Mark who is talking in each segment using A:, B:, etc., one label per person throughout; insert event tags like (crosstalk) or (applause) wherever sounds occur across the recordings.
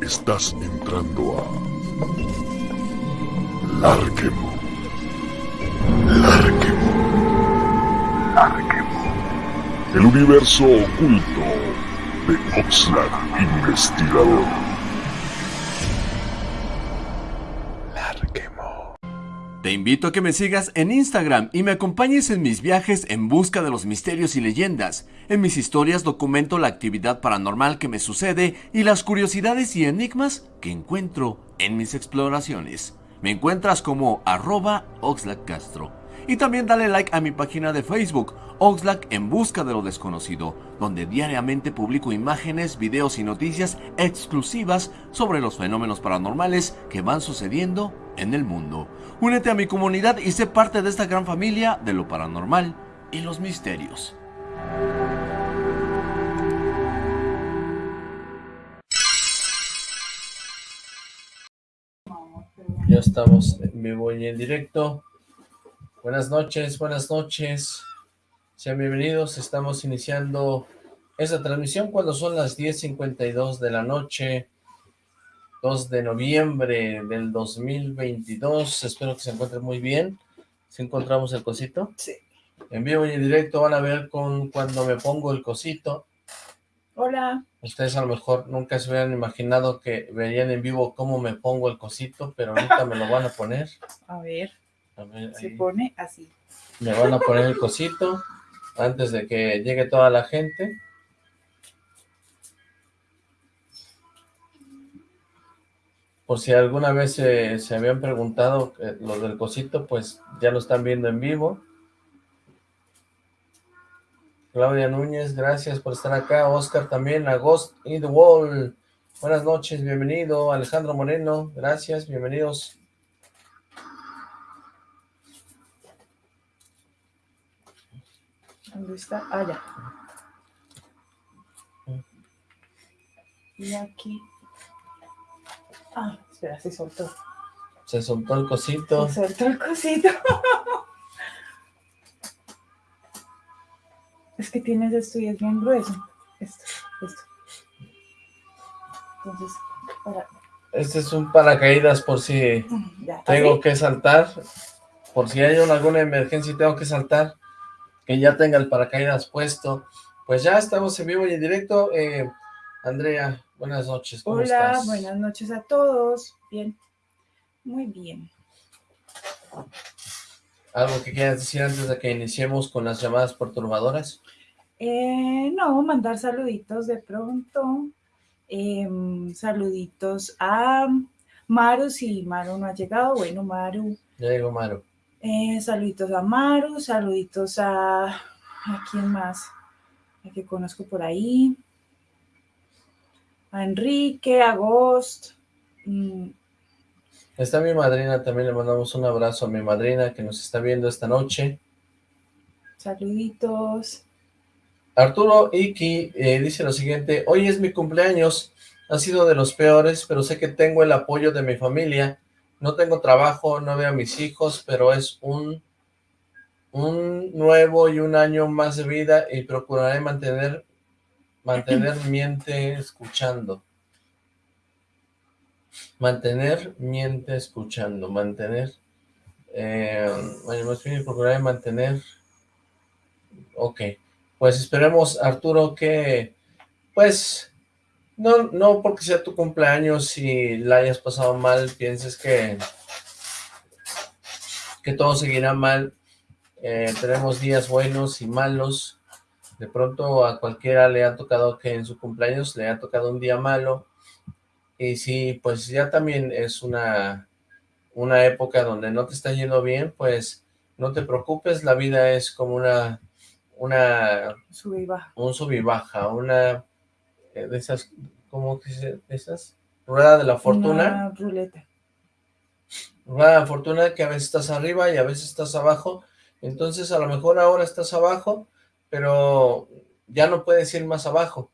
A: Estás entrando a Larquemo. Larquemo. Larquemo. El universo oculto de Oxlack Investigador.
B: Te invito a que me sigas en Instagram y me acompañes en mis viajes en busca de los misterios y leyendas. En mis historias documento la actividad paranormal que me sucede y las curiosidades y enigmas que encuentro en mis exploraciones. Me encuentras como arroba Castro. Y también dale like a mi página de Facebook, Oxlack en busca de lo desconocido, donde diariamente publico imágenes, videos y noticias exclusivas sobre los fenómenos paranormales que van sucediendo en el mundo. Únete a mi comunidad y sé parte de esta gran familia de lo paranormal y los misterios.
C: Ya estamos en vivo y en directo. Buenas noches, buenas noches. Sean bienvenidos. Estamos iniciando esta transmisión cuando son las 10.52 de la noche. 2 de noviembre del 2022. Espero que se encuentren muy bien. ¿Si encontramos el cosito?
D: Sí.
C: En vivo y en directo van a ver con cuando me pongo el cosito.
D: Hola.
C: Ustedes a lo mejor nunca se hubieran imaginado que verían en vivo cómo me pongo el cosito, pero ahorita me lo van a poner.
D: A ver.
C: A ver,
D: Se
C: ahí.
D: pone así.
C: Me van a poner el cosito antes de que llegue toda la gente. Por si alguna vez se, habían preguntado eh, lo del cosito, pues ya lo están viendo en vivo. Claudia Núñez, gracias por estar acá. Oscar también, a Ghost in the Wall. Buenas noches, bienvenido. Alejandro Moreno, gracias, bienvenidos.
D: ¿Dónde está? Ah, ya. Y aquí. Ah, espera, se soltó.
C: Se soltó el cosito.
D: Se soltó el cosito. (laughs) es que tienes esto y es bien grueso. Esto, esto. Entonces, para...
C: Este es un paracaídas por si
D: Ya,
C: tengo
D: ¿así?
C: que saltar. Por si hay una- alguna emergencia y tengo que saltar. Que ya tenga el paracaídas puesto. Pues ya estamos en vivo y en directo. Eh, Andrea, buenas noches. ¿Cómo
D: Hola,
C: estás?
D: buenas noches a todos. Bien, muy bien.
C: ¿Algo que quieras decir antes de que iniciemos con las llamadas perturbadoras?
D: Eh, no, mandar saluditos de pronto. Em, saluditos a Maru, si Maru no ha llegado. Bueno, Maru.
C: Ya llegó Maru.
D: Eh, saluditos a Maru, saluditos a... ¿A quién más? A que conozco por ahí. A Enrique, a Ghost. mm,
C: Está mi madrina, también le mandamos un abrazo a mi madrina que nos está viendo esta noche.
D: saluditos.
C: Arturo Iki eh, dice lo siguiente, hoy es mi cumpleaños, ha sido de los peores, pero sé que tengo el apoyo de mi familia, no tengo trabajo, no veo a mis hijos, pero es un, un nuevo y un año más de vida y procuraré mantener, mantener miente escuchando. Mantener miente escuchando, mantener, eh, bueno, más bien procuraré mantener, ok, pues esperemos, Arturo, que, pues, no, no porque sea tu cumpleaños y la hayas pasado mal, pienses que, que todo seguirá mal. Eh, tenemos días buenos y malos. De pronto a cualquiera le ha tocado que en su cumpleaños le ha tocado un día malo. Y si, pues ya también es una, una época donde no te está yendo bien, pues no te preocupes, la vida es como una una
D: Sube y baja.
C: un sub y baja, una eh, de esas, ¿cómo que se de esas? Rueda de la fortuna,
D: Una ruleta.
C: rueda de la fortuna que a veces estás arriba y a veces estás abajo, entonces a lo mejor ahora estás abajo, pero ya no puedes ir más abajo,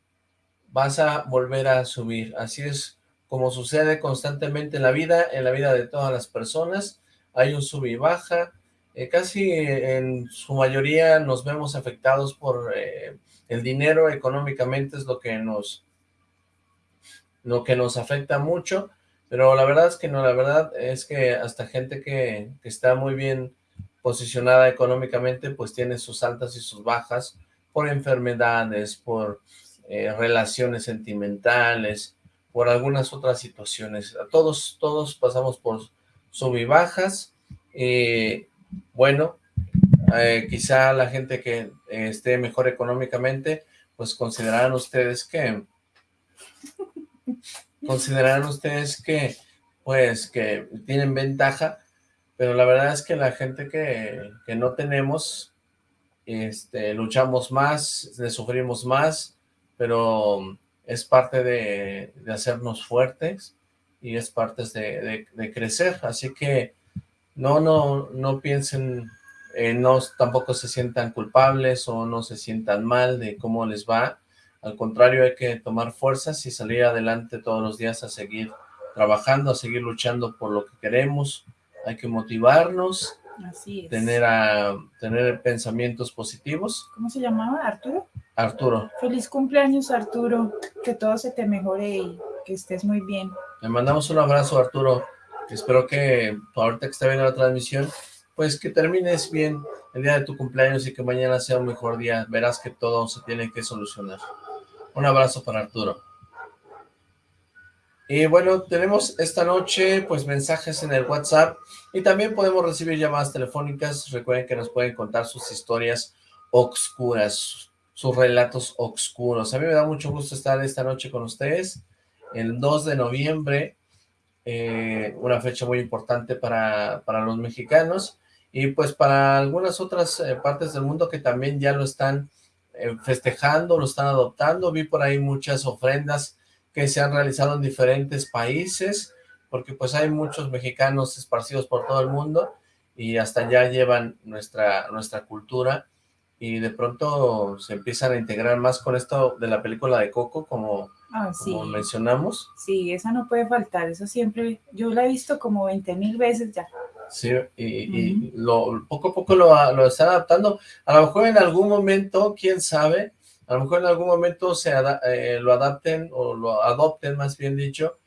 C: vas a volver a subir, así es como sucede constantemente en la vida, en la vida de todas las personas, hay un sub y baja, eh, casi en su mayoría nos vemos afectados por eh, el dinero, económicamente es lo que nos, lo que nos afecta mucho, pero la verdad es que no, la verdad es que hasta gente que, que está muy bien posicionada económicamente, pues tiene sus altas y sus bajas por enfermedades, por eh, relaciones sentimentales, por algunas otras situaciones. Todos, todos pasamos por sub y bajas, y bueno, eh, quizá la gente que esté mejor económicamente, pues considerarán ustedes que, considerarán ustedes que, pues, que tienen ventaja, pero la verdad es que la gente que, que no tenemos, este, luchamos más, le sufrimos más, pero es parte de, de hacernos fuertes y es parte de, de, crecer, así que no, no, no piensen, eh, no tampoco se sientan culpables o no se sientan mal de cómo les va, al contrario hay que tomar fuerzas y salir adelante todos los días a seguir trabajando, a seguir luchando por lo que queremos, hay que motivarnos,
D: Así es.
C: tener, a, tener pensamientos positivos.
D: ¿Cómo se llamaba? ¿Arturo?
C: Arturo.
D: Feliz cumpleaños, Arturo. Que todo se te mejore y que estés muy bien.
C: Le mandamos un abrazo, Arturo. Espero que ahorita que está viendo la transmisión, pues que termines bien el día de tu cumpleaños y que mañana sea un mejor día. Verás que todo se tiene que solucionar. Un abrazo para Arturo. Y bueno, tenemos esta noche pues mensajes en el WhatsApp y también podemos recibir llamadas telefónicas. Recuerden que nos pueden contar sus historias oscuras, sus relatos oscuros. A mí me da mucho gusto estar esta noche con ustedes. El 2 de noviembre, eh, una fecha muy importante para, para, los mexicanos y pues para algunas otras eh, partes del mundo que también ya lo están eh, festejando, lo están adoptando. Vi por ahí muchas ofrendas que se han realizado en diferentes países, porque pues hay muchos mexicanos esparcidos por todo el mundo y hasta allá llevan nuestra, nuestra cultura y de pronto se empiezan a integrar más con esto de la película de Coco, como,
D: ah, sí.
C: como mencionamos.
D: Sí, esa no puede faltar, eso siempre, yo la he visto como 20 mil veces ya.
C: Sí, y, uh -huh. y lo, poco a poco lo, lo están adaptando, a lo mejor en algún momento, quién sabe, a lo mejor en algún momento se eh, lo adapten o lo adopten, más bien dicho,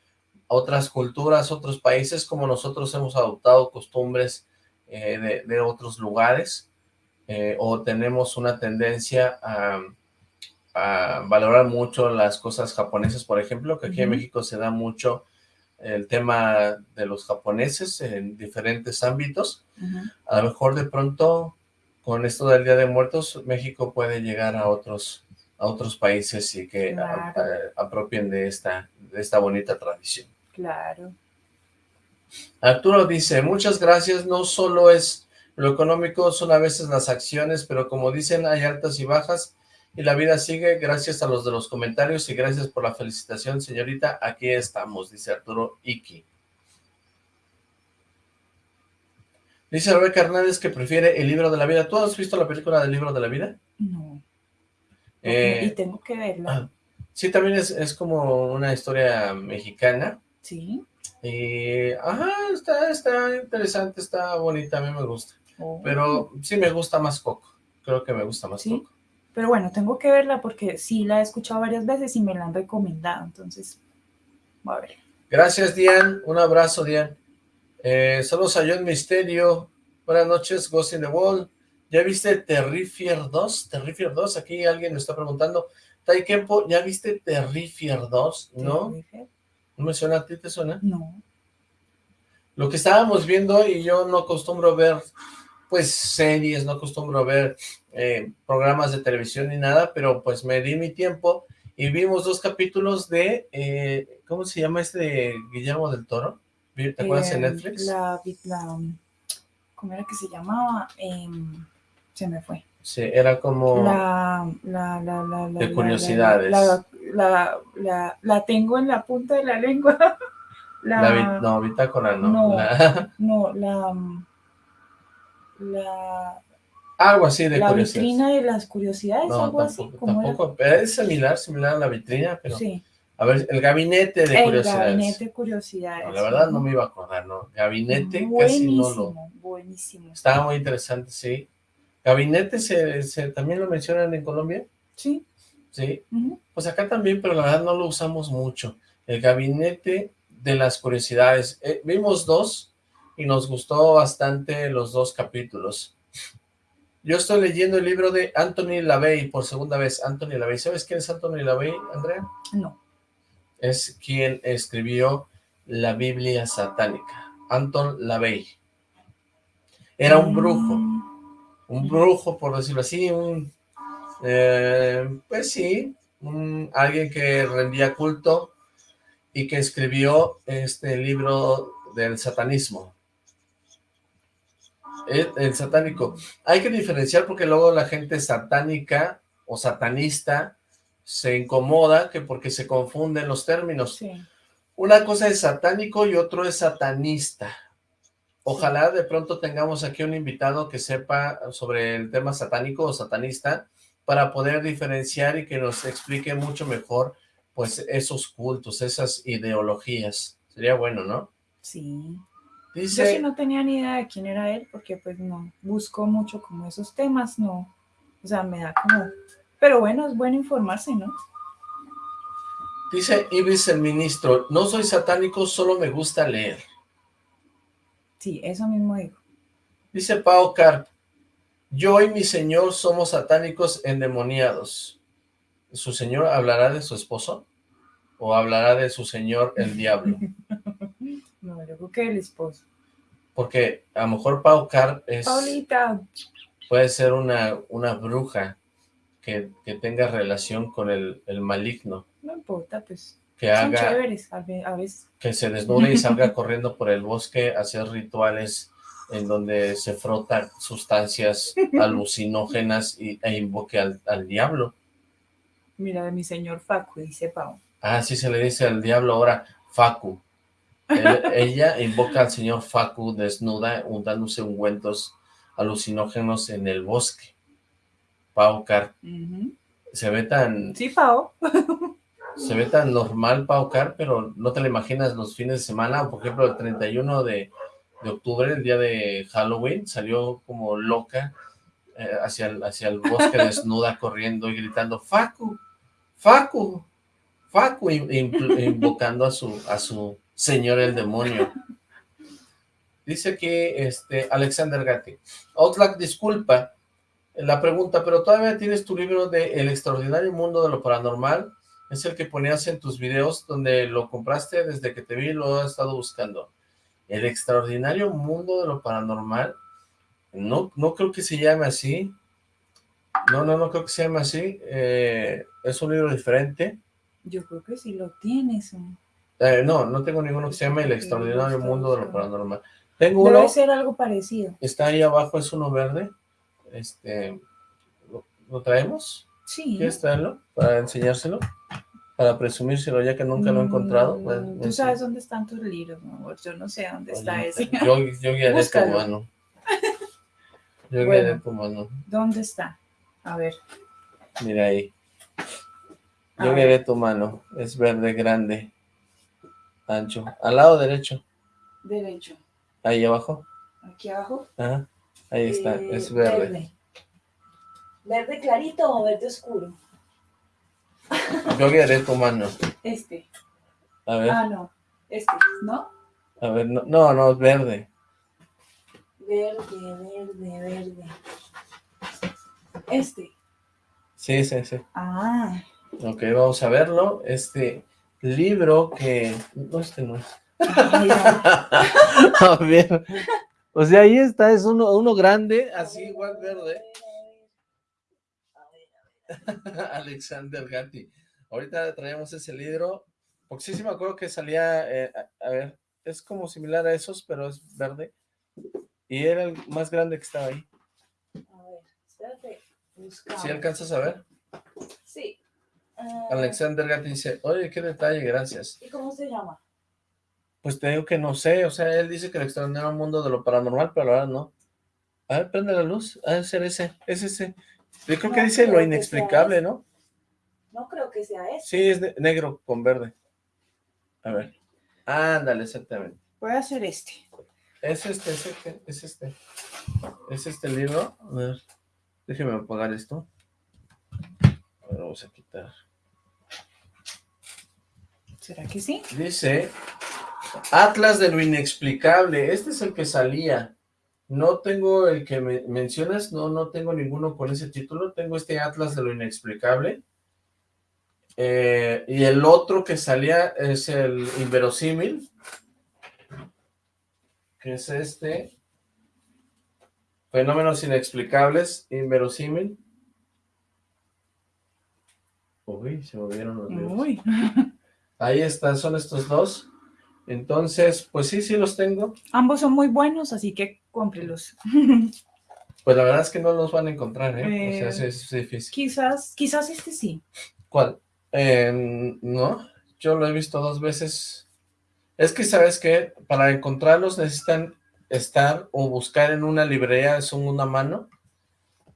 C: a otras culturas, otros países, como nosotros hemos adoptado costumbres eh, de, de, otros lugares, eh, o tenemos una tendencia a, a, valorar mucho las cosas japonesas, por ejemplo, que aquí en México se da mucho el tema de los japoneses en diferentes ámbitos. Uh -huh. A lo mejor de pronto, con esto del Día de Muertos, México puede llegar a otros a otros países y que
D: claro.
C: a, a, apropien de esta, de esta bonita tradición.
D: Claro.
C: Arturo dice, muchas gracias, no solo es lo económico, son a veces las acciones, pero como dicen, hay altas y bajas, y la vida sigue, gracias a los de los comentarios, y gracias por la felicitación, señorita, aquí estamos, dice Arturo Iki. Dice Rebeca Hernández que prefiere el libro de la vida. ¿Tú has visto la película del libro de la vida?
D: No.
C: Eh,
D: y tengo que verla.
C: Sí, también es, es, como una historia mexicana.
D: Sí.
C: Y, ajá, está, está interesante, está bonita, a mí me gusta. Oh. Pero sí me gusta más Coco. Creo que me gusta más
D: ¿Sí?
C: Coco.
D: Pero bueno, tengo que verla porque sí la he escuchado varias veces y me la han recomendado, entonces, voy a ver.
C: Gracias, Dian. Un abrazo, Dian. Eh, saludos a John Misterio. Buenas noches, Ghost in the Wall. ¿Ya viste Terrifier 2? Terrifier 2, aquí alguien me está preguntando. Taikempo, ¿ya viste Terrifier 2? ¿No? ¿No me suena a ti? ¿Te suena?
D: No.
C: Lo que estábamos viendo, y yo no acostumbro ver, pues, series, no acostumbro ver eh, programas de televisión ni nada, pero pues me di mi tiempo y vimos dos capítulos de, eh, ¿cómo se llama este de Guillermo del Toro? ¿Te acuerdas
D: eh,
C: en Netflix?
D: La, la, ¿Cómo era que se llamaba? Se me fue.
C: Sí, era como...
D: La, la, la, la,
C: de curiosidades.
D: La, la, la, la, tengo en la punta de la lengua. (laughs)
C: La, la no, bitácora no.
D: No,
C: la, (laughs)
D: no, la, la,
C: algo así de
D: la
C: curiosidades.
D: vitrina de las curiosidades,
C: no,
D: algo
C: tampoco,
D: así. ¿cómo
C: tampoco, pero es similar, similar a la vitrina, pero...
D: Sí.
C: A ver, el gabinete de
D: el
C: curiosidades.
D: gabinete de curiosidades.
C: No, la verdad no me iba a acordar, ¿no? Gabinete
D: buenísimo,
C: casi no lo...
D: Buenísimo,
C: Estaba muy interesante, sí. ¿Gabinete se, se, también lo mencionan en Colombia?
D: Sí.
C: Sí.
D: Uh -huh.
C: Pues acá también, pero la verdad no lo usamos mucho. El Gabinete de las Curiosidades. Eh, vimos dos y nos gustó bastante los dos capítulos. Yo estoy leyendo el libro de Anthony LaVey por segunda vez. Anthony LaVey. ¿Sabes quién es Anthony LaVey, Andrea?
D: No.
C: Es quien escribió la Biblia satánica. Anton LaVey. Era un brujo. Un brujo, por decirlo así. Un, eh, pues sí, un- alguien que rendía culto y que escribió este libro del satanismo. El, el satánico. Hay que diferenciar porque luego la gente satánica o satanista se incomoda que porque se confunden los términos.
D: Sí.
C: Una cosa es satánico y otro es satanista. Ojalá de pronto tengamos aquí un invitado que sepa sobre el tema satánico o satanista para poder diferenciar y que nos explique mucho mejor pues esos cultos, esas ideologías. Sería bueno, ¿no?
D: Sí. Yo
C: Dice,
D: sí no tenía ni idea de quién era él, porque pues no busco mucho como esos temas, no. O sea, me da como... Pero bueno, es bueno informarse, ¿no?
C: dice Ibis el ministro, no soy satánico, solo me gusta leer.
D: Sí, eso mismo digo.
C: Dice Pau Carp, yo y mi señor somos satánicos endemoniados. ¿Su señor hablará de su esposo? ¿O hablará de su señor el diablo? (laughs)
D: No, yo creo que el esposo.
C: Porque a lo mejor Pau Carp es,
D: Paulita,
C: puede ser una, una bruja que, que tenga relación con el, el maligno,
D: no importa, pues.
C: Que
D: Son
C: haga,
D: chéveres a ve- a veces.
C: que se desnude y salga (laughs) corriendo por el bosque a hacer rituales en donde se frota sustancias (laughs) alucinógenas y, e invoque al, al diablo.
D: Mira, de mi señor Facu, dice Pau.
C: Ah, así se le dice al diablo ahora, Facu. Él- (laughs) ella invoca al señor Facu desnuda, untándose ungüentos alucinógenos en el bosque. Pau Car, se ve tan,
D: Sí, Pau.
C: Se ve tan normal Pau Car, pero no te la imaginas los fines de semana, por ejemplo el 31 de, de octubre, el día de Halloween, salió como loca eh, hacia, el, hacia el bosque (laughs) desnuda, corriendo y gritando, Facu, Facu, Facu, in- in- invocando a su, a su señor el demonio. Dice que este Alexander Gatti, Oxlack, disculpa la pregunta, pero todavía tienes tu libro de El extraordinario mundo de lo paranormal, es el que ponías en tus videos donde lo compraste desde que te vi, lo he estado buscando. El extraordinario mundo de lo paranormal, no, no creo que se llame así, no, no, no creo que se llame así, eh, es un libro diferente,
D: Yo creo que sí lo tienes. ¿no?
C: Eh, no, no tengo ninguno que se llame El extraordinario mundo de lo paranormal. Tengo uno,
D: Debe ser algo parecido.
C: está ahí abajo, es uno verde, este, ¿lo, lo traemos?
D: Sí.
C: ¿Quieres traerlo para enseñárselo? Para presumírselo ya que nunca lo he encontrado.
D: Mm, Tú
C: no sé.
D: sabes dónde están tus libros, mi amor. Yo no sé dónde está ese. (laughs)
C: Yo, yo guiaré tu mano. Yo
D: Bueno.
C: guiaré tu mano.
D: ¿Dónde está? A ver.
C: Mira ahí.
D: A
C: Yo
D: ver.
C: guiaré tu mano. Es verde, grande, ancho. Al lado derecho.
D: Derecho.
C: Ahí abajo.
D: Aquí abajo.
C: Ajá. Ahí está.
D: Eh,
C: Es verde.
D: Verde. ¿Verde clarito o verde oscuro?
C: Yo guiaré tu mano.
D: Este.
C: A ver.
D: Ah, no. Este, ¿no?
C: A ver. No, no, no, es verde.
D: Verde, verde, verde. Este.
C: Sí, sí, sí.
D: Ah.
C: Ok, vamos a verlo. Este libro que... No, este no es. (laughs) A ver. O sea, ahí está, es uno, uno grande, así igual verde. (laughs) Alexander Gatti. Ahorita traemos ese libro, porque sí, sí me acuerdo que salía, eh, a, a ver, es como similar a esos, pero es verde. Y era el más grande que estaba ahí.
D: A ver, espérate. Buscamos.
C: ¿Sí alcanzas a ver?
D: Sí. Ah,
C: Alexander Gatti dice, oye, qué detalle, gracias.
D: ¿Y cómo se llama?
C: Pues te digo que no sé, o sea, él dice que el extraordinario mundo de lo paranormal, pero ahora no. A ver, prende la luz, de ser ese, es ese. Yo creo que dice
D: creo
C: lo inexplicable. ¿no?
D: No creo que sea ese.
C: Sí, es negro con verde. A ver. Ándale, exactamente.
D: Voy a hacer este.
C: Es este, es este, es este. Es este libro. A ver, déjeme apagar esto. A ver, vamos a quitar.
D: ¿Será que sí?
C: Dice, Atlas de lo inexplicable, este es el que salía. No tengo el que me mencionas, no, no tengo ninguno con ese título, tengo este Atlas de lo inexplicable. Eh, y el otro que salía es el inverosímil, que es este. Fenómenos inexplicables, inverosímil. Uy, se movieron los dedos.
D: Uy.
C: Ahí están, son estos dos. Entonces, pues sí, sí los tengo.
D: Ambos son muy buenos, así que cómprelos. (laughs)
C: Pues la verdad es que no los van a encontrar, ¿eh? o sea,
D: Eh,
C: sí, es difícil.
D: Quizás, quizás este sí.
C: ¿Cuál? Eh, no, yo lo he visto dos veces. Es que, ¿sabes qué? Para encontrarlos necesitan estar o buscar en una librería de segunda mano.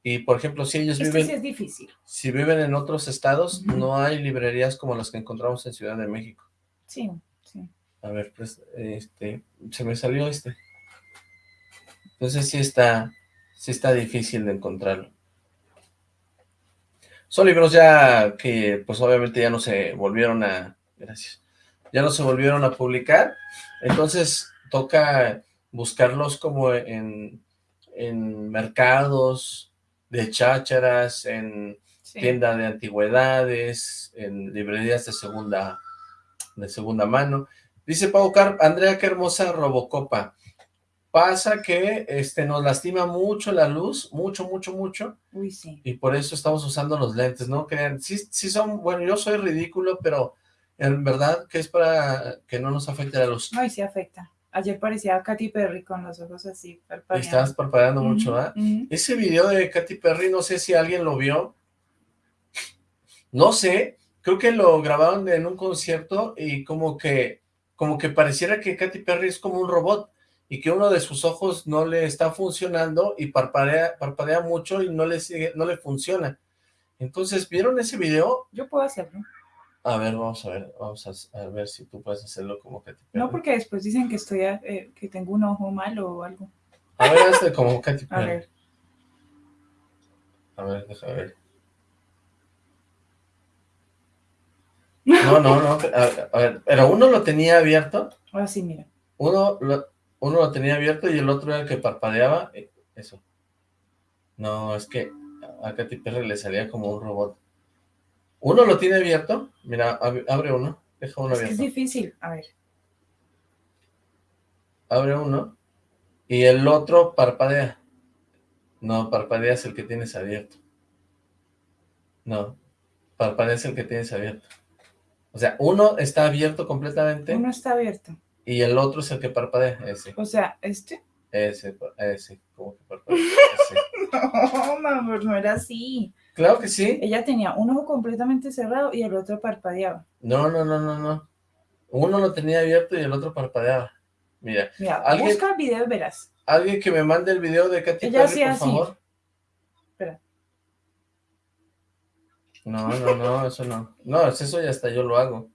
C: Y, por ejemplo, si ellos
D: Este
C: viven...
D: sí es difícil.
C: Si viven en otros estados, no hay librerías como las que encontramos en Ciudad de México.
D: Sí.
C: A ver, pues, este, se me salió este. Entonces sí está, sí está difícil de encontrarlo. Son libros ya que, pues obviamente ya no se volvieron a, gracias, ya no se volvieron a publicar, entonces toca buscarlos como en, en mercados de chácharas, en
D: sí.
C: tienda de antigüedades, en librerías de segunda, de segunda mano. Dice Pau Carp, Andrea, qué hermosa Robocopa. Pasa que este, nos lastima mucho la luz, mucho, mucho, mucho,
D: Uy, sí.
C: y por eso estamos usando los lentes, ¿no? Crean, sí, sí son, bueno, yo soy ridículo, pero en verdad que es para que no nos afecte la luz.
D: Ay, sí afecta. Ayer parecía Katy Perry con los ojos así, parpadeando.
C: Estás parpadeando mucho,
D: ujú.
C: Ese video de Katy Perry, no sé si alguien lo vio. No sé, creo que lo grabaron en un concierto y como que, como que pareciera que Katy Perry es como un robot y que uno de sus ojos no le está funcionando y parpadea, parpadea mucho y no le sigue, no le funciona. Entonces, ¿vieron ese video?
D: Yo puedo hacerlo.
C: A ver, vamos a ver, vamos a, a ver si tú puedes hacerlo como Katy Perry.
D: No, porque después dicen que estoy, eh, que tengo un ojo malo o algo.
C: A ver, hazle como Katy
D: A
C: Perry.
D: ver.
C: A ver, déjame ver. No, no, no. A, a ver, pero uno lo tenía abierto.
D: Ahora sí, mira.
C: Uno lo, uno lo tenía abierto y el otro era el que parpadeaba. eh, Eso. No, es que a Katy Perry le salía como un robot. Uno lo tiene abierto. Mira, ab- abre uno. Deja uno
D: Es que es
C: abierto.
D: difícil. A ver.
C: Abre uno. Y el otro parpadea. No, parpadea es el que tienes abierto. No, parpadea es el que tienes abierto. O sea, uno está abierto completamente
D: Uno está abierto.
C: y el otro es el que parpadea. Ese,
D: O sea, este.
C: ese, ese, como que parpadea. ese. (laughs)
D: No, mi amor, no era así.
C: Claro que sí.
D: Ella tenía un ojo completamente cerrado y el otro parpadeaba.
C: No, no, no, no, no. Uno lo tenía abierto y el otro parpadeaba. Mira,
D: Mira,
C: ¿Alguien?
D: busca el video verás.
C: alguien que me mande el video de Katy
D: Ella
C: Perry, por
D: así.
C: favor.
D: Espera.
C: No, no, no, eso no. No, eso ya hasta yo lo hago.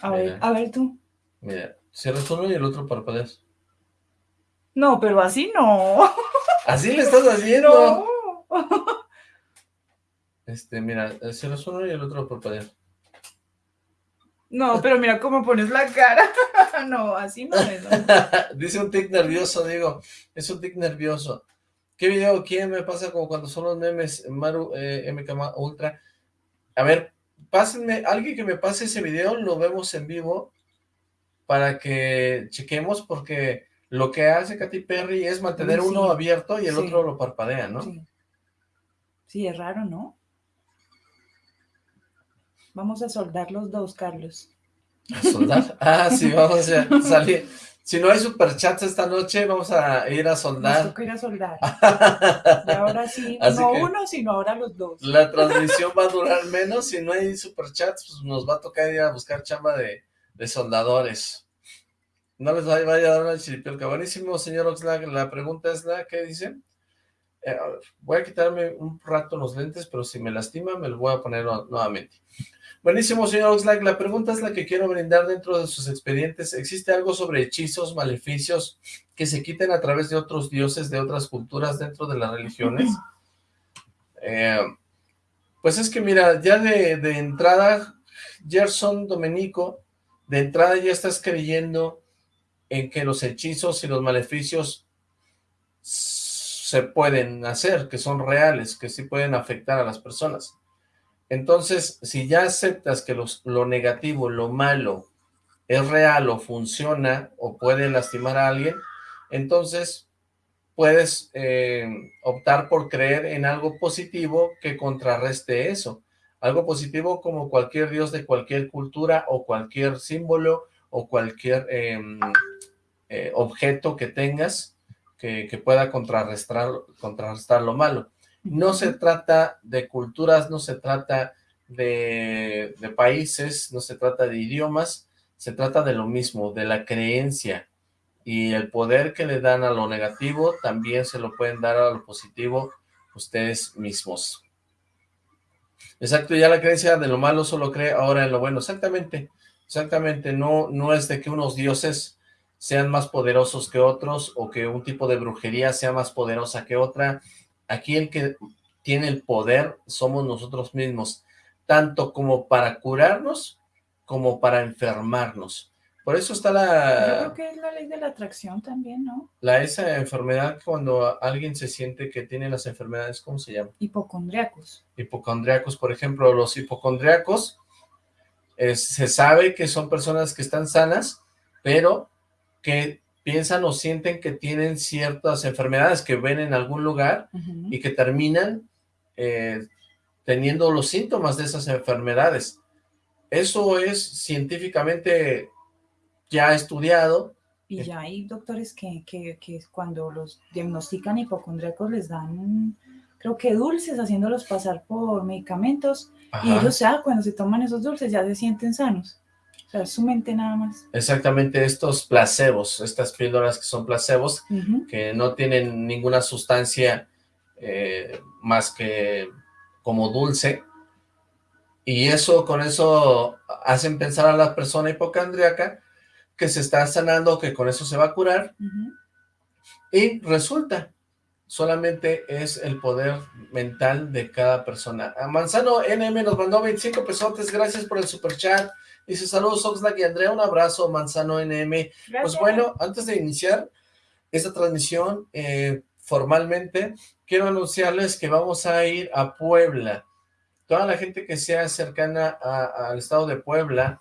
D: A ver, a ver tú.
C: Mira, cierras uno y el otro parpadeas.
D: No, pero así no. (laughs)
C: Así le estás haciendo.
D: No. (laughs)
C: Este, mira, cierras uno y el otro parpadeas.
D: No, pero mira cómo pones la cara. (laughs) No, así no es. ¿no?
C: Dice un tic nervioso, digo, es un tic nervioso. ¿Qué video? ¿Quién me pasa como cuando son los memes? Maru eh, MK Ultra. A ver, pásenme, alguien que me pase ese video, lo vemos en vivo para que chequemos porque lo que hace Katy Perry es mantener
D: sí.
C: uno abierto y el
D: Sí.
C: otro lo parpadea, ¿no?
D: Sí. Sí, es raro, ¿no? Vamos a soldar los dos, Carlos.
C: ¿A soldar? Ah, sí, vamos a (laughs) salir. Si no hay superchats esta noche, vamos a ir a
D: Nos
C: soldar.
D: toca ir a soldar. (laughs) Y ahora sí,
C: Así
D: no uno, sino ahora los dos.
C: La transmisión va a durar menos. Si no hay superchats, pues nos va a tocar ir a buscar chamba de, de soldadores. No les vaya, vaya a dar una chiripiolca. Buenísimo, señor Oxlack. La pregunta es la que dice. Eh, voy a quitarme un rato los lentes, pero si me lastima, me los voy a poner nu- nuevamente. Buenísimo, señor Oxlack. La pregunta es la que quiero brindar dentro de sus expedientes. ¿Existe algo sobre hechizos, maleficios que se quiten a través de otros dioses de otras culturas dentro de las religiones? (clears throat) Eh, pues es que mira, ya de, de entrada, Gerson Domenico de entrada ya estás creyendo en que los hechizos y los maleficios se pueden hacer, que son reales, que sí pueden afectar a las personas. Entonces, si ya aceptas que lo negativo, lo malo, es real o funciona o puede lastimar a alguien, entonces puedes eh, optar por creer en algo positivo que contrarreste eso. Algo positivo como cualquier dios de cualquier cultura o cualquier símbolo o cualquier em, eh, objeto que tengas que, pueda contrarrestar, contrarrestar lo malo. No se trata de culturas, no se trata de, países, no se trata de idiomas, se trata de lo mismo, de la creencia. Y el poder que le dan a lo negativo, también se lo pueden dar a lo positivo ustedes mismos. Exacto, ya la creencia de lo malo solo cree ahora en lo bueno. Exactamente, exactamente. No, no es de que unos dioses sean más poderosos que otros o que un tipo de brujería sea más poderosa que otra. Aquí el que tiene el poder somos nosotros mismos, tanto como para curarnos como para enfermarnos. Por eso está la...
D: Yo creo que es la ley de la atracción también, ¿no?
C: La esa enfermedad cuando alguien se siente que tiene las enfermedades, ¿cómo se llama?
D: Hipocondriacos.
C: Hipocondriacos, por ejemplo, los hipocondriacos, se sabe que son personas que están sanas, pero que piensan o sienten que tienen ciertas enfermedades que ven en algún lugar y que terminan eh, teniendo los síntomas de esas enfermedades. Eso es científicamente ya estudiado.
D: Y ya hay doctores que, que, cuando los diagnostican hipocondríacos les dan, creo que dulces, haciéndolos pasar por medicamentos. Y ellos ya cuando se toman esos dulces ya se sienten sanos. O sea, su mente nada más.
C: Exactamente, estos placebos, estas píldoras que son placebos, que no tienen ninguna sustancia eh, más que como dulce, y eso, con eso hacen pensar a la persona hipocondríaca que se está sanando, que con eso se va a curar, y resulta, solamente es el poder mental de cada persona. A Manzano NM nos mandó 25 pesotes, gracias por el super chat. Dice, saludos Oxlack y Andrea, un abrazo, Manzano NM. Pues bueno, antes de iniciar esta transmisión eh, formalmente, quiero anunciarles que vamos a ir a Puebla. Toda la gente que sea cercana al estado de Puebla,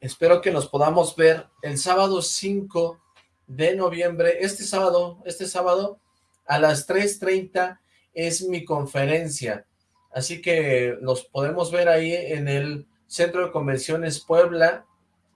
C: espero que nos podamos ver el sábado 5 de noviembre. Este sábado, este sábado, a las 3.30 es mi conferencia. Así que nos podemos ver ahí en el Centro de Convenciones Puebla,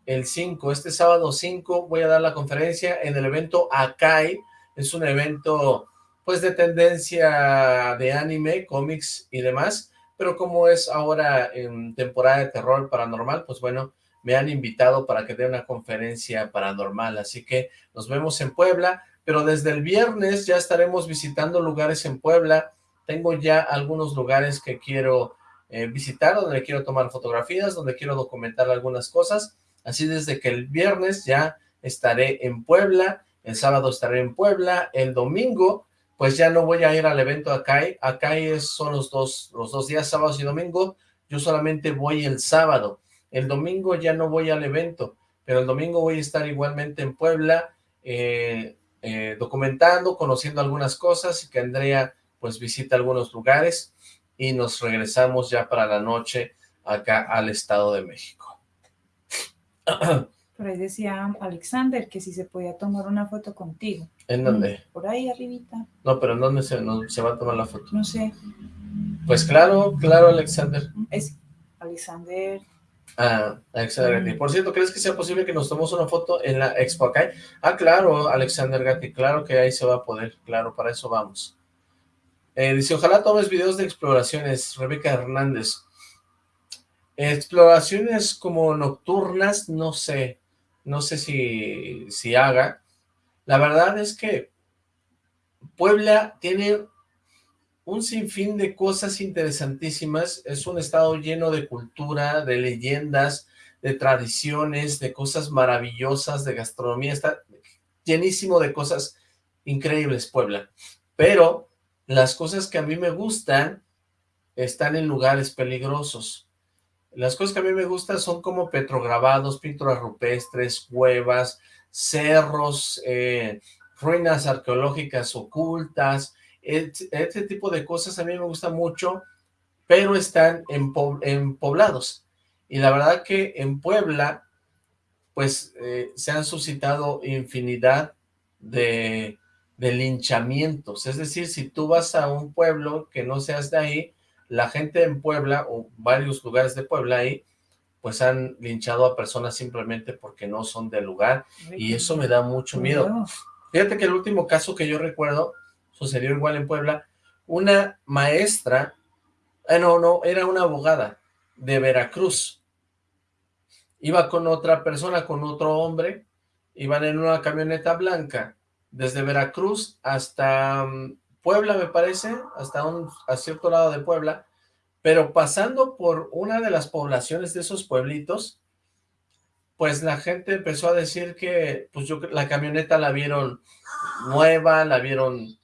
C: el 5, este sábado 5 voy a dar la conferencia en el evento Akai, es un evento pues de tendencia de anime, cómics y demás, pero como es ahora en temporada de terror paranormal, pues bueno, me han invitado para que dé una conferencia paranormal, así que nos vemos en Puebla, pero desde el viernes ya estaremos visitando lugares en Puebla, tengo ya algunos lugares que quiero eh, visitar, donde quiero tomar fotografías, donde quiero documentar algunas cosas. Así desde que el viernes ya estaré en Puebla, el sábado estaré en Puebla, el domingo pues ya no voy a ir al evento Acai, Acai son los dos, los dos días, sábados y domingo, yo solamente voy el sábado, el domingo ya no voy al evento, pero el domingo voy a estar igualmente en Puebla, eh, eh, documentando, conociendo algunas cosas, y que Andrea pues visita algunos lugares, y nos regresamos ya para la noche acá al Estado de México.
D: Por ahí decía Alexander que si se podía tomar una foto contigo.
C: ¿En dónde?
D: Por ahí arribita.
C: No, pero ¿en dónde se, se va a tomar la foto?
D: No sé.
C: Pues claro, claro, Alexander.
D: Es Alexander.
C: Ah, Alexander Gatti. Por cierto, ¿crees que sea posible que nos tomemos una foto en la Expo acá? Ah, claro, Alexander Gatti, claro que ahí se va a poder, claro, para eso vamos. Eh, dice, ojalá tomes videos de exploraciones, Rebeca Hernández. Exploraciones como nocturnas, no sé, no sé si, si haga. La verdad es que Puebla tiene un sinfín de cosas interesantísimas, es un estado lleno de cultura, de leyendas, de tradiciones, de cosas maravillosas, de gastronomía, está llenísimo de cosas increíbles Puebla, pero las cosas que a mí me gustan están en lugares peligrosos. Las cosas que a mí me gustan son como petrograbados, pinturas rupestres, cuevas, cerros, eh, ruinas arqueológicas ocultas, este tipo de cosas a mí me gusta mucho, pero están en, en poblados. Y la verdad que en Puebla, pues eh, se han suscitado infinidad de, de linchamientos. Es decir, si tú vas a un pueblo que no seas de ahí, la gente en Puebla, o varios lugares de Puebla ahí, pues han linchado a personas simplemente porque no son del lugar, y eso me da mucho miedo. Fíjate que el último caso que yo recuerdo, sucedió igual en Puebla, una maestra, eh, no, no, era una abogada de Veracruz, iba con otra persona, con otro hombre, iban en una camioneta blanca, desde Veracruz hasta mm, Puebla, me parece, hasta un a cierto lado de Puebla, pero pasando por una de las poblaciones de esos pueblitos, pues la gente empezó a decir que pues yo, la camioneta la vieron nueva, la vieron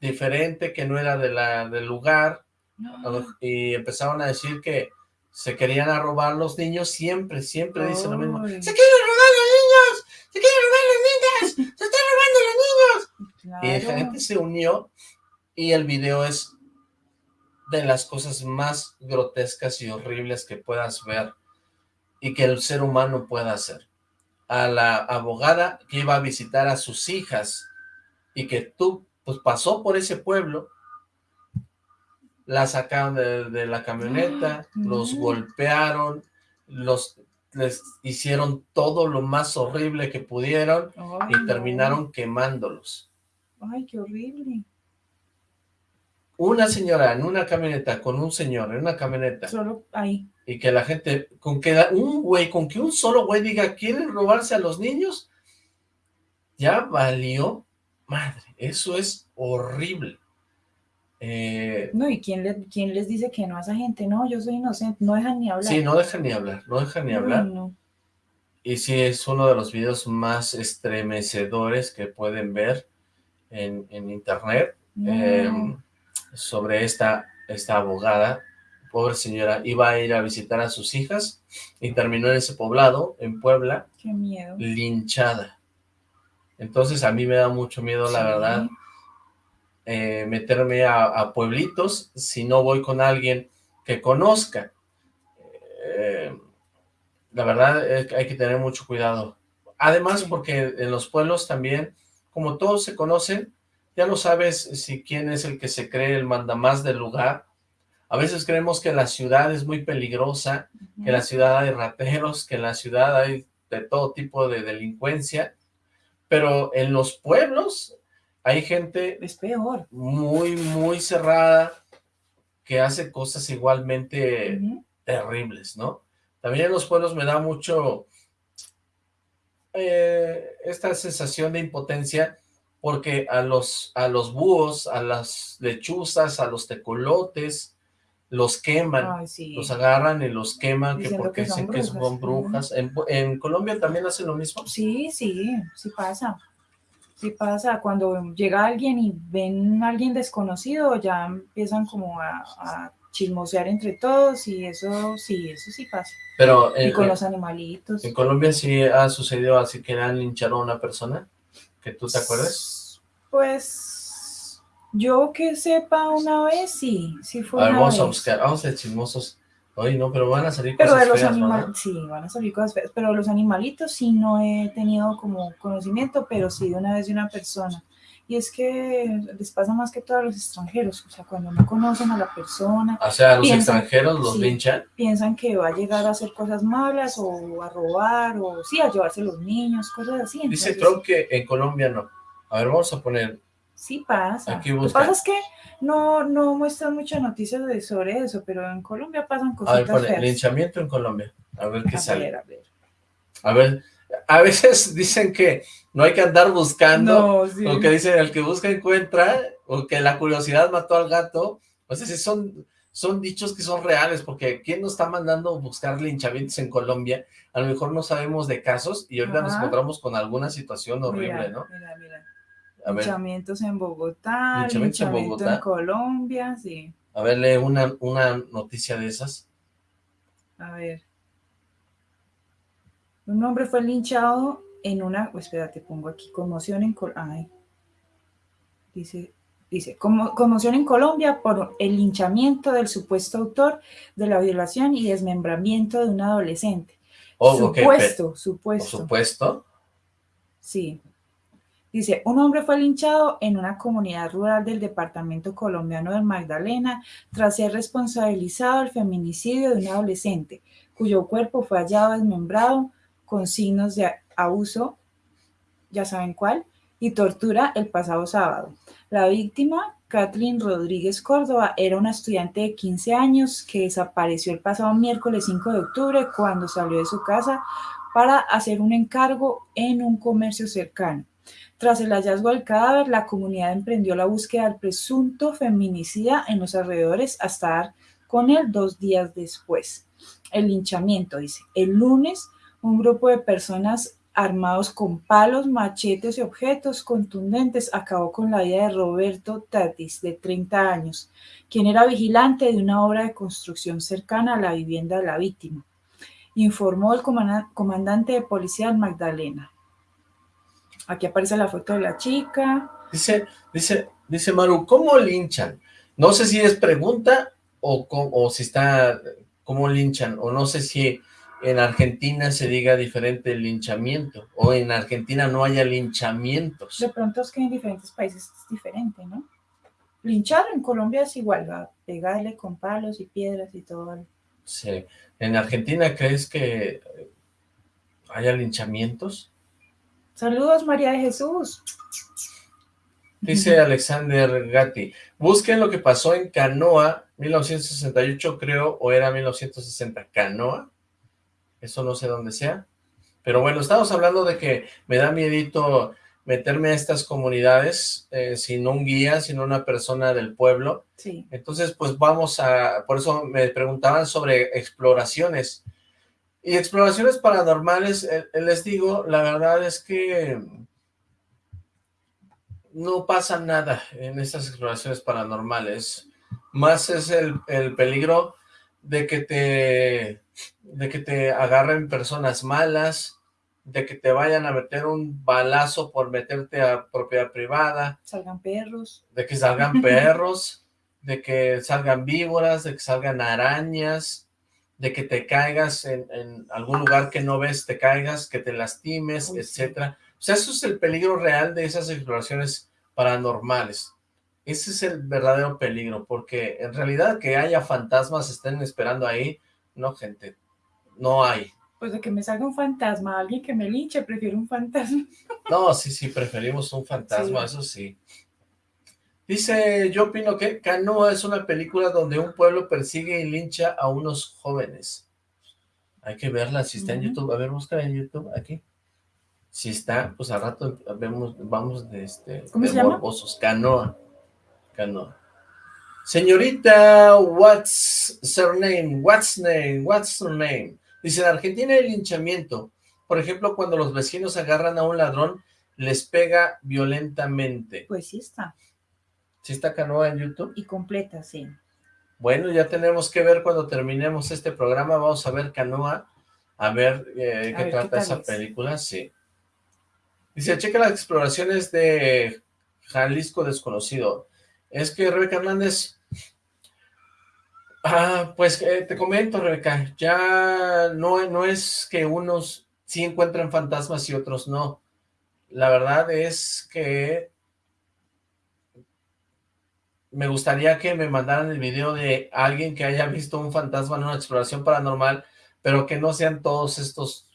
C: diferente, que no era de la, del lugar, y empezaron a decir que se querían a robar los niños, siempre, siempre dicen lo mismo, ¡se quieren robar los niños! ¡se quieren robar los niños! ¡se están robando los niños! Y la gente se unió, y el video es de las cosas más grotescas y horribles que puedas ver, y que el ser humano pueda hacer. A la abogada que iba a visitar a sus hijas, y que tú pues pasó por ese pueblo, la sacaron de, la camioneta, los golpearon, los les hicieron todo lo más horrible que pudieron y terminaron quemándolos.
D: Ay, qué horrible.
C: Una señora en una camioneta con un señor en una camioneta.
D: Solo ahí.
C: Y que la gente, con que un güey, con que un solo güey diga, ¿quieren robarse a los niños? Ya valió Madre, eso es horrible. Eh,
D: no, ¿y quién, quién, les dice que no a esa gente? No, yo soy inocente, no dejan ni hablar.
C: Sí, no dejan ni hablar, no dejan ni hablar. Y sí, es uno de los videos más estremecedores que pueden ver en, internet em, sobre esta, esta abogada. Pobre señora, iba a ir a visitar a sus hijas y terminó en ese poblado, en Puebla.
D: Qué miedo.
C: Linchada. Entonces a mí me da mucho miedo, la verdad, eh, meterme a, pueblitos si no voy con alguien que conozca. Eh, la verdad hay que tener mucho cuidado. Además, porque en los pueblos también, como todos se conocen, ya no sabes si quién es el que se cree el mandamás del lugar. A veces creemos que la ciudad es muy peligrosa, que en la ciudad hay rateros, que en la ciudad hay de todo tipo de delincuencia, pero en los pueblos hay gente...
D: Es peor.
C: Muy, muy cerrada, que hace cosas igualmente terribles, ¿no? También en los pueblos me da mucho eh, esta sensación de impotencia porque a los, a los búhos, a las lechuzas, a los tecolotes, los queman, los agarran y los queman, que porque dicen que son brujas. ¿En, Colombia también hacen lo mismo?
D: Sí, sí, sí pasa. Sí pasa, cuando llega alguien y ven a alguien desconocido, ya empiezan como a, chismosear entre todos y eso sí, eso sí pasa.
C: Pero
D: y con los animalitos.
C: ¿En Colombia sí ha sucedido así que han linchado a una persona? ¿Que tú te acuerdas?
D: Pues yo que sepa una vez, sí, sí fue
C: a
D: ver,
C: vamos a buscar, vamos a ser chismosos. Oye, no, pero van a salir
D: pero
C: cosas
D: de los animales, Sí, van a salir cosas feas, pero los animalitos sí no he tenido como conocimiento, pero sí de una vez de una persona. Y es que les pasa más que todo a los extranjeros, o sea, cuando no conocen a la persona.
C: O sea, los extranjeros los linchan.
D: Piensan que va a llegar a hacer cosas malas o a robar o sí, a llevarse los niños, cosas así.
C: Dice Trump que en Colombia no. A ver, vamos a poner
D: Sí pasa. Lo que pasa es que no, no muestran muchas noticias de, sobre eso, pero en Colombia pasan cosas.
C: A ver, linchamiento en Colombia. A ver qué sale. a ver. A ver, a veces (laughs) dicen que no hay que andar buscando, o que dicen el que busca encuentra, o que la curiosidad mató al gato. O sea, si son, son dichos que son reales, porque ¿quién nos está mandando buscar linchamientos en Colombia? A lo mejor no sabemos de casos y ahorita nos encontramos con alguna situación horrible, ¿no?
D: Mira, mira. Linchamientos en Bogotá, linchamientos en, Colombia, sí.
C: A ver, lee una, una noticia de esas.
D: A ver. Un hombre fue linchado en una... Oh, espérate, pongo aquí. Conmoción en... Ay. Dice... Dice, conmoción en Colombia por el linchamiento del supuesto autor de la violación y desmembramiento de un adolescente.
C: Oh,
D: supuesto, supuesto.
C: ¿Supuesto?
D: Sí. Dice, un hombre fue linchado en una comunidad rural del departamento colombiano del Magdalena tras ser responsabilizado del feminicidio de un adolescente, cuyo cuerpo fue hallado desmembrado con signos de abuso, ya saben cuál, y tortura el pasado sábado. La víctima, Kathleen Rodríguez Córdoba, era una estudiante de 15 años que desapareció el pasado miércoles 5 de octubre cuando salió de su casa para hacer un encargo en un comercio cercano. Tras el hallazgo del cadáver, la comunidad emprendió la búsqueda del presunto feminicida en los alrededores hasta dar con él dos días después. El linchamiento, dice. El lunes, un grupo de personas armados con palos, machetes y objetos contundentes acabó con la vida de Roberto Tatis, de 30 años, quien era vigilante de una obra de construcción cercana a la vivienda de la víctima, informó el comandante de policía Magdalena. Aquí aparece la foto de la chica.
C: Dice, dice, dice Maru, ¿cómo linchan? No sé si es pregunta o, o si está, ¿cómo linchan? O no sé si en Argentina se diga diferente el linchamiento, o en Argentina no haya linchamientos.
D: De pronto es que en diferentes países es diferente, ¿no? Linchar en Colombia es igual, pegarle con palos y piedras y todo.
C: Sí. ¿En Argentina crees que haya linchamientos?
D: Saludos, María de Jesús.
C: Dice (laughs) Alexander Gatti, busquen lo que pasó en Canoa, 1968 creo, o era 1960, Canoa, eso no sé dónde sea, pero bueno, estamos hablando de que me da miedito meterme a estas comunidades eh, sin un guía, sin una persona del pueblo,
D: sí.
C: entonces pues vamos a, por eso me preguntaban sobre exploraciones, y exploraciones paranormales, les digo, la verdad es que no pasa nada en estas exploraciones paranormales. Más es el, peligro de que te de que te agarren personas malas, de que te vayan a meter un balazo por meterte a propiedad privada.
D: Salgan perros.
C: De que salgan (laughs) perros, de que salgan víboras, de que salgan arañas, de que te caigas en, algún lugar que no ves, te caigas, que te lastimes, etcétera. O sea, eso es el peligro real de esas exploraciones paranormales. Ese es el verdadero peligro, porque en realidad que haya fantasmas estén esperando ahí, no, gente, no hay.
D: Pues de que me salga un fantasma, alguien que me linche, prefiero un fantasma.
C: No, sí, sí, preferimos un fantasma, eso sí. Dice, yo opino que Canoa es una película donde un pueblo persigue y lincha a unos jóvenes. Hay que verla, si está en YouTube. A ver, busca en YouTube, aquí. Si está, pues al rato vemos, vamos de este...
D: ¿Cómo
C: de
D: se llama?
C: Canoa. Canoa. Señorita, what's her name? What's name? What's her name? Dice, en Argentina hay linchamiento. Por ejemplo, cuando los vecinos agarran a un ladrón, les pega violentamente.
D: Pues sí está.
C: ¿Sí está Canoa en YouTube?
D: Y completa, sí.
C: Bueno, ya tenemos que ver cuando terminemos este programa, vamos a ver Canoa, a ver eh, qué trata esa película, sí. Dice, checa las exploraciones de Jalisco desconocido. Es que Rebeca Hernández, ah, pues eh, te comento Rebeca, ya no, no es que unos sí encuentran fantasmas y otros no. La verdad es que me gustaría que me mandaran el video de alguien que haya visto un fantasma en una exploración paranormal, pero que no sean todos estos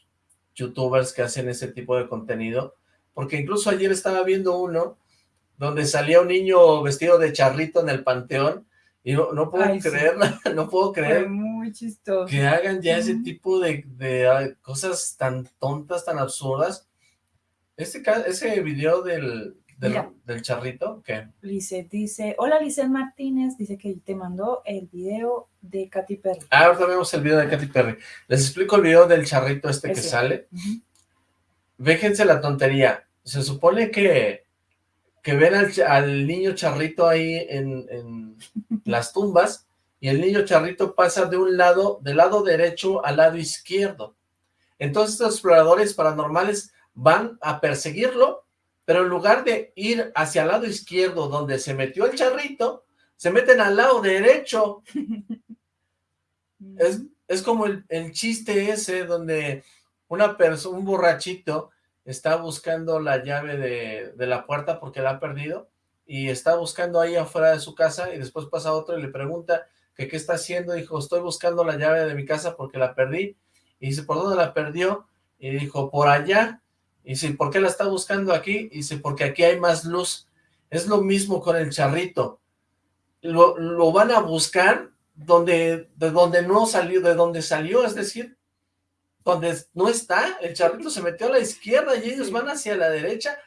C: youtubers que hacen ese tipo de contenido, porque incluso ayer estaba viendo uno donde salía un niño vestido de charrito en el panteón, y no, no puedo creer, (laughs) no puedo creer
D: muy chistoso.
C: que hagan ya ese tipo de, de, cosas tan tontas, tan absurdas. Este ese video del, del, charrito, ¿qué?
D: Lizeth dice, hola Lizeth Martínez, dice que te mandó el video de Katy Perry.
C: Ah, ahorita vemos el video de Katy Perry. Les explico el video del charrito este que sale. Véjense la tontería. Se supone que, que ven al, niño charrito ahí en, en (laughs) las tumbas y el niño charrito pasa de un lado, del lado derecho al lado izquierdo. Entonces los exploradores paranormales van a perseguirlo, pero en lugar de ir hacia el lado izquierdo donde se metió el charrito, se meten al lado derecho. (laughs) es, es como el, chiste ese donde una persona, un borrachito está buscando la llave de, de la puerta porque la ha perdido y está buscando ahí afuera de su casa y después pasa otro y le pregunta que qué está haciendo, dijo, estoy buscando la llave de mi casa porque la perdí, y dice, ¿por dónde la perdió? Y dijo, por allá, y dice, ¿por qué la está buscando aquí? Y dice, porque aquí hay más luz, es lo mismo con el charrito, lo, lo van a buscar donde, de donde no salió, de donde salió, es decir, donde no está, el charrito se metió a la izquierda y ellos van hacia la derecha,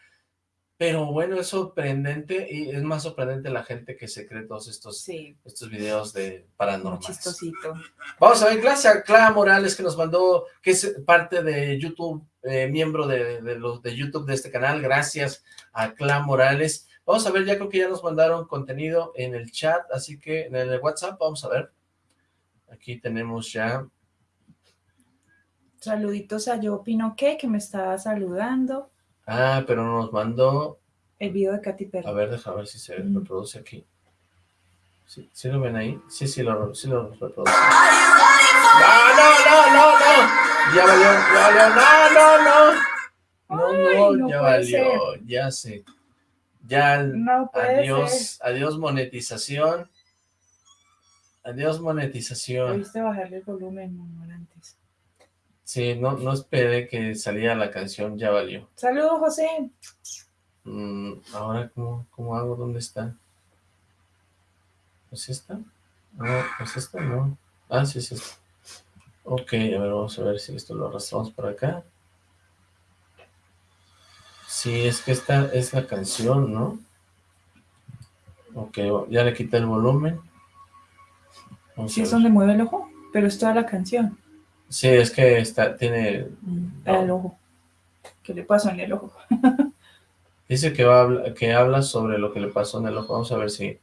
C: pero bueno, es sorprendente y es más sorprendente la gente que se cree todos estos, estos videos de paranormales. chistosito. Vamos a ver, gracias a Clara Morales que nos mandó, que es parte de YouTube, eh, miembro de, los de YouTube de este canal. Gracias a Clara Morales. Vamos a ver, ya creo que ya nos mandaron contenido en el chat, así que en el WhatsApp, vamos a ver. Aquí tenemos ya.
D: Saluditos a Yo Opino que, que me estaba saludando.
C: Ah, pero nos mandó...
D: El video de Katy Perry.
C: A ver, déjame ver si se reproduce aquí. ¿Sí, ¿Sí, lo ven ahí? Sí, sí lo, sí lo reproduce. ¡No, no, no, no, no! Ya valió, ya valió, no, no, no. No, no, ya valió, ya sé. Ya, no adiós, adiós monetización. Adiós monetización.
D: Debiste bajarle el volumen, antes.
C: Sí, no, no esperé que saliera la canción, ya valió.
D: Saludos, José.
C: Mm, ahora, ¿cómo, ¿cómo hago? ¿Dónde está? ¿Es esta? No, ¿es esta? No. Ah, sí, es esta. Ok, a ver, vamos a ver si esto lo arrastramos por acá. Sí, es que esta es la canción, ¿no? Ok, ya le quité el volumen.
D: sí, es donde mueve el ojo, pero es toda la canción.
C: Sí, es que está, tiene...
D: El ojo. ¿Qué le pasó en el ojo? (laughs)
C: Dice que, va que habla sobre lo que le pasó en el ojo. Vamos a ver si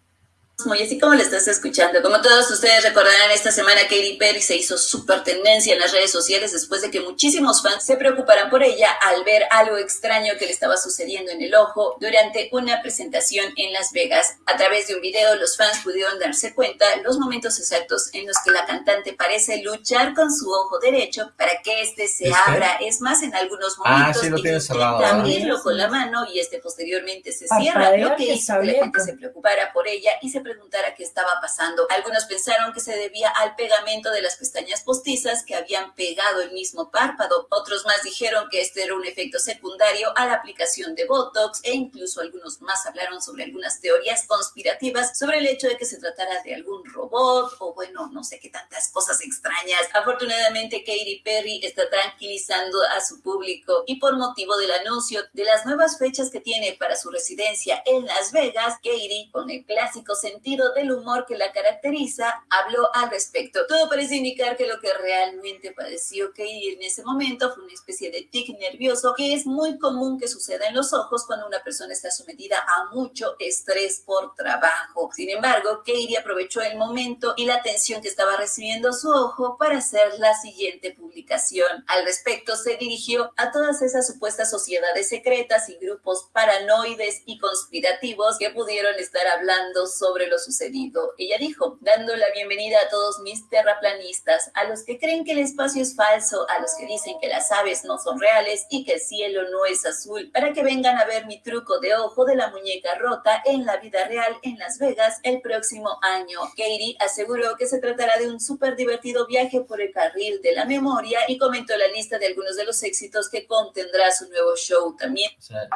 E: y así como le estás escuchando. Como todos ustedes recordarán, esta semana Katy Perry se hizo súper tendencia en las redes sociales después de que muchísimos fans se preocuparan por ella al ver algo extraño que le estaba sucediendo en el ojo durante una presentación en Las Vegas. A través de un video, los fans pudieron darse cuenta los momentos exactos en los que la cantante parece luchar con su ojo derecho para que este se abra. Es más, en algunos ah, momentos
C: ah, lo tiene cerrado,
E: abrirlo con la mano y este posteriormente se cierra, lo que hizo que la gente se preocupara por ella y se preguntara qué estaba pasando. Algunos pensaron que se debía al pegamento de las pestañas postizas que habían pegado el mismo párpado. Otros más dijeron que este era un efecto secundario a la aplicación de Botox e incluso algunos más hablaron sobre algunas teorías conspirativas sobre el hecho de que se tratara de algún robot o bueno, no sé qué tantas cosas extrañas. Afortunadamente Katy Perry está tranquilizando a su público y por motivo del anuncio de las nuevas fechas que tiene para su residencia en Las Vegas, Katy con el clásico sentido del humor que la caracteriza, habló al respecto. Todo parece indicar que lo que realmente padeció Katie en ese momento fue una especie de tic nervioso que es muy común que suceda en los ojos cuando una persona está sometida a mucho estrés por trabajo. Sin embargo, Katie aprovechó el momento y la atención que estaba recibiendo su ojo para hacer la siguiente publicación. Al respecto, se dirigió a todas esas supuestas sociedades secretas y grupos paranoides y conspirativos que pudieron estar hablando sobre lo sucedido. Ella dijo, dando la bienvenida a todos mis terraplanistas, a los que creen que el espacio es falso, a los que dicen que las aves no son reales y que el cielo no es azul, para que vengan a ver mi truco de ojo de la muñeca rota en la vida real en Las Vegas el próximo año. Katie aseguró que se tratará de un súper divertido viaje por el carril de la memoria y comentó la lista de algunos de los éxitos que contendrá su nuevo show también.
C: O sea,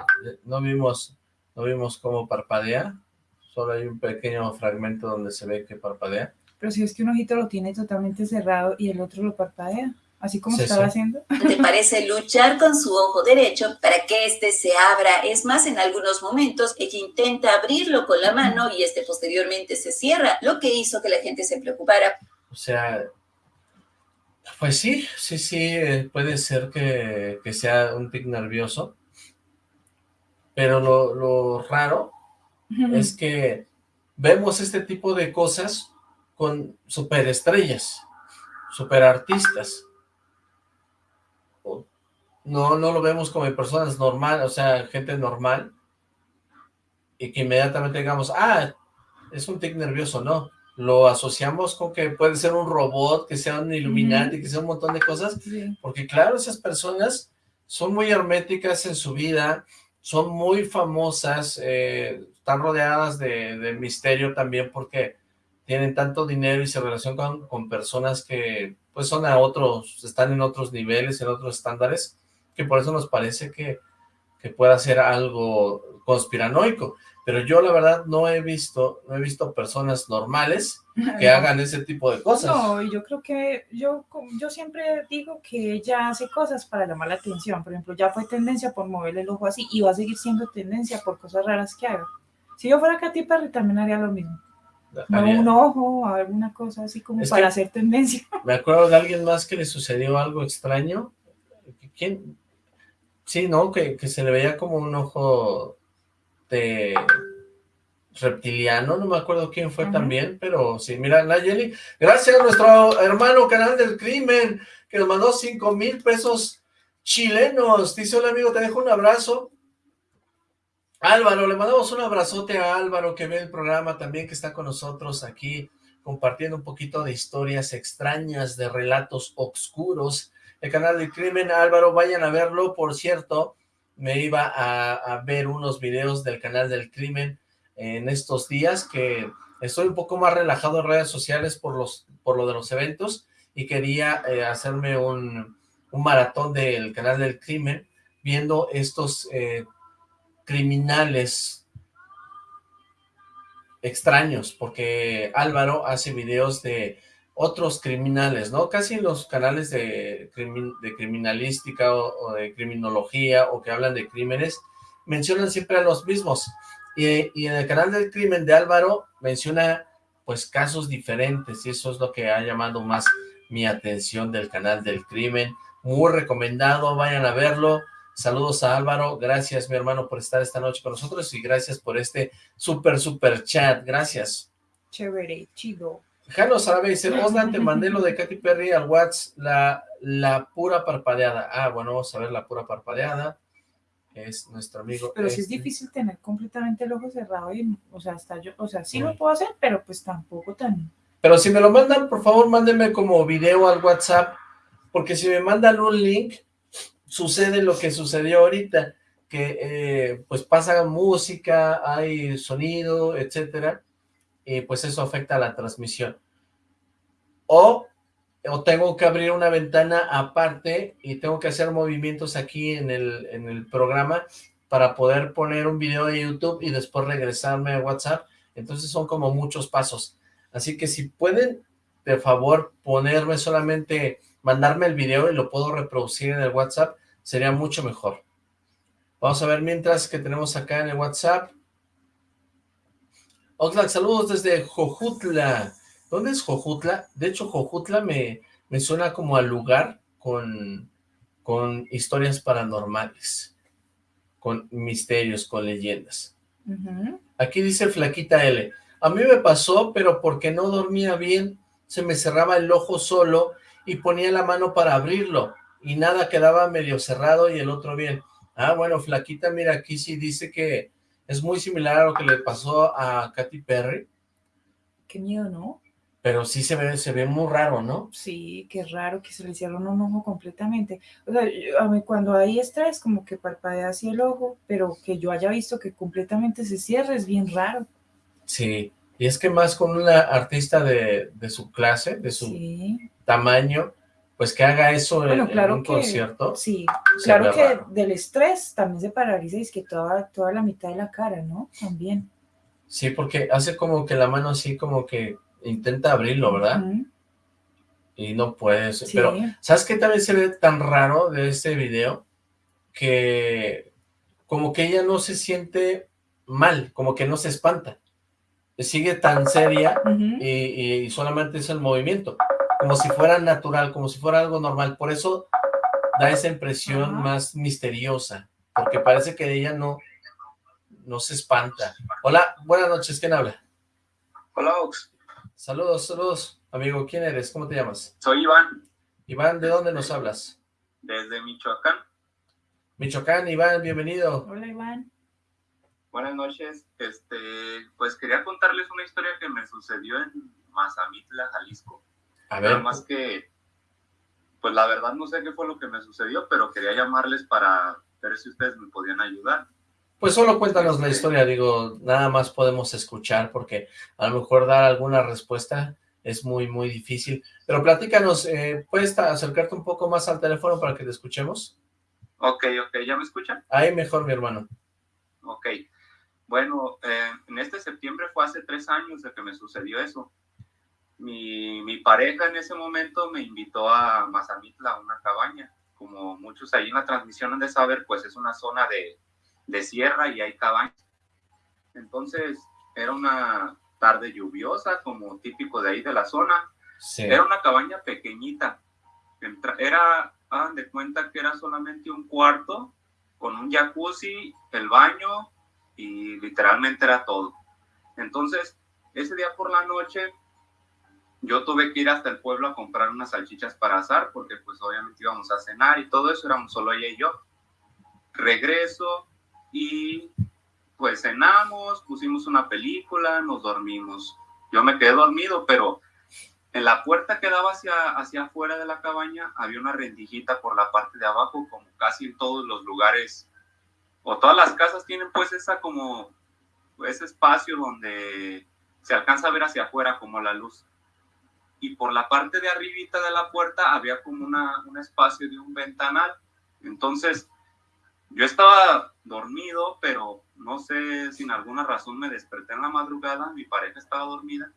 C: no vimos, no vimos cómo parpadea solo hay un pequeño fragmento donde se ve que parpadea.
D: Pero si es que un ojito lo tiene totalmente cerrado y el otro lo parpadea, así como estaba haciendo.
E: ¿Te parece luchar con su ojo derecho para que éste se abra? Es más, en algunos momentos ella intenta abrirlo con la mano y este posteriormente se cierra, lo que hizo que la gente se preocupara.
C: O sea, pues sí, sí, sí, eh, puede ser que, que sea un tic nervioso, pero lo, lo raro es que vemos este tipo de cosas con superestrellas, superartistas. No, no lo vemos como personas normales, o sea, gente normal, y que inmediatamente digamos, ah, es un tic nervioso, no. Lo asociamos con que puede ser un robot, que sea un iluminante, que sea un montón de cosas, porque claro, esas personas son muy herméticas en su vida, son muy famosas, eh, están rodeadas de, misterio también porque tienen tanto dinero y se relacionan con, personas que pues son a otros, están en otros niveles, en otros estándares, que por eso nos parece que, que pueda ser algo conspiranoico pero yo la verdad no he visto, no he visto personas normales (laughs) que hagan ese tipo de cosas.
D: No, yo creo que, yo, yo siempre digo que ella hace cosas para llamar la atención, por ejemplo, ya fue tendencia por moverle el ojo así, y va a seguir siendo tendencia por cosas raras que haga. Si yo fuera Katy Perry también haría lo mismo. No, un ojo, alguna cosa así como para hacer tendencia. (laughs)
C: Me acuerdo de alguien más que le sucedió algo extraño. ¿Quién? Sí, ¿no? Que, que se le veía como un ojo de reptiliano, no me acuerdo quién fue también, pero sí, mira, Nayeli, gracias a nuestro hermano Canal del Crimen, que nos mandó cinco mil pesos chilenos, dice, hola amigo, te dejo un abrazo, Álvaro, le mandamos un abrazote a Álvaro que ve el programa también, que está con nosotros aquí, compartiendo un poquito de historias extrañas, de relatos oscuros, el Canal del Crimen, Álvaro, vayan a verlo, por cierto, me iba a, ver unos videos del canal del crimen en estos días, que estoy un poco más relajado en redes sociales por, los, por lo de los eventos, y quería eh, hacerme un, maratón del canal del crimen, viendo estos eh, criminales extraños, porque Álvaro hace videos de otros criminales, ¿no? Casi los canales de, de criminalística o, de criminología o que hablan de crímenes mencionan siempre a los mismos. Y, en el canal del crimen de Álvaro menciona pues casos diferentes y eso es lo que ha llamado más mi atención del canal del crimen. Muy recomendado, vayan a verlo. Saludos a Álvaro, gracias mi hermano por estar esta noche con nosotros y gracias por este súper, súper chat, gracias.
D: Chévere, chido.
C: Jano Sarabe dice, Oslan, te mandé lo de Katy Perry al WhatsApp, la, la pura parpadeada. Ah, bueno, vamos a ver la pura parpadeada. Es nuestro amigo.
D: Pero sí es este. difícil tener completamente el ojo cerrado y, o sea, hasta yo, o sea, sí lo puedo hacer, pero pues tampoco tan...
C: Pero si me lo mandan, por favor, mándenme como video al WhatsApp, porque si me mandan un link, sucede lo que sucedió ahorita, que eh, pues pasa música, hay sonido, etcétera, y pues eso afecta a la transmisión. O, o tengo que abrir una ventana aparte y tengo que hacer movimientos aquí en el, en el programa para poder poner un video de YouTube y después regresarme a WhatsApp. Entonces son como muchos pasos. Así que si pueden, de favor, ponerme solamente, mandarme el video y lo puedo reproducir en el WhatsApp, sería mucho mejor. Vamos a ver mientras que tenemos acá en el WhatsApp. Oxlack, saludos desde Jojutla. ¿Dónde es Jojutla? De hecho, Jojutla me, me suena como al lugar con, con historias paranormales, con misterios, con leyendas. Aquí dice Flaquita L. A mí me pasó, pero porque no dormía bien, se me cerraba el ojo solo y ponía la mano para abrirlo, y nada, quedaba medio cerrado y el otro bien. Ah, bueno, Flaquita, mira, aquí sí dice que es muy similar a lo que le pasó a Katy Perry.
D: Qué miedo, ¿no?
C: Pero sí se ve, se ve muy raro, ¿no?
D: Sí, qué raro que se le cierre un ojo completamente. O sea, a mí cuando hay estrés, como que parpadea así el ojo, pero que yo haya visto que completamente se cierre es bien raro.
C: Sí, y es que más con una artista de, su clase, de su tamaño, pues que haga eso en, un concierto.
D: Sí, claro que del estrés también se paraliza y es que toda, toda la mitad de la cara, ¿no? También.
C: Sí, porque hace como que la mano así como que intenta abrirlo, ¿verdad? Y no puede. Pero, ¿sabes qué también se ve tan raro de este video? Que como que ella no se siente mal, como que no se espanta. Sigue tan seria y solamente es el movimiento como si fuera natural, como si fuera algo normal. Por eso da esa impresión más misteriosa, porque parece que ella no, no se espanta. Hola, buenas noches, ¿quién habla?
F: Hola, Ox.
C: Saludos, saludos, amigo. ¿Quién eres? ¿Cómo te llamas?
F: Soy Iván.
C: Iván, ¿de dónde nos hablas?
F: Desde Michoacán.
C: Michoacán, Iván, bienvenido.
D: Hola, Iván.
F: Buenas noches. Este, pues quería contarles una historia que me sucedió en Mazamitla, Jalisco.
C: A ver.
F: Nada más que, pues la verdad no sé qué fue lo que me sucedió, pero quería llamarles para ver si ustedes me podían ayudar.
C: Pues solo cuéntanos la historia, digo, nada más podemos escuchar porque a lo mejor dar alguna respuesta es muy, muy difícil. Pero platícanos, eh, ¿puedes acercarte un poco más al teléfono para que te escuchemos?
F: Ok, ok, ¿ya me escuchan?
C: Ahí mejor, mi hermano.
F: Ok, bueno, eh, en este septiembre fue hace tres años de que me sucedió eso. Mi, mi pareja en ese momento me invitó a Mazamitla, a una cabaña. Como muchos ahí en la transmisión han de saber, pues es una zona de, de sierra y hay cabañas. Entonces, era una tarde lluviosa, como típico de ahí de la zona. Era una cabaña pequeñita. era, hagan de cuenta que era solamente un cuarto con un jacuzzi, el baño y literalmente era todo. Entonces, ese día por la noche, yo tuve que ir hasta el pueblo a comprar unas salchichas para asar, porque pues obviamente íbamos a cenar y todo eso, éramos solo ella y yo. Regreso, y pues cenamos, pusimos una película, nos dormimos. Yo me quedé dormido, pero en la puerta que daba hacia, hacia afuera de la cabaña había una rendijita por la parte de abajo, como casi en todos los lugares, o todas las casas tienen pues esa como, ese espacio donde se alcanza a ver hacia afuera como la luz. Y por la parte de arribita de la puerta había como una, un espacio de un ventanal. Entonces, yo estaba dormido, pero no sé, sin alguna razón me desperté en la madrugada, mi pareja estaba dormida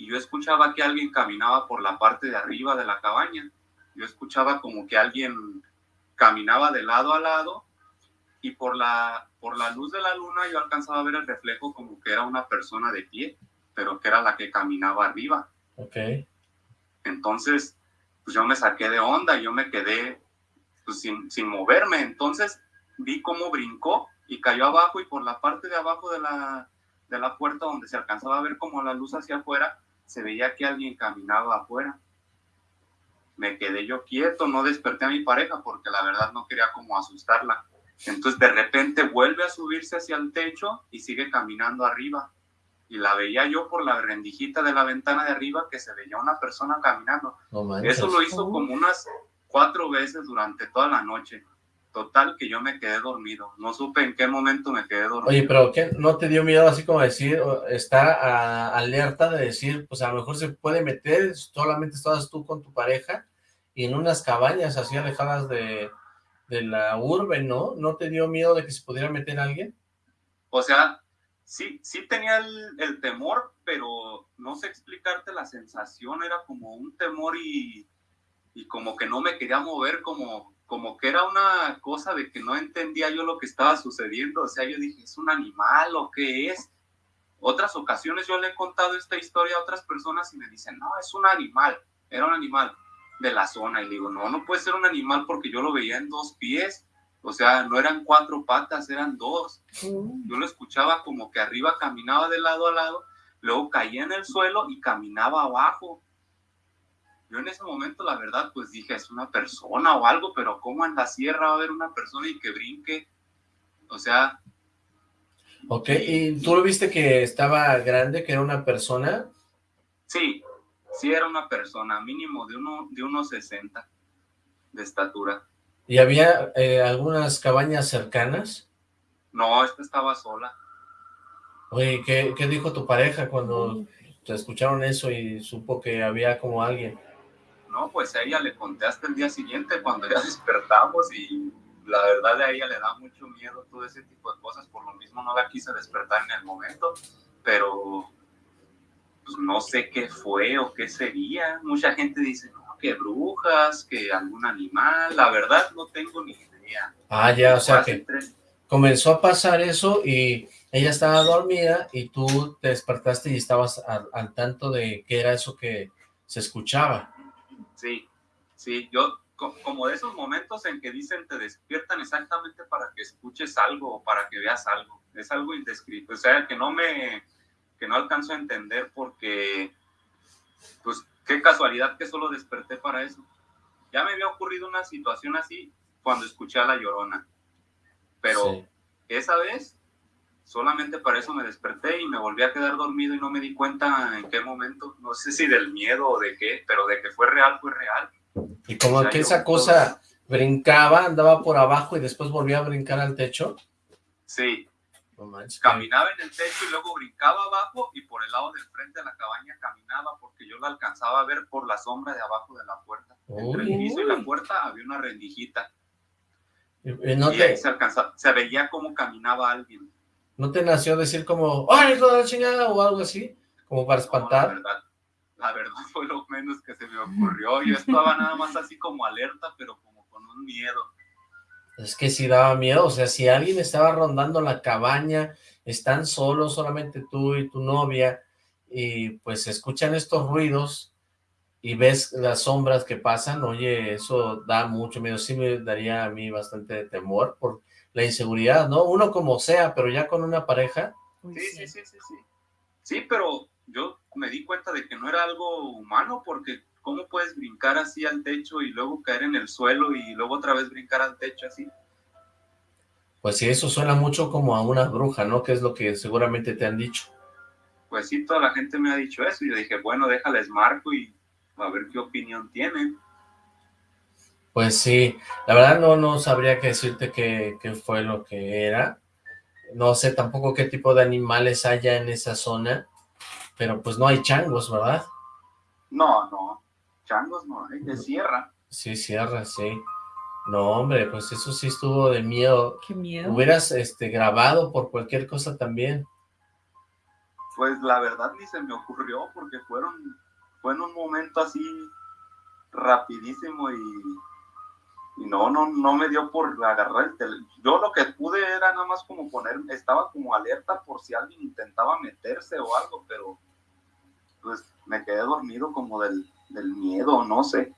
F: y yo escuchaba que alguien caminaba por la parte de arriba de la cabaña. Yo escuchaba como que alguien caminaba de lado a lado y por la, por la luz de la luna yo alcanzaba a ver el reflejo como que era una persona de pie, pero que era la que caminaba arriba.
C: Ok.
F: Entonces, pues yo me saqué de onda, yo me quedé pues, sin, sin moverme. Entonces, vi cómo brincó y cayó abajo y por la parte de abajo de la, de la puerta donde se alcanzaba a ver como la luz hacia afuera, se veía que alguien caminaba afuera. Me quedé yo quieto, no desperté a mi pareja porque la verdad no quería como asustarla. Entonces de repente vuelve a subirse hacia el techo y sigue caminando arriba. Y la veía yo por la rendijita de la ventana de arriba que se veía una persona caminando. Eso lo hizo como unas cuatro veces durante toda la noche. Total, que yo me quedé dormido. No supe en qué momento me quedé dormido.
C: Oye, pero ¿qué, ¿no te dio miedo así como decir, está alerta de decir, pues a lo mejor se puede meter, solamente estabas tú con tu pareja y en unas cabañas así alejadas de, de la urbe, ¿no? ¿No te dio miedo de que se pudiera meter alguien?
F: O sea, sí, sí tenía el, temor, pero no sé explicarte la sensación, era como un temor y, y como que no me quería mover como como que era una cosa de que no entendía yo lo que estaba sucediendo, o sea, yo dije, ¿es un animal o qué es? Otras ocasiones yo le he contado esta historia a otras personas y me dicen, no, es un animal, era un animal de la zona, y digo, no, no puede ser un animal porque yo lo veía en dos pies, o sea, no eran cuatro patas, eran dos. Yo lo escuchaba como que arriba caminaba de lado a lado, luego caía en el suelo y caminaba abajo. Yo en ese momento, la verdad, pues dije, es una persona o algo, pero ¿cómo en la sierra va a haber una persona y que brinque? O sea...
C: Ok, ¿y tú lo viste que estaba grande, que era una persona?
F: Sí, sí era una persona, mínimo de, uno, de unos 60 de estatura.
C: ¿Y había eh, algunas cabañas cercanas?
F: No, esta estaba sola.
C: Oye, ¿qué, ¿qué dijo tu pareja cuando te escucharon eso y supo que había como alguien?
F: No, pues a ella le conté hasta el día siguiente cuando ya (laughs) despertamos y la verdad de a ella le da mucho miedo todo ese tipo de cosas, por lo mismo no la quise despertar en el momento, pero pues no sé qué fue o qué sería. Mucha gente dice, no, que brujas, que algún animal, la verdad no tengo ni idea.
C: Ah, ya, o sea que comenzó a pasar eso y ella estaba dormida y tú te despertaste y estabas al tanto de qué era eso que se escuchaba.
F: Sí, sí, yo como de esos momentos en que dicen te despiertan exactamente para que escuches algo o para que veas algo. Es algo indescrito, o sea, que no me, que no alcanzo a entender porque pues qué casualidad que solo desperté para eso. Ya me había ocurrido una situación así cuando escuché a La Llorona, pero esa vez solamente para eso me desperté y me volví a quedar dormido y no me di cuenta en qué momento, no sé si del miedo o de qué, pero de que fue real, fue real.
C: Y como que esa cosa brincaba, andaba por abajo y después volvía a brincar al techo.
F: Sí. Caminaba en el techo y luego brincaba abajo y por el lado del frente de la cabaña caminaba porque yo la alcanzaba a ver por la sombra de abajo de la puerta. Entre el piso y la puerta había una rendijita. Y, se, alcanzaba, se veía cómo caminaba alguien.
C: ¿No te nació decir como, ¡ay, de la chingada! o algo así? Como para espantar.
F: la, verdad, la verdad fue lo menos que se me ocurrió. Yo estaba nada más así como alerta, pero como con un miedo.
C: Es que sí daba miedo, o sea, si alguien estaba rondando la cabaña, están solos, solamente tú y tu novia, y pues escuchan estos ruidos y ves las sombras que pasan, oye, eso da mucho miedo, sí me daría a mí bastante temor por la inseguridad, ¿no? Uno como sea, pero ya con una pareja.
F: Sí, sí, sí, sí, sí. Sí, pero yo me di cuenta de que no era algo humano porque ¿cómo puedes brincar así al techo y luego caer en el suelo y luego otra vez brincar al techo así?
C: Pues sí, eso suena mucho como a una bruja, ¿no? Que es lo que seguramente te han dicho.
F: Pues sí, toda la gente me ha dicho eso y yo dije, bueno, déjales marco y a ver qué opinión tienen.
C: Pues sí, la verdad no, no sabría qué decirte qué, qué fue lo que era. No sé tampoco qué tipo de animales haya en esa zona, pero pues no hay changos, ¿verdad?
F: No, no, changos no hay, de sierra.
C: Sí, sierra, sí. No, hombre, pues eso sí estuvo de miedo.
D: Qué miedo.
C: Hubieras este, grabado por cualquier cosa también.
F: Pues la verdad ni se me ocurrió porque fueron, fue en un momento así rapidísimo y, y no, no, no me dio por agarrar el teléfono. Yo lo que pude era nada más como poner, estaba como alerta por si alguien intentaba meterse o algo, pero pues me quedé dormido como del, miedo, no sé.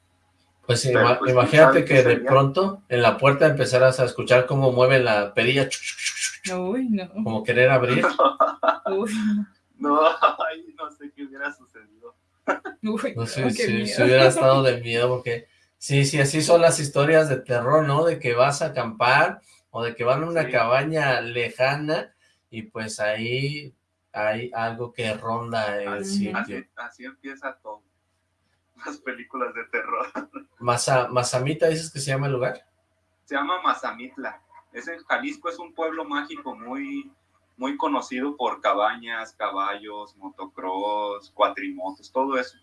C: Pues, pues imagínate que de pronto en la puerta empezaras a escuchar cómo mueve la perilla.
D: Uy, no.
C: Como querer abrir. (laughs)
F: Uy, no. No, sé qué hubiera sucedido.
C: Uy, no sé si, hubiera estado de (laughs) miedo porque sí, sí, así son las historias de terror, ¿no? De que vas a acampar o de que van a una cabaña lejana y pues ahí hay algo que ronda el sitio.
F: Así, empieza todo. Las películas de terror. (laughs)
C: Masa, ¿Mazamita dices que se llama el lugar?
F: Se llama Mazamitla. Es en Jalisco, es un pueblo mágico muy, muy conocido por cabañas, caballos, motocross, cuatrimotos, todo eso.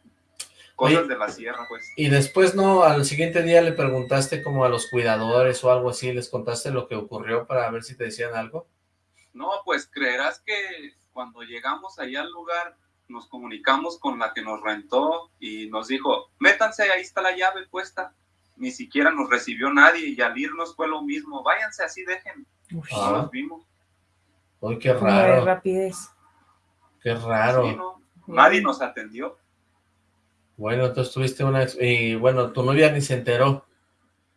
F: Cosas de la sierra, pues.
C: Y después, ¿no? Al siguiente día le preguntaste como a los cuidadores o algo así, ¿les contaste lo que ocurrió para ver si te decían algo?
F: No, pues creerás que cuando llegamos ahí al lugar, nos comunicamos con la que nos rentó y nos dijo, métanse, ahí está la llave puesta. Ni siquiera nos recibió nadie y al irnos fue lo mismo. Váyanse así, dejen. No nos vimos.
C: Uy, qué raro.
D: rapidez.
C: Qué raro.
F: Nadie nos atendió.
C: Bueno, entonces tuviste una... Y bueno, tu novia ni se enteró.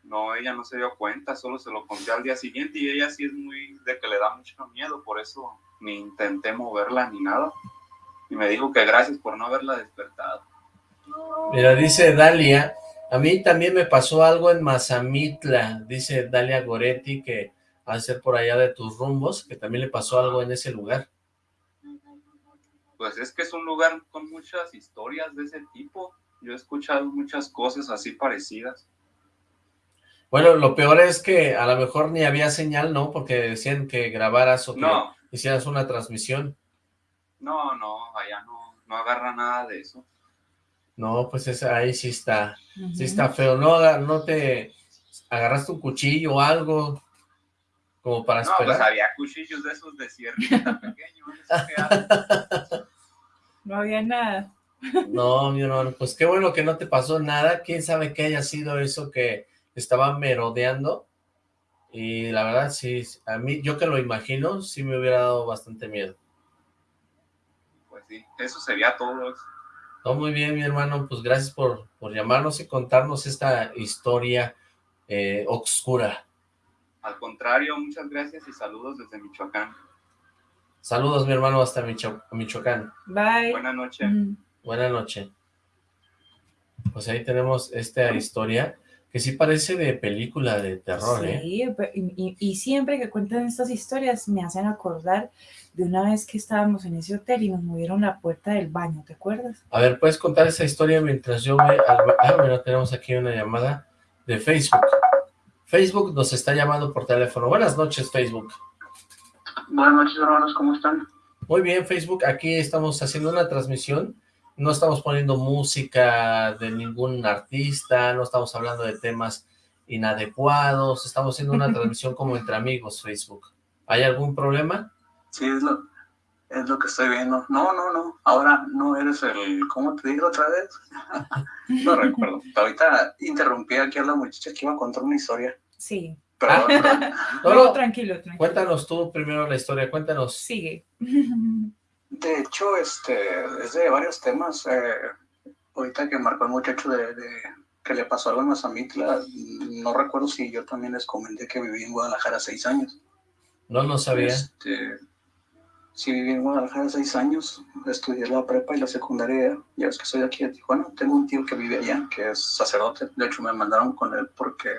F: No, ella no se dio cuenta, solo se lo conté al día siguiente y ella sí es muy de que le da mucho miedo, por eso ni intenté moverla ni nada. Y me dijo que gracias por no haberla despertado.
C: Mira, dice Dalia, a mí también me pasó algo en Mazamitla, dice Dalia Goretti, que al ser por allá de tus rumbos, que también le pasó algo en ese lugar.
F: Pues es que es un lugar con muchas historias de ese tipo. Yo he escuchado muchas cosas así parecidas.
C: Bueno, lo peor es que a lo mejor ni había señal, ¿no? Porque decían que grabaras o que no. hicieras una transmisión.
F: No, no, allá no, no agarra nada de eso.
C: No, pues es, ahí sí está, sí está feo. No, no te agarraste un cuchillo o algo como para esperar.
F: No, pues había cuchillos de esos de sierrita (laughs) pequeños.
D: no había nada.
C: No, mi hermano, pues qué bueno que no te pasó nada. ¿Quién sabe qué haya sido eso que estaba merodeando y la verdad sí, a mí, yo que lo imagino, sí me hubiera dado bastante miedo.
F: Sí, eso sería todo.
C: No, muy bien, mi hermano, pues gracias por, por llamarnos y contarnos esta historia eh, oscura.
F: Al contrario, muchas gracias y saludos desde Michoacán.
C: Saludos, mi hermano, hasta Michoacán.
D: Bye.
F: Buenas noches.
C: Buenas noches. Pues ahí tenemos esta historia que sí parece de película de terror, ¿eh?
D: Sí, y, y, siempre que cuentan estas historias me hacen acordar de una vez que estábamos en ese hotel y nos movieron la puerta del baño, ¿te acuerdas?
C: A ver, ¿puedes contar esa historia mientras yo voy al... Ah, bueno, tenemos aquí una llamada de Facebook. Facebook nos está llamando por teléfono. Buenas noches, Facebook.
G: Buenas noches, hermanos, ¿cómo están?
C: Muy bien, Facebook. Aquí estamos haciendo una transmisión. No estamos poniendo música de ningún artista, no estamos hablando de temas inadecuados. Estamos haciendo una (laughs) transmisión como entre amigos, Facebook. ¿Hay algún problema?
G: Sí, es lo, es lo que estoy viendo. No, no, no. Ahora no eres el... ¿Cómo te digo otra vez? (laughs) no recuerdo. Ahorita interrumpí aquí a la muchacha que iba a contar una historia.
D: Sí.
G: Pero, (laughs)
D: no, tranquilo, tranquilo.
C: Cuéntanos tú primero la historia, cuéntanos.
D: Sigue.
G: De hecho, este, es de varios temas. Eh, ahorita que marcó el muchacho de, que le pasó algo en Mazamitla, no recuerdo si yo también les comenté que viví en Guadalajara seis años.
C: No, no sabía.
G: Este, sí, viví en Guadalajara seis años, estudié la prepa y la secundaria, ya es que soy de aquí de Tijuana, tengo un tío que vive allá, que es sacerdote, de hecho me mandaron con él porque,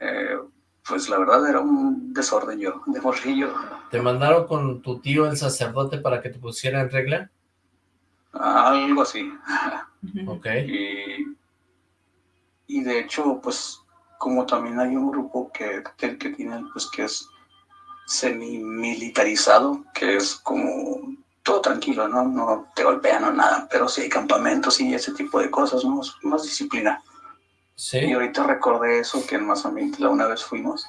G: eh, pues la verdad era un desorden yo, de morrillo.
C: ¿Te mandaron con tu tío el sacerdote para que te pusiera en regla?
G: Algo así.
C: ok.
G: Y, y de hecho, pues, como también hay un grupo que, que, que tiene, pues, que es semi-militarizado, que es como todo tranquilo, ¿no? No te golpean o nada, pero sí hay campamentos y ese tipo de cosas, ¿no? Más disciplina.
C: Sí.
G: Y ahorita recordé eso que en Mazamitla una vez fuimos.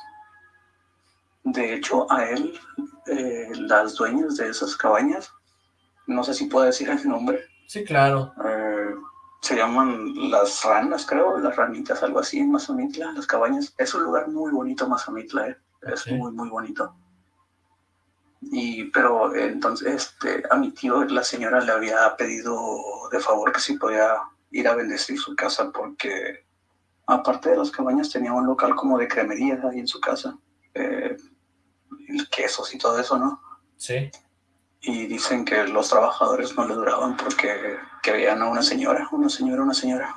G: De hecho, a él, eh, las dueñas de esas cabañas, no sé si puedo decir el nombre.
C: Sí, claro.
G: Eh, se llaman las ranas, creo, las ranitas, algo así en Mazamitla, las cabañas. Es un lugar muy bonito, Mazamitla, ¿eh? Es muy, muy bonito. Y, pero entonces este, a mi tío la señora le había pedido de favor que si podía ir a bendecir su casa porque aparte de las cabañas tenía un local como de cremería ahí en su casa, eh, quesos y todo eso, ¿no?
C: Sí.
G: Y dicen que los trabajadores no le duraban porque que veían a una señora, una señora, una señora.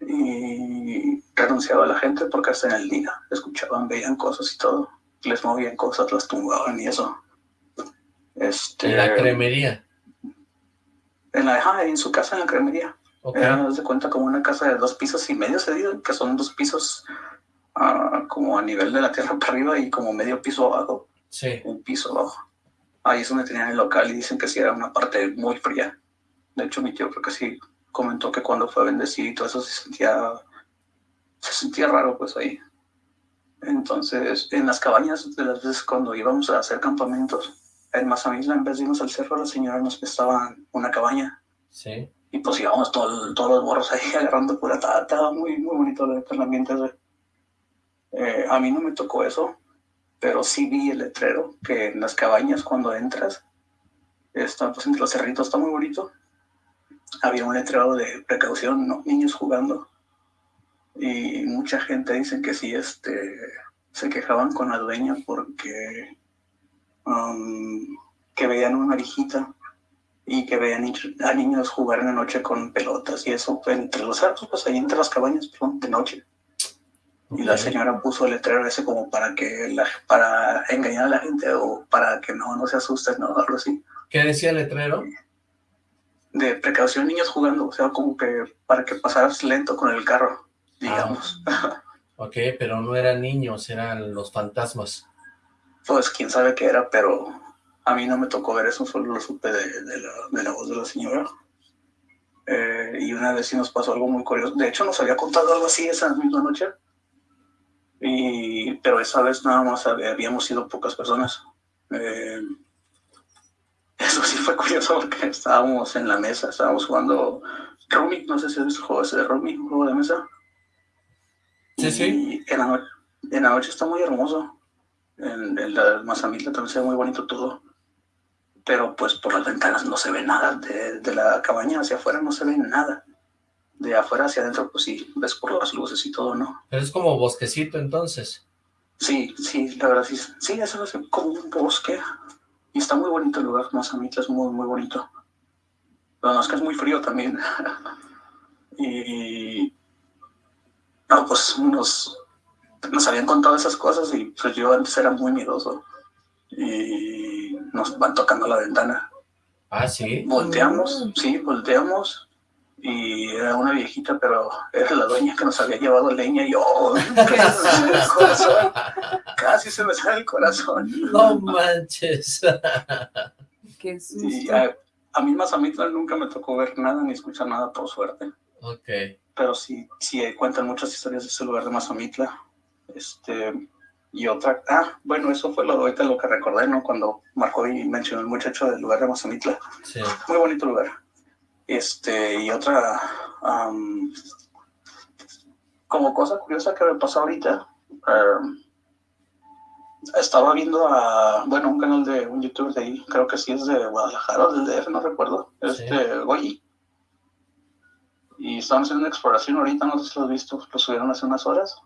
G: Y renunciaba a la gente porque hasta en el día escuchaban, veían cosas y todo les movían cosas, las tumbaban y eso. Este,
C: ¿En la cremería?
G: En, la, en su casa, en la cremería. Okay. Era, se cuenta como una casa de dos pisos y medio, se dice, que son dos pisos uh, como a nivel de la tierra (laughs) para arriba y como medio piso abajo.
C: Sí.
G: Un piso abajo. Ahí es donde tenían el local y dicen que sí era una parte muy fría. De hecho, mi tío creo que sí comentó que cuando fue bendecido y todo eso se sentía, se sentía raro pues ahí. Entonces, en las cabañas, de las veces cuando íbamos a hacer campamentos, en Mazamitla, en vez de irnos al cerro, la señora nos prestaba una cabaña.
C: Sí.
G: Y pues íbamos todo, todos los morros ahí (laughs) agarrando pura Estaba muy, muy bonito el ambiente. Eh, a mí no me tocó eso, pero sí vi el letrero que en las cabañas cuando entras, está, pues entre los cerritos está muy bonito. Había un letrero de precaución, ¿no? niños jugando y mucha gente dice que sí, este, se quejaban con la dueña porque um, que veían una viejita y que veían a niños jugar en la noche con pelotas y eso entre los arcos, pues ahí entre las cabañas, de noche. Y la señora puso el letrero ese como para que la, para engañar a la gente o para que no, no se asusten, ¿no? Algo así.
C: ¿Qué decía el letrero?
G: De precaución, niños jugando, o sea, como que para que pasaras lento con el carro digamos.
C: Ah, ok, pero no eran niños, eran los fantasmas.
G: Pues quién sabe qué era, pero a mí no me tocó ver eso, solo lo supe de, de, la, de la, voz de la señora. Eh, y una vez sí nos pasó algo muy curioso. De hecho, nos había contado algo así esa misma noche. Y, pero esa vez nada más habíamos sido pocas personas. Eh, eso sí fue curioso porque estábamos en la mesa, estábamos jugando Rumi, no sé si es el juego ese de Rumi, un juego de mesa.
C: Sí, sí.
G: En la, en la, noche está muy hermoso. En, en la Mazamitla también se ve muy bonito todo. Pero pues por las ventanas no se ve nada. De, de, la cabaña hacia afuera no se ve nada. De afuera hacia adentro, pues sí, ves por las luces y todo, ¿no?
C: Pero es como bosquecito entonces.
G: Sí, sí, la verdad sí. Sí, eso es como un bosque. Y está muy bonito el lugar. Mazamitla es muy, muy bonito. Pero no es que es muy frío también. (laughs) Y no, pues nos, nos habían contado esas cosas y pues yo antes era muy miedoso. Y nos van tocando la ventana.
C: Ah, sí.
G: Volteamos, mm. sí, volteamos y era una viejita, pero era la dueña que nos había llevado leña y (laughs) yo, casi se me sale el corazón.
C: No manches. (laughs)
D: Qué susto.
G: Y a, a mí más a mí nunca me tocó ver nada ni escuchar nada, por suerte.
C: Ok.
G: Pero sí, sí cuentan muchas historias de ese lugar de Mazamitla. Este, y otra, ah, bueno, eso fue lo ahorita lo que recordé, ¿no? Cuando marcó y mencionó el muchacho del lugar de Mazamitla.
C: Sí.
G: Muy bonito lugar. Este, y otra, como cosa curiosa que me pasó ahorita, estaba viendo a, bueno, un canal de un youtuber de ahí, creo que sí es de Guadalajara o del DF, no recuerdo, este, Goyi. Y estaban haciendo una exploración ahorita, no sé si lo has visto, lo subieron hace unas horas.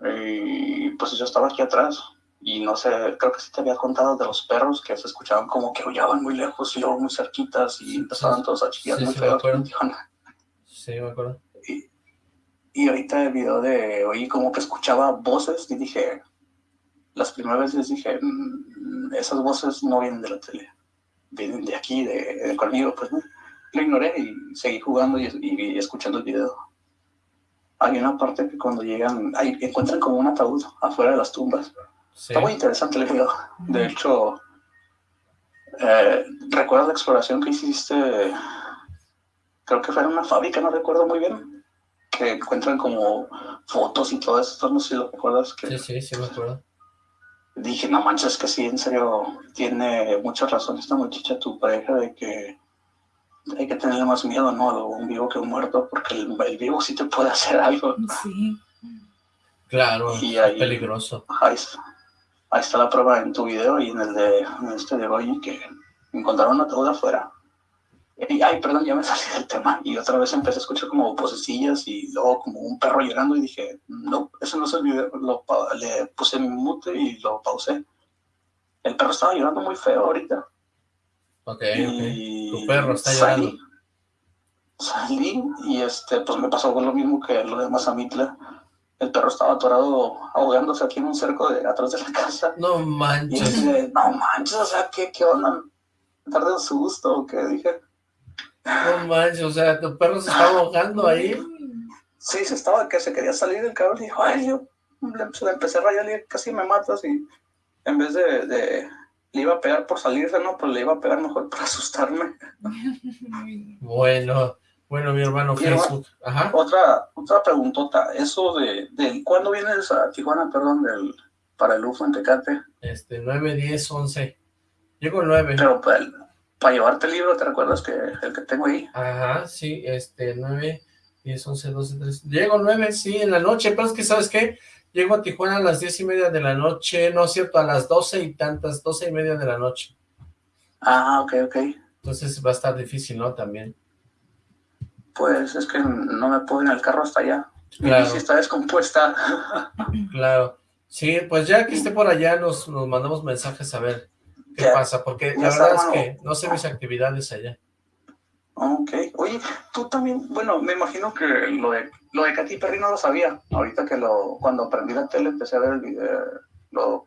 G: Y pues yo estaba aquí atrás y no sé, creo que sí te había contado de los perros que se escuchaban como que aullaban muy lejos y luego muy cerquitas y empezaban todos a chillar muy feo.
C: Sí, me acuerdo.
G: Y, y ahorita el video de oí como que escuchaba voces y dije, las primeras veces dije, mm, esas voces no vienen de la tele, vienen de aquí, de, conmigo, pues ¿no? Lo ignoré y seguí jugando y, y escuchando el video hay una parte que cuando llegan, ahí encuentran como un ataúd afuera de las tumbas. Está muy interesante el video. De hecho, eh, ¿recuerdas la exploración que hiciste? Creo que fue en una fábrica, no recuerdo muy bien. Que encuentran como fotos y todo eso. No sé si lo recuerdas. Que...
C: Sí, sí, sí me acuerdo.
G: Dije, no manches, que sí, en serio, tiene mucha razón esta muchacha, tu pareja, de que hay que tenerle más miedo, ¿no? A un vivo que un muerto, porque el, vivo sí te puede hacer algo.
D: Sí.
C: Claro, y es peligroso.
G: Ahí está, ahí está, la prueba en tu video y en el de este de Goyi, que encontraron una ataúd afuera. Y, ay, perdón, ya me salí del tema. Y otra vez empecé a escuchar como vocecillas y luego como un perro llorando y dije, no, eso no es el video. Lo, le puse mi mute y lo pausé. El perro estaba llorando muy feo ahorita.
C: Ok, ok. Tu perro está llorando.
G: Salí, y este, pues me pasó lo mismo que lo de Mazamitla. El perro estaba atorado ahogándose aquí en un cerco de atrás de la casa.
C: No manches.
G: Y dije, no manches, o sea, ¿qué, qué onda? ¿Tarde un susto o qué? Dije.
C: No manches, o sea, tu perro se estaba ahogando ahí.
G: Sí, se estaba, que se quería salir del cabrón y dijo, ay, yo le, empecé a rayar y casi me matas y en vez de le iba a pegar por salirse, ¿no? Pues le iba a pegar mejor por asustarme. (laughs)
C: bueno, bueno, mi hermano Facebook. Ajá.
G: Otra, otra preguntota, eso de, de, ¿cuándo vienes a Tijuana, perdón, del, para el UFO en Tecate?
C: Este, 9, 10, 11. Llego el 9.
G: Pero para, para llevarte el libro, ¿te recuerdas que el que tengo ahí?
C: Ajá, sí, este, 9, 10, 11, 12, 13. Llego el 9, sí, en la noche, pero es que, ¿sabes qué? Llego a Tijuana a las diez y media de la noche, no es cierto, a las doce y tantas, doce y media de la noche.
G: Ah, ok, ok.
C: Entonces va a estar difícil, ¿no? También.
G: Pues es que no me puedo ir en el carro hasta allá. Claro. Mi está descompuesta. (laughs)
C: claro. Sí, pues ya que esté por allá nos, nos mandamos mensajes a ver qué pasa, porque la verdad es que no sé mis actividades allá.
G: Ok. Oye, tú también, bueno, me imagino que lo de, lo de Katy Perry no lo sabía. Ahorita que lo, cuando aprendí la tele empecé a ver el video, lo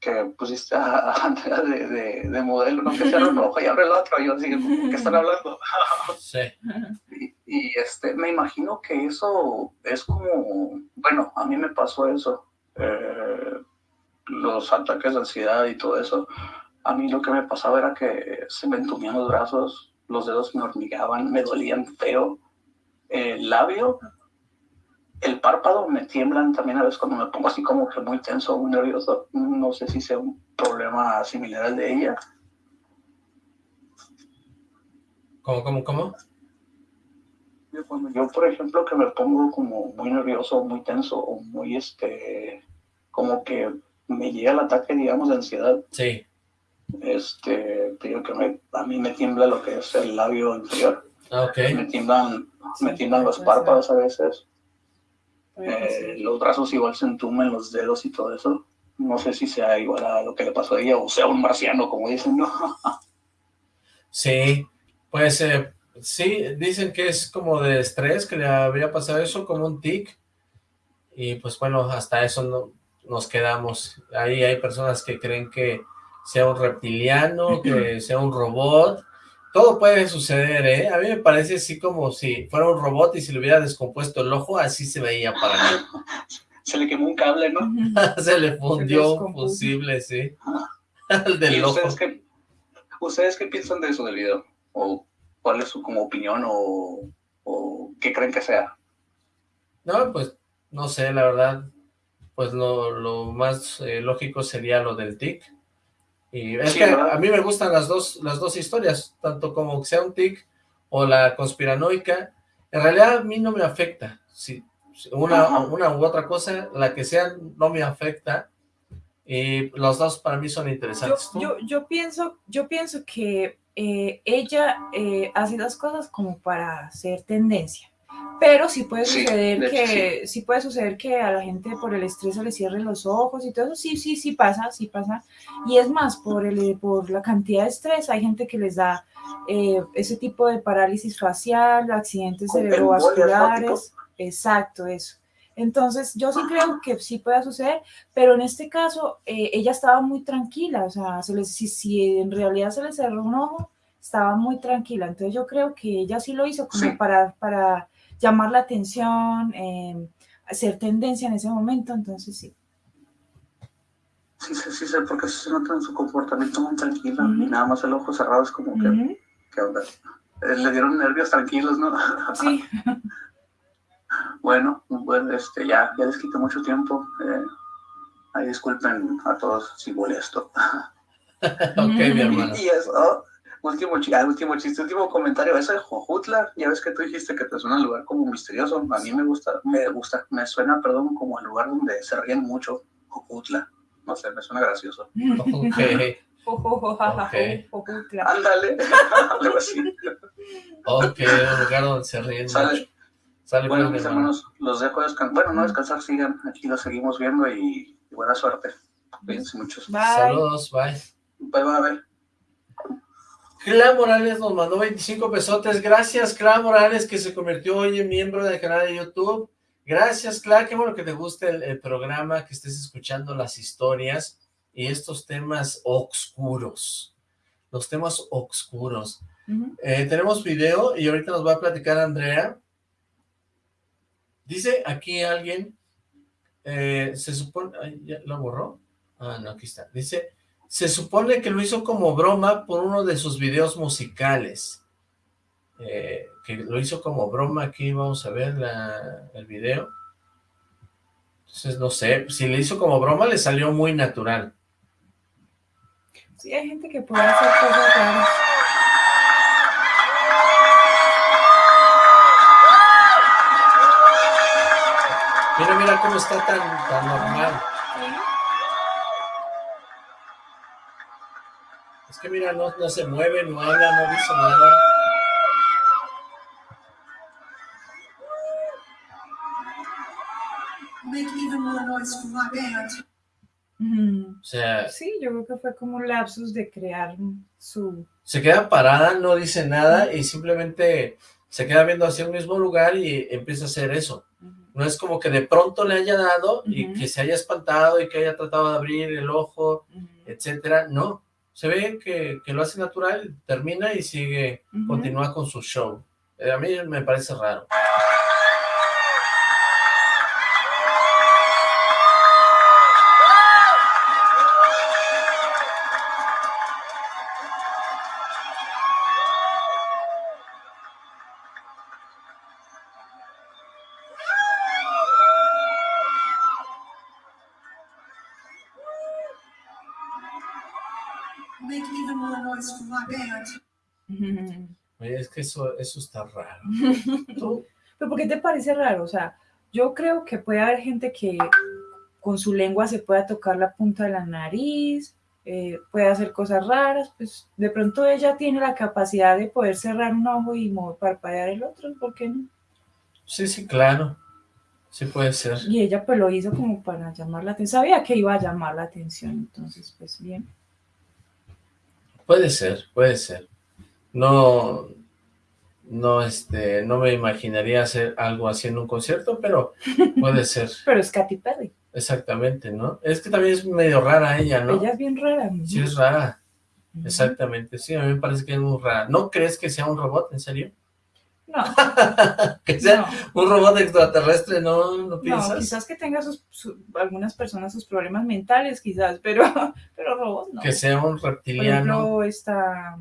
G: que pusiste a, Andrea de, de, modelo, no que sea un ojo y abre el otro, y yo así, ¿qué (laughs) están hablando? (laughs)
C: sí.
G: Y, este, me imagino que eso es como, bueno, a mí me pasó eso, eh, los ataques de ansiedad y todo eso. A mí lo que me pasaba era que se me entumían los brazos, los dedos me hormigaban, me dolían feo. El labio, el párpado me tiemblan también a veces cuando me pongo así como que muy tenso, muy nervioso. No sé si sea un problema similar al de ella.
C: ¿Cómo, cómo, cómo?
G: Yo, por ejemplo, que me pongo como muy nervioso, muy tenso, o muy, este, como que me llega el ataque, digamos, de ansiedad.
C: Sí
G: este, digo que a mí me tiembla lo que es el labio inferior.
C: Ah, okay.
G: Me tiemblan, me tiemblan los párpados a veces. Eh, los brazos igual se entumen, los dedos y todo eso. No sé si sea igual a lo que le pasó a ella o sea un marciano, como dicen, ¿no? (laughs)
C: sí, pues eh, Sí, dicen que es como de estrés, que le habría pasado eso, como un tic, y pues bueno, hasta eso no, nos quedamos. Ahí hay personas que creen que sea un reptiliano, que sea un robot, todo puede suceder, ¿eh? A mí me parece así como si fuera un robot y se le hubiera descompuesto el ojo, así se veía para mí. (laughs)
G: Se le quemó un cable, ¿no? (laughs)
C: se le fundió un fusible, sí.
G: el (laughs) del ojo. Ustedes qué, ¿Ustedes qué piensan de eso del video? ¿O cuál es su como opinión o, o qué creen que sea?
C: No, pues, no sé, la verdad, pues lo, lo más eh, lógico sería lo del tic, y es que a mí me gustan las dos, las dos historias, tanto como que sea un tic o la conspiranoica. En realidad a mí no me afecta. Si una, una u otra cosa, la que sea, no me afecta. Y los dos para mí son interesantes.
D: Yo, yo, pienso, yo pienso que eh, ella eh, hace las cosas como para hacer tendencia. Pero sí puede suceder que sí. puede suceder que a la gente por el estrés se le cierren los ojos y todo eso. Sí, sí, sí pasa, sí pasa. Y es más, por, el, por la cantidad de estrés, hay gente que les da eh, ese tipo de parálisis facial, accidentes cerebrovasculares. Exacto, eso. Entonces, yo sí creo que sí puede suceder, pero en este caso, eh, ella estaba muy tranquila, o sea, se les, si, si, en realidad se le cerró un ojo, estaba muy tranquila. Entonces, yo creo que ella sí lo hizo como para, para llamar la atención, eh, hacer tendencia en ese momento, entonces sí.
G: Sí, sí, sí, porque se nota en su comportamiento muy tranquilo y nada más el ojo cerrado es como que, ¿qué onda? Eh, le dieron nervios tranquilos, ¿no?
D: Sí. (laughs)
G: bueno, bueno, este, ya, ya les quito mucho tiempo. Eh, ahí disculpen a todos si molesto. (laughs)
C: ok, mi hermano.
G: Y eso, último, ah, último chiste, último comentario, ese de Jojutla, ya ves que tú dijiste que te suena un lugar como misterioso, a mí me gusta, me gusta, me suena, perdón, como el lugar donde se ríen mucho, Jojutla, no sé, me suena gracioso. (laughs) Ándale, (laughs) algo así.
C: Ok, un lugar donde se ríen
G: Sale. Sale bueno, mis hermanos, los dejo descansar, bueno, no descansar, sigan, aquí los seguimos viendo y, buena suerte. Cuídense muchos.
C: Saludos, bye.
G: Bye, bye, bye.
C: Cla Morales nos mandó 25 pesotes. Gracias, Cla Morales, que se convirtió hoy en miembro del canal de YouTube. Gracias, Cla. Qué bueno que te guste el, programa, que estés escuchando las historias y estos temas oscuros. Los temas oscuros. Eh, tenemos video y ahorita nos va a platicar Andrea. Dice aquí alguien, eh, se supone, ¿ya lo borró? Ah, no, aquí está. Dice, se supone que lo hizo como broma por uno de sus videos musicales. Eh, que lo hizo como broma, aquí vamos a ver el video. Entonces, no sé, si le hizo como broma, le salió muy natural.
D: Sí, hay gente que puede hacer cosas raras.
C: Mira, mira cómo está tan, tan normal. Que mira, no, no se mueve, no habla, no dice nada. O sea...
D: Sí, yo creo que fue como un lapsus de crear su...
C: Se queda parada, no dice nada y simplemente se queda viendo hacia un mismo lugar y empieza a hacer eso. No es como que de pronto le haya dado y que se haya espantado y que haya tratado de abrir el ojo, etcétera. No, se ve que, lo hace natural, termina y sigue, continúa con su show. Eh, a mí me parece raro. Es que eso, eso está raro. (laughs)
D: ¿Pero por qué te parece raro? O sea, yo creo que puede haber gente que con su lengua se pueda tocar la punta de la nariz, eh, puede hacer cosas raras, pues de pronto ella tiene la capacidad de poder cerrar un ojo y parpadear el otro, ¿por qué no?
C: Sí, sí, claro. Sí puede ser.
D: Y ella pues lo hizo como para llamar la atención. Sabía que iba a llamar la atención, entonces pues bien.
C: Puede ser, puede ser. No, no, este, no me imaginaría hacer algo así en un concierto, pero puede (laughs) ser.
D: pero es Katy Perry.
C: Exactamente, ¿no? Es que también es medio rara ella, ¿no?
D: Ella es bien rara.
C: Sí, es rara. Exactamente, sí, a mí me parece que es muy rara. ¿No crees que sea un robot, en serio?
D: No. (laughs)
C: que sea un robot extraterrestre, ¿no, no piensas?
D: No, quizás que tenga sus, algunas personas sus problemas mentales, quizás, pero, (laughs) pero robot no.
C: Que sea un reptiliano. Por
D: ejemplo, esta,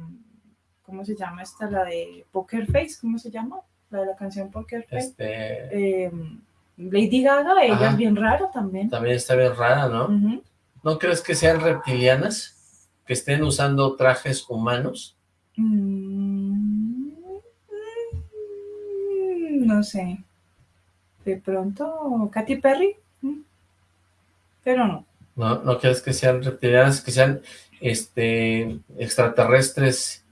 D: ¿cómo se llama esta? La de Poker Face, ¿cómo se llama? La de la canción Poker Face. Este... Em, Lady Gaga, ella es bien rara también.
C: También está bien rara, ¿no? ¿No crees que sean reptilianas? ¿Que estén usando trajes humanos? Mm,
D: no sé. De pronto, Katy Perry. Pero no.
C: ¿No, ¿No crees que sean reptilianas, que sean este extraterrestres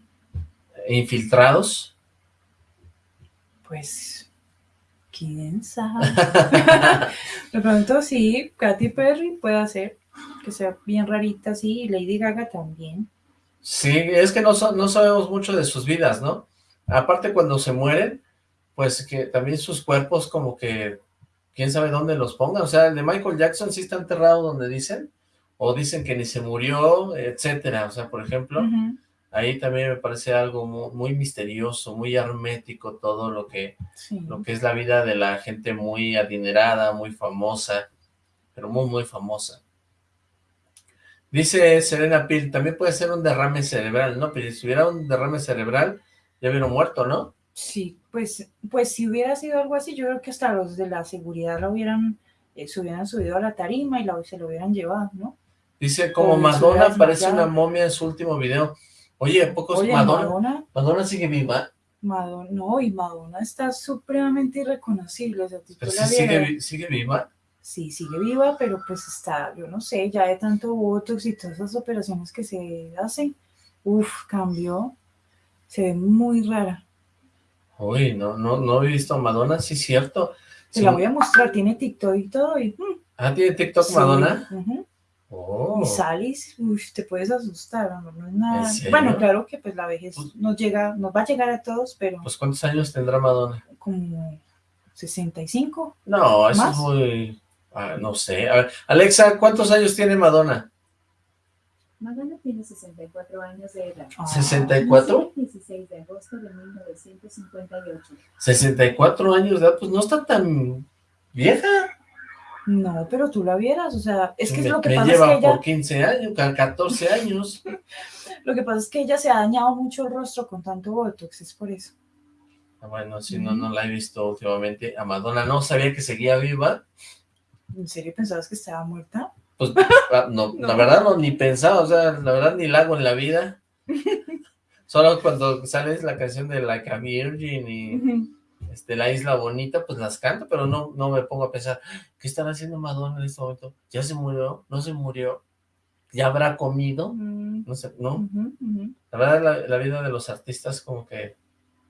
C: infiltrados?
D: Pues quién sabe. (laughs) de pronto sí, Katy Perry puede ser que sea bien rarita, sí, y Lady Gaga también.
C: Sí, es que no, no sabemos mucho de sus vidas, ¿no? Aparte cuando se mueren, pues que también sus cuerpos como que, quién sabe dónde los pongan, o sea, el de Michael Jackson sí está enterrado donde dicen, o dicen que ni se murió, etcétera, o sea, por ejemplo, ahí también me parece algo muy, misterioso, muy hermético todo lo que, lo que es la vida de la gente muy adinerada, muy famosa, pero muy, muy famosa. Dice Serena Pil, también puede ser un derrame cerebral, ¿no? Pero si hubiera un derrame cerebral, ya hubiera muerto, ¿no?
D: Sí, pues, pues si hubiera sido algo así, yo creo que hasta los de la seguridad lo hubieran, eh, se hubieran subido a la tarima y la, se lo hubieran llevado, ¿no?
C: Dice, como Madonna parece una momia en su último video. Oye, ¿pocos Oye, Madonna, Madonna? sigue viva?
D: Madonna, no, y Madonna está supremamente irreconocible. O sea,
C: Pero sigue, sigue viva
D: sí sigue viva, pero pues está, yo no sé, ya de tanto botox y todas esas operaciones que se hacen, uff, cambió, se ve muy rara.
C: Uy, no, no, no he visto a Madonna, sí es cierto.
D: Te la voy a mostrar, tiene TikTok y todo. Y, mm.
C: Ah, ¿tiene TikTok Madonna?
D: oh. Y salís, uff, te puedes asustar, no, es nada. Bueno, claro que pues la vejez pues nos llega, nos va a llegar a todos, pero...
C: Pues ¿cuántos años tendrá Madonna?
D: Como 65.
C: No, eso es muy... Ah, no sé. A ver, Alexa, ¿cuántos años tiene Madonna?
H: Madonna tiene 64 años de edad.
C: ¿64?
H: 16 de agosto de 1958.
C: 64 años de edad, pues no está tan vieja.
D: No, pero tú la vieras, o sea, es que es lo que
C: me
D: pasa
C: lleva
D: es que ella...
C: por 15 años, 14 años. (laughs)
D: lo que pasa es que ella se ha dañado mucho el rostro con tanto botox, es por eso.
C: Ah, bueno, si no, no la he visto últimamente. A Madonna no sabía que seguía viva.
D: ¿En serio pensabas que estaba muerta?
C: Pues, ah, (laughs) no, la verdad no, ni pensaba, o sea, la verdad ni la hago en la vida. (laughs) Solo cuando sale la canción de Like a Virgin y este, La Isla Bonita, pues las canto, pero no, no me pongo a pensar, ¿qué estará haciendo Madonna en este momento? ¿Ya se murió? ¿No se murió? ¿Ya habrá comido? No sé, ¿no? La verdad, la, la vida de los artistas como que,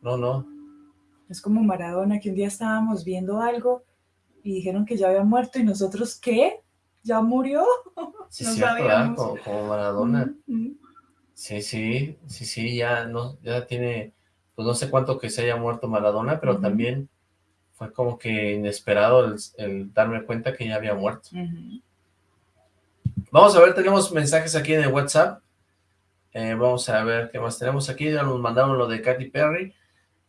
C: no, no.
D: Es como Maradona, que un día estábamos viendo algo y dijeron que ya había muerto y nosotros, ¿qué? ¿Ya murió? (laughs)
C: Sí, no cierto, como, Maradona. Sí, sí, sí, sí, ya, no, ya tiene, pues no sé cuánto que se haya muerto Maradona, pero también fue como que inesperado el, darme cuenta que ya había muerto. Vamos a ver, tenemos mensajes aquí en el WhatsApp. Eh, vamos a ver qué más tenemos aquí. Ya nos mandaron lo de Katy Perry.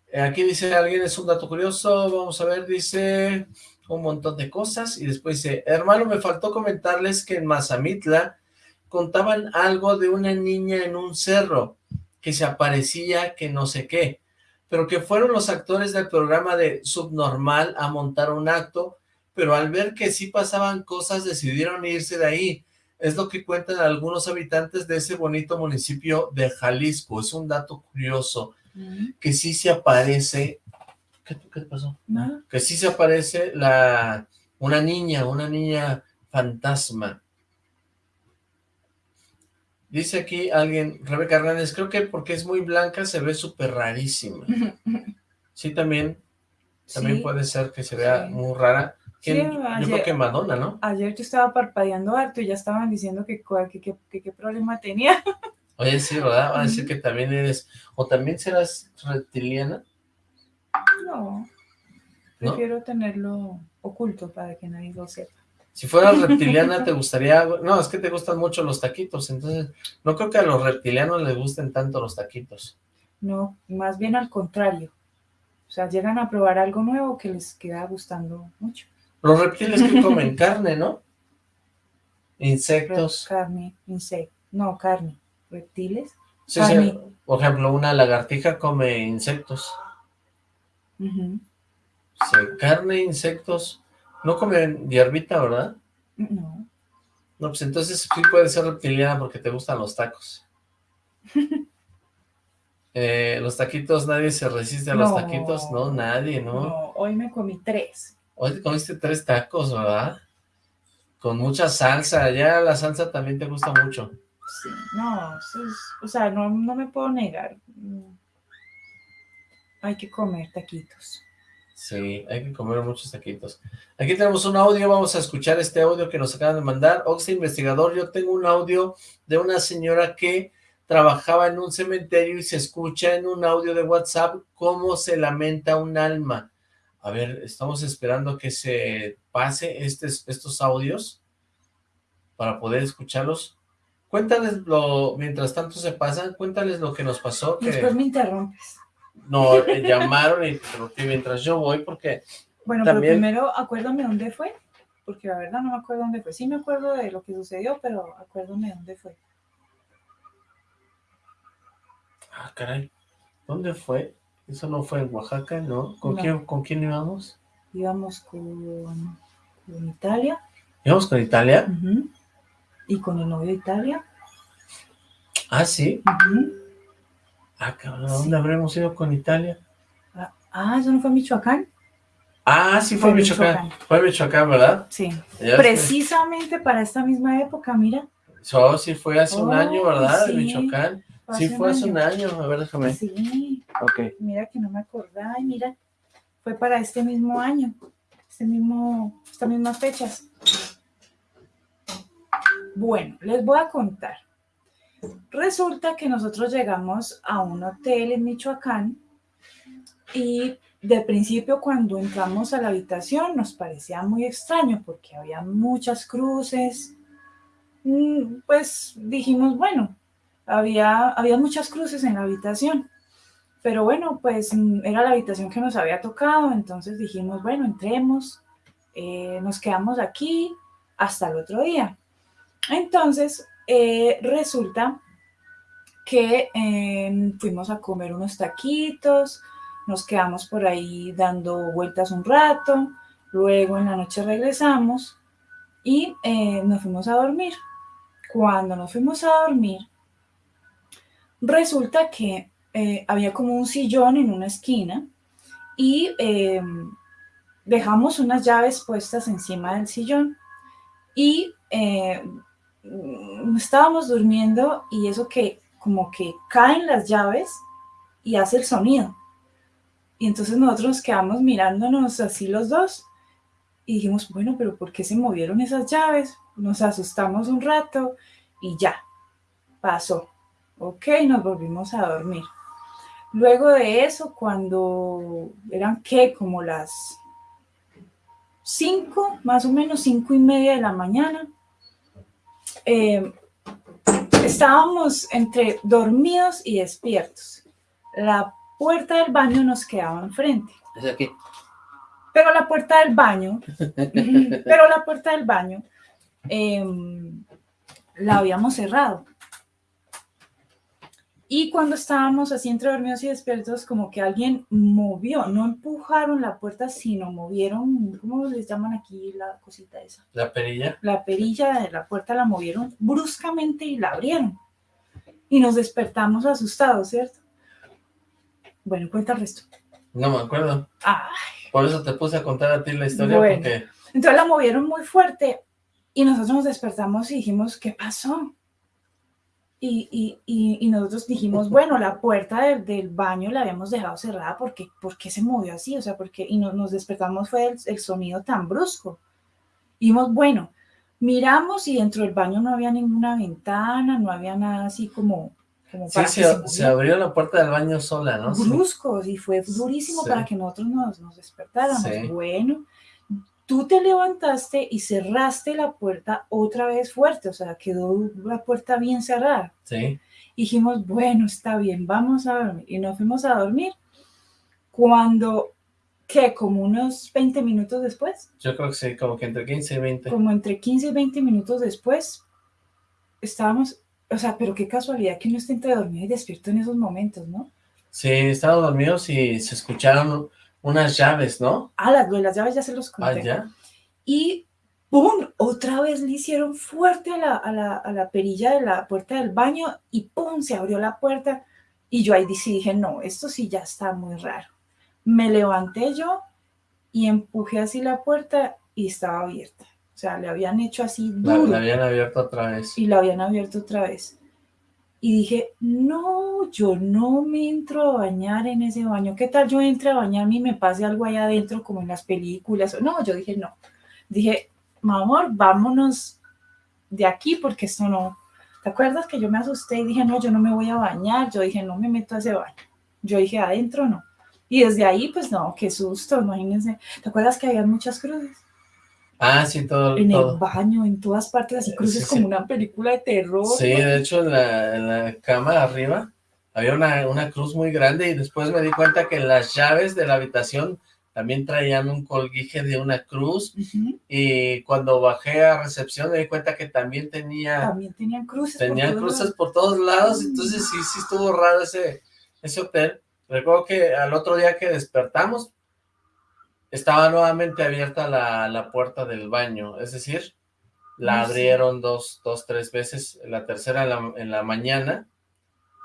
C: Eh, aquí dice alguien, es un dato curioso. Vamos a ver, dice un montón de cosas, y después dice, hermano, me faltó comentarles que en Mazamitla contaban algo de una niña en un cerro, que se aparecía que no sé qué, pero que fueron los actores del programa de Subnormal a montar un acto, pero al ver que sí pasaban cosas decidieron irse de ahí. Es lo que cuentan algunos habitantes de ese bonito municipio de Jalisco. Es un dato curioso, que sí se aparece ¿Qué, te pasó? Que sí se aparece la una niña, una niña fantasma. Dice aquí alguien, Rebeca Hernández, creo que porque es muy blanca se ve súper rarísima. (laughs) Sí, también, también puede ser que se vea muy rara. yo creo que Madonna, ¿no?
D: Ayer yo estaba parpadeando harto y ya estaban diciendo que qué problema tenía.
C: Oye, sí, ¿verdad? Van a decir que también eres, o también serás reptiliana.
D: Prefiero tenerlo oculto para que nadie lo sepa.
C: Si fueras reptiliana, ¿te gustaría...? No, es que te gustan mucho los taquitos, entonces no creo que a los reptilianos les gusten tanto los taquitos.
D: No, más bien al contrario. O sea, llegan a probar algo nuevo que les queda gustando mucho.
C: Los reptiles que comen (laughs) carne, ¿no? Insectos.
D: Carne, insectos. No, carne. Reptiles.
C: Sí, sí. Por ejemplo, una lagartija come insectos. Sí, carne, insectos. No comen hierbita, ¿verdad?
D: No.
C: No, pues entonces sí puede ser reptiliana porque te gustan los tacos. (laughs) Eh, los taquitos, nadie se resiste a los taquitos, no, nadie, ¿no?
D: No, hoy me comí tres.
C: Hoy comiste tres tacos, ¿verdad? Con mucha salsa, ya la salsa también te gusta mucho.
D: Sí, no, o sea, no, no me puedo negar. Hay que comer taquitos.
C: Sí, hay que comer muchos taquitos. Aquí tenemos un audio, vamos a escuchar este audio que nos acaban de mandar. Oxy Investigador, yo tengo un audio de una señora que trabajaba en un cementerio y se escucha en un audio de WhatsApp cómo se lamenta un alma. A ver, estamos esperando que se pase estos audios para poder escucharlos. Cuéntales lo, mientras tanto se pasan, cuéntales lo que nos pasó. Que...
D: Después me interrumpes.
C: No, llamaron y interrumpí mientras yo voy porque
D: Bueno, pero primero acuérdame dónde fue, porque la verdad no me acuerdo dónde fue. Sí me acuerdo de lo que sucedió, pero acuérdame dónde fue.
C: Ah, caray. ¿Dónde fue? Eso no fue en Oaxaca, ¿no? ¿Con, Quién, ¿con quién íbamos?
D: Íbamos con, con Italia.
C: ¿Íbamos con Italia?
D: Y con el novio de Italia.
C: Ah, ¿sí? Ah, cabrón, ¿dónde habremos ido con Italia?
D: Ah, ah, ¿eso no fue Michoacán?
C: Ah, sí fue, Michoacán. Fue Michoacán, ¿verdad?
D: Sí. Precisamente para esta misma época, mira.
C: Eso sí fue hace un año, ¿verdad? Sí, Michoacán. Sí, fue hace un año. A ver, déjame.
D: Sí.
C: Ok.
D: Mira que no me acordaba. Y mira, fue para este mismo año. Este mismo, estas mismas fechas. Bueno, les voy a contar. Resulta que nosotros llegamos a un hotel en Michoacán y de principio cuando entramos a la habitación nos parecía muy extraño porque había muchas cruces. Mm, pues dijimos, bueno, había, había muchas cruces en la habitación. Pero bueno, pues mm, era la habitación que nos había tocado, entonces dijimos, bueno, entremos, eh, nos quedamos aquí hasta el otro día. Entonces, eh, resulta que em, fuimos a comer unos taquitos, nos quedamos por ahí dando vueltas un rato, luego en la noche regresamos y eh, nos fuimos a dormir. Cuando nos fuimos a dormir, resulta que eh, había como un sillón en una esquina y em, dejamos unas llaves puestas encima del sillón y estábamos durmiendo y eso que como que caen las llaves y hace el sonido. Y entonces nosotros nos quedamos mirándonos así los dos y dijimos, bueno, pero ¿por qué se movieron esas llaves? Nos asustamos un rato y ya, pasó. Ok, nos volvimos a dormir. Luego de eso, cuando eran que como las cinco, más o menos cinco y media de la mañana, eh, estábamos entre dormidos y despiertos. La puerta del baño nos quedaba enfrente.
C: ¿Es aquí?
D: Pero la puerta del baño, (laughs) pero la puerta del baño em, la habíamos cerrado. Y cuando estábamos así entre dormidos y despiertos, como que alguien movió, no empujaron la puerta, sino movieron, ¿cómo les llaman aquí la cosita esa?
C: ¿La perilla?
D: La perilla de la puerta la movieron bruscamente y la abrieron. Y nos despertamos asustados, ¿cierto? Bueno, cuenta el resto.
C: No me acuerdo.
D: Ay.
C: Por eso te puse a contar a ti la historia, porque...
D: Entonces la movieron muy fuerte y nosotros nos despertamos y dijimos, ¿qué pasó? Y, y, y, nosotros dijimos, bueno, la puerta del, baño la habíamos dejado cerrada porque ¿por qué se movió así? O sea, porque y nos despertamos fue el, sonido tan brusco. Y dijimos, bueno, miramos y dentro del baño no había ninguna ventana, no había nada así como
C: sí, se, abrió la puerta del baño sola, ¿no?
D: Bruscos, y fue durísimo para que nosotros nos, nos despertáramos. Bueno, tú te levantaste y cerraste la puerta otra vez fuerte, o sea, quedó la puerta bien cerrada.
C: Sí.
D: Dijimos, bueno, está bien, vamos a dormir. Y nos fuimos a dormir. Cuando, ¿qué? Como unos 20 minutos después.
C: Yo creo que sí, como que entre 15 y 20.
D: Como entre 15 y 20 minutos después, estábamos, o sea, pero qué casualidad que uno esté entre dormido y despierto en esos momentos, ¿no?
C: Sí, estábamos dormidos y se escucharon unas llaves, ¿no?
D: Ah, las, las llaves ya se los conté.
C: Ah, ya.
D: Y ¡pum! Otra vez le hicieron fuerte a la, a, la, a la, perilla de la puerta del baño y ¡pum! Se abrió la puerta. Y yo ahí dije, no, esto sí ya está muy raro. Me levanté yo y empujé así la puerta y estaba abierta. O sea, le habían hecho así
C: duro. La, la habían abierto otra vez.
D: Y la habían abierto otra vez. Y dije, no, yo no me entro a bañar en ese baño. ¿Qué tal yo entre a bañarme y me pase algo allá adentro como en las películas? No, yo dije, no. Dije, amor, vámonos de aquí porque esto no... ¿Te acuerdas que yo me asusté y dije, no, yo no me voy a bañar? Yo dije, no me meto a ese baño. Yo dije, adentro no. Y desde ahí, pues no, qué susto, imagínense. ¿Te acuerdas que había muchas cruces?
C: Ah, sí, todo.
D: En el baño, en todas partes, así cruces como una película de terror.
C: Sí, de hecho, en la, en la cama arriba había una, una, cruz muy grande y después me di cuenta que las llaves de la habitación también traían un colguije de una cruz y cuando bajé a recepción me di cuenta que también tenía...
D: También tenían cruces
C: Tenían cruces por todos lados, entonces sí, sí estuvo raro ese, ese hotel. Recuerdo que al otro día que despertamos, estaba nuevamente abierta la, la puerta del baño, es decir, la abrieron dos, dos, tres veces, la tercera en la, en la mañana,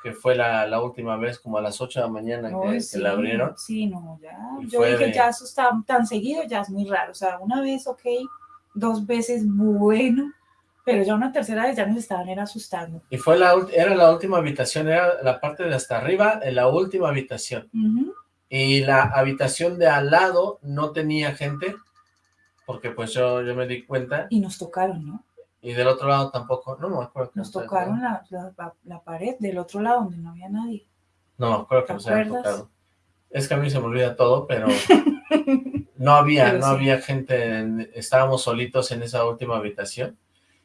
C: que fue la, la, última vez, como a las 8 de la mañana que, la abrieron.
D: Sí, no, ya, yo dije, ya eso está tan seguido, ya es muy raro, o sea, una vez, ok, dos veces, bueno, pero ya una tercera vez ya nos estaban era asustando.
C: Y fue la, era la última habitación, era la parte de hasta arriba, en la última habitación. Y la habitación de al lado no tenía gente, porque pues yo, yo me di cuenta.
D: Y nos tocaron, ¿no?
C: Y del otro lado tampoco, no me acuerdo.
D: Nos tocaron la, la, la, pared del otro lado donde no había nadie.
C: No, me acuerdo que nos habían tocado. Es que a mí se me olvida todo, pero (laughs) no había, no había gente, estábamos solitos en esa última habitación.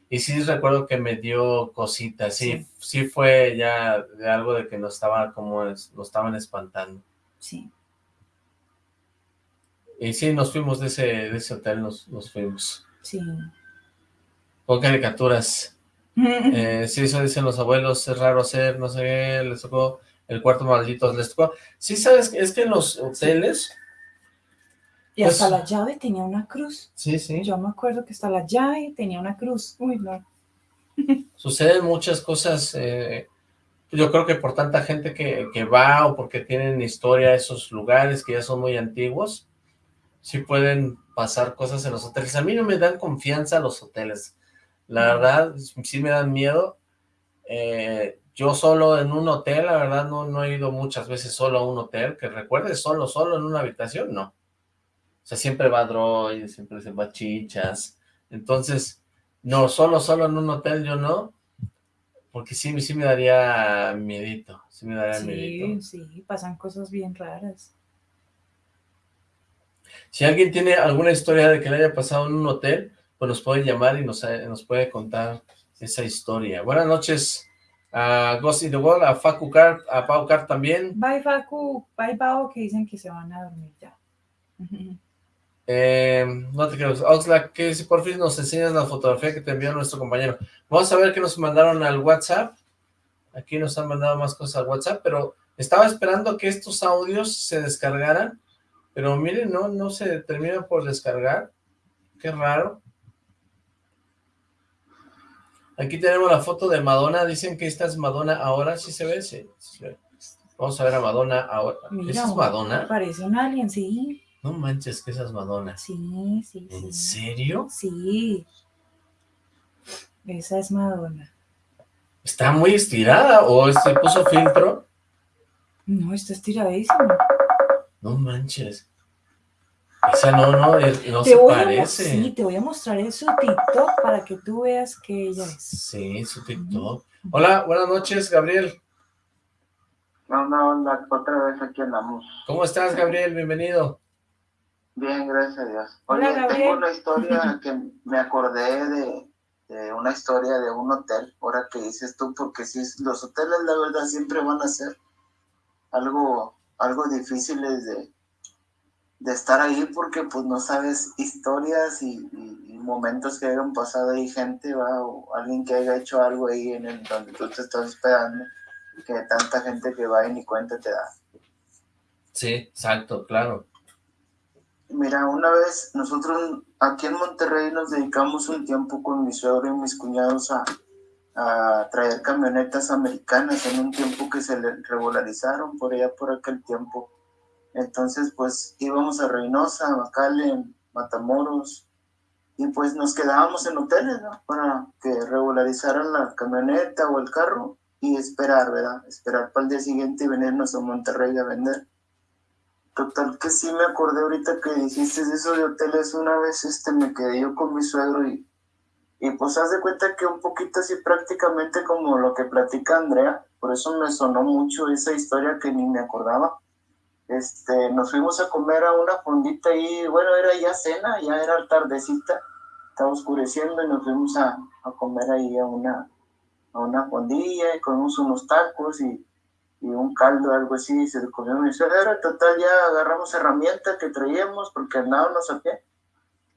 C: Y sí recuerdo que me dio cositas, sí, sí, sí fue ya de algo de que nos estaba como, nos estaban espantando.
D: Sí.
C: Y sí, nos fuimos de ese, de ese hotel, nos, nos fuimos.
D: Sí.
C: Con caricaturas. (laughs) eh, sí, eso dicen los abuelos, es raro hacer, no sé, les tocó el cuarto maldito, les tocó. Sí, sabes, es que en los hoteles...
D: Y hasta pues la llave tenía una cruz.
C: Sí, sí.
D: Yo me acuerdo que hasta la llave tenía una cruz. Uy, no.
C: Suceden muchas cosas eh, yo creo que por tanta gente que, que, va o porque tienen historia esos lugares que ya son muy antiguos, sí pueden pasar cosas en los hoteles. A mí no me dan confianza los hoteles. La verdad, sí me dan miedo. Eh, yo solo en un hotel, la verdad, no, no he ido muchas veces solo a un hotel. Que recuerde, solo, solo en una habitación, no. O sea, siempre va droid, siempre se va chichas. Entonces, no, solo, solo en un hotel yo no porque sí, sí me daría miedito, sí me daría
D: sí, Sí, pasan cosas bien raras.
C: Si alguien tiene alguna historia de que le haya pasado en un hotel, pues nos puede llamar y nos, eh, nos puede contar esa historia. Buenas noches a Ghost in the World, a Facu Car, a Pau Car también.
D: Bye Facu, bye Pau, que dicen que se van a dormir ya. (laughs)
C: Eh, no te creo. Oxlack, que si por fin nos enseñas la fotografía que te envió nuestro compañero. Vamos a ver qué nos mandaron al WhatsApp. Aquí nos han mandado más cosas al WhatsApp, pero estaba esperando que estos audios se descargaran, pero miren, no, no se terminan por descargar. Qué raro. Aquí tenemos la foto de Madonna. Dicen que esta es Madonna ahora. ¿Sí se ve? Sí. Vamos a ver a Madonna ahora. ¿Esa es Madonna?
D: Parece un alien, sí.
C: No manches, que esas Madonna.
D: Sí, sí,
C: ¿En serio?
D: Sí. Esa es Madonna.
C: ¿Está muy estirada o se puso filtro?
D: No, está estiradísima.
C: No manches. Esa no, no, no se parece.
D: sí, te voy a mostrar en su TikTok para que tú veas que ella es.
C: Sí, su TikTok. Hola, buenas noches, Gabriel.
I: Hola, hola, otra vez aquí andamos.
C: ¿Cómo estás, Gabriel? Bienvenido.
I: Bien, gracias a Dios. Oye, tengo una historia (laughs) que me acordé de, de, una historia de un hotel, ahora que dices tú, porque si los hoteles la verdad siempre van a ser algo, algo difíciles de, de estar ahí porque pues no sabes historias y, momentos que hayan pasado ahí gente, ¿va? o alguien que haya hecho algo ahí en el donde tú te estás esperando, que tanta gente que va y ni cuenta te da.
C: Sí, exacto, claro.
I: Mira, una vez nosotros aquí en Monterrey nos dedicamos un tiempo con mi suegro y mis cuñados a, a traer camionetas americanas en un tiempo que se regularizaron por allá por aquel tiempo entonces, pues íbamos a Reynosa, a en Matamoros, y pues nos quedábamos en hoteles. Para que regularizaran la camioneta o el carro y esperar, ¿verdad? Esperar para el día siguiente y venirnos a Monterrey a vender. Total que sí me acordé ahorita que dijiste eso de hoteles una vez, este, me quedé yo con mi suegro y, y pues haz de cuenta que un poquito así prácticamente como lo que platica Andrea, por eso me sonó mucho esa historia que ni me acordaba. Este, nos fuimos a comer a una fondita ahí, bueno, era ya cena, ya era tardecita, estaba oscureciendo y nos fuimos a, a comer ahí a una, a una fondilla y comimos unos tacos y, y un caldo, algo así, se comió mi suegra, total ya agarramos herramientas que traíamos porque andábamos a pie